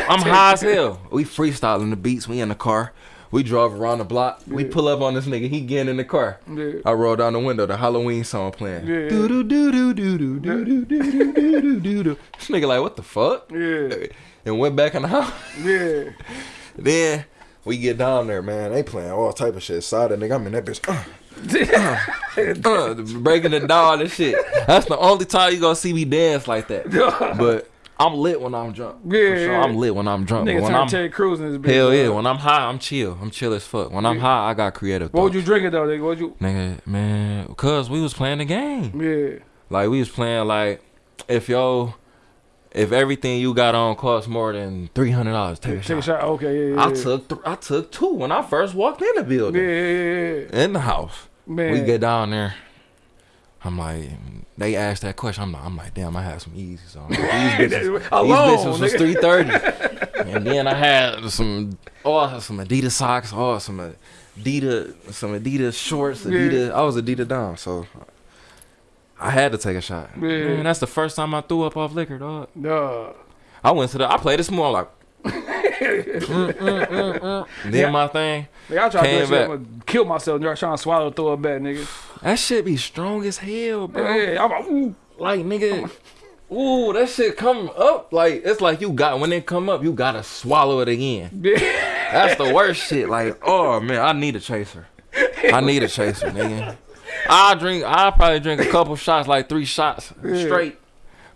I'm high as hell. We freestyling the beats. We in the car. We drove around the block. We pull up on this nigga. He getting in the car. Yeah. I roll down the window. The Halloween song playing. Yeah. Do do do do do do do do do do do do do. This nigga like what the fuck? Yeah, And went back in the house. yeah. Then we get down there, man. They playing all type of shit. Side of nigga, I'm in that bitch. Uh, uh, breaking the doll and shit. That's the only time you gonna see me dance like that. But I'm lit when I'm drunk. For Yeah, sure, yeah. I'm lit when I'm drunk. Nigga when turned I'm Terry Crews in his bitch. hell yeah, dog. when I'm high, I'm chill. I'm chill as fuck. When I'm high, I got creative. What would you thoughts. drink it though, nigga? What would you? Nigga, man, cause we was playing the game. Yeah, Like we was playing like if yo, if everything you got on costs more than three hundred dollars, take a take a shot. shot. Okay, yeah, yeah. I took th- I took two when I first walked in the building yeah, yeah, yeah. in the house. Man. We get down there. I'm like, they asked that question. I'm like, I'm like, damn, I had some Yeezys on. These bitches, Alone, these bitches was three thirty, and then I had some, oh, some Adidas socks, oh, some Adidas, some Adidas shorts, Adidas. I was Adidas down, so I had to take a shot. Yeah. Man, that's the first time I threw up off liquor, dog. Dog. I went to the, I played it small, like, mm, mm, mm, mm. Did Yeah. my thing. Nigga, I try to do Came that shit. I'm kill myself trying to swallow, throw it back, nigga. That shit be strong as hell, bro. Yeah, I'm like, ooh. Like nigga, ooh, that shit come up. Like it's like you got when it come up, you gotta swallow it again. Yeah. That's the worst shit. Like, oh man, I need a chaser. I need a chaser, nigga. I drink. I probably drink a couple shots, like three shots straight.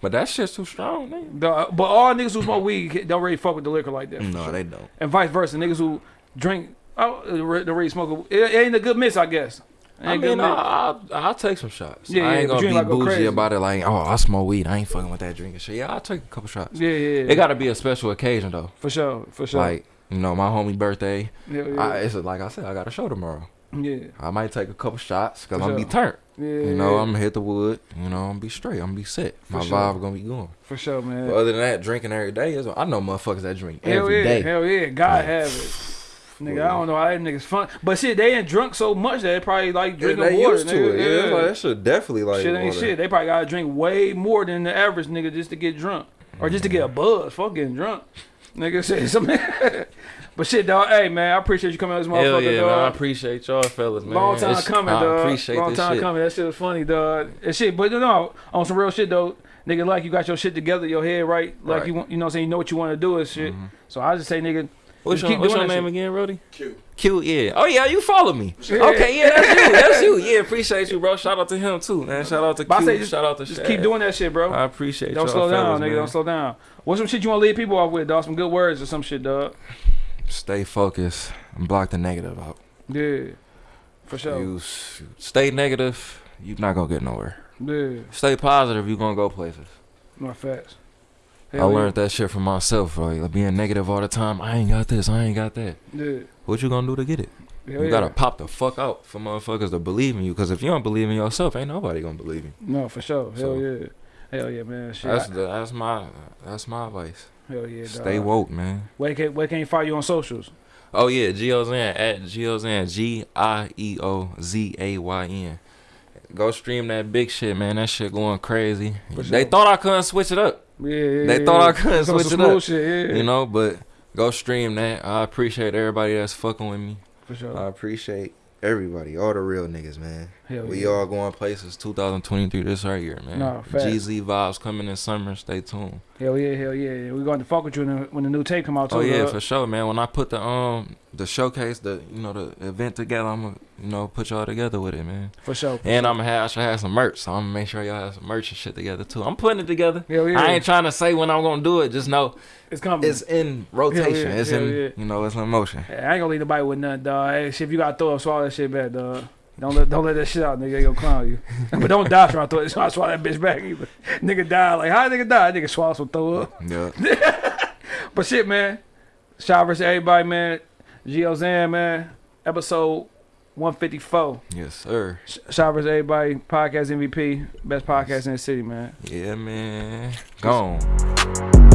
But that shit's too strong, nigga. Dog, uh, but all niggas who smoke weed don't really fuck with the liquor like that. No, sure. they don't. and vice versa. Niggas who drink, oh, the re- the really smoke. It, it ain't a good mix, I guess. I ain't a good mean, I, mix. I'll, I'll take some shots. Yeah, I ain't but gonna be ain't like bougie crazy. about it. Like, oh, I smoke weed. I ain't fucking with that drinking shit. Yeah, I'll take a couple shots. yeah, yeah, yeah. It got to be a special occasion though. for sure, for sure. Like, you know, my homie birthday. yeah, yeah, I, it's like I said, I got a show tomorrow. Yeah, I might take a couple shots because I'm gonna sure. be turned. yeah. You know, yeah. I'm gonna hit the wood. You know, I'm gonna be straight. I'm gonna be set. My sure. vibe gonna be going. for sure, man. But other than that, drinking every day is. I know motherfuckers that drink hell every yeah, day. hell yeah. God Like, have it. Nigga, I don't know how them niggas fun, but shit, they ain't drunk so much that they probably like Yeah, drinking they water. used to nigga. it. Yeah, it's like, that should definitely like shit ain't water. shit. They probably gotta drink way more than the average nigga just to get drunk, or just to get mm-hmm. a buzz. Fuck getting drunk, nigga. Shit, something. but shit, dog. Hey man, I appreciate you coming out this motherfucker, Hell yeah, dog. man. I appreciate y'all fellas, man. Long time It's- coming, I dog. appreciate Long this time shit. coming. That shit was funny, dog. And shit, but you know, on some real shit though, nigga, like you got your shit together, your head right, like Right. you want, you know, what I'm saying you know what you want to do and shit. Mhm. So I just say, nigga, What's Just your, keep what's your doing that name shit. again, Roddy? Q. Q, yeah. Oh yeah, you follow me. Yeah. Okay, yeah, that's you. That's you. Yeah, appreciate you, bro. Shout out to him too, man. Shout out to But I Q. say just- Shout out to just Shad. keep doing that shit, bro. I appreciate you. Don't y'all slow down, nigga. man. Don't slow down. What's some shit you want to leave people off with, dog? Some good words or some shit, dog. Stay focused and block the negative out. Yeah, for sure. You stay negative, you're not gonna get nowhere. Yeah, Stay positive, you're gonna go places. no facts. I learned that shit from myself, bro. Like, being negative all the time. I ain't got this. I ain't got that. Yeah, What you gonna do to get it? Hell you gotta pop the fuck out for motherfuckers to believe in you. Cause if you don't believe in yourself, ain't nobody gonna believe you. No, for sure. Hell So- yeah. Hell yeah, man. Shit. That's I- the, that's my that's my advice. Hell yeah, dog. Stay woke, man. Where can where can you find you on socials? Oh yeah, Geozan at Geozan G I E O Z A Y N. Go stream that big shit, man. That shit going crazy. They thought I couldn't switch it up, Yeah, yeah They yeah, thought I couldn't Some switch it up, Shit, yeah, you know. But go stream that. I appreciate everybody that's fucking with me. for sure. I appreciate everybody, all the real niggas, man. Hell We yeah. all going places 2023 this right here, man. Nah. GZ vibes coming in summer. Stay tuned. Hell yeah, hell yeah. We're going to fuck with you when the, when the new tape come out too. Oh yeah, for sure, man. When I put the um the showcase, the you know the event together, I'm gonna you know put y'all together with it, man. for sure. And I'm gonna have I should have some merch, so I'm gonna make sure y'all have some merch and shit together too. I'm putting it together. Hell yeah. I ain't trying to say when I'm gonna do it. Just know it's coming. it's in rotation. yeah, it's in you know it's in motion. I ain't gonna leave nobody with nothing, dog. Hey, shit, if you gotta throw up, swallow that shit back, dog. Don't let don't let that shit out, nigga. They gonna clown you. but don't die trying to throw it. Trying to swallow that bitch back either. nigga die like how nigga die? Nigga swallow some throw up. Yeah. But shit, man. Shout out to everybody, man. Gio Zan, man. Episode 154. yes, sir. Sh- Shout out to everybody. Podcast MVP. Best podcast in the city, man. Yeah, man. Gone.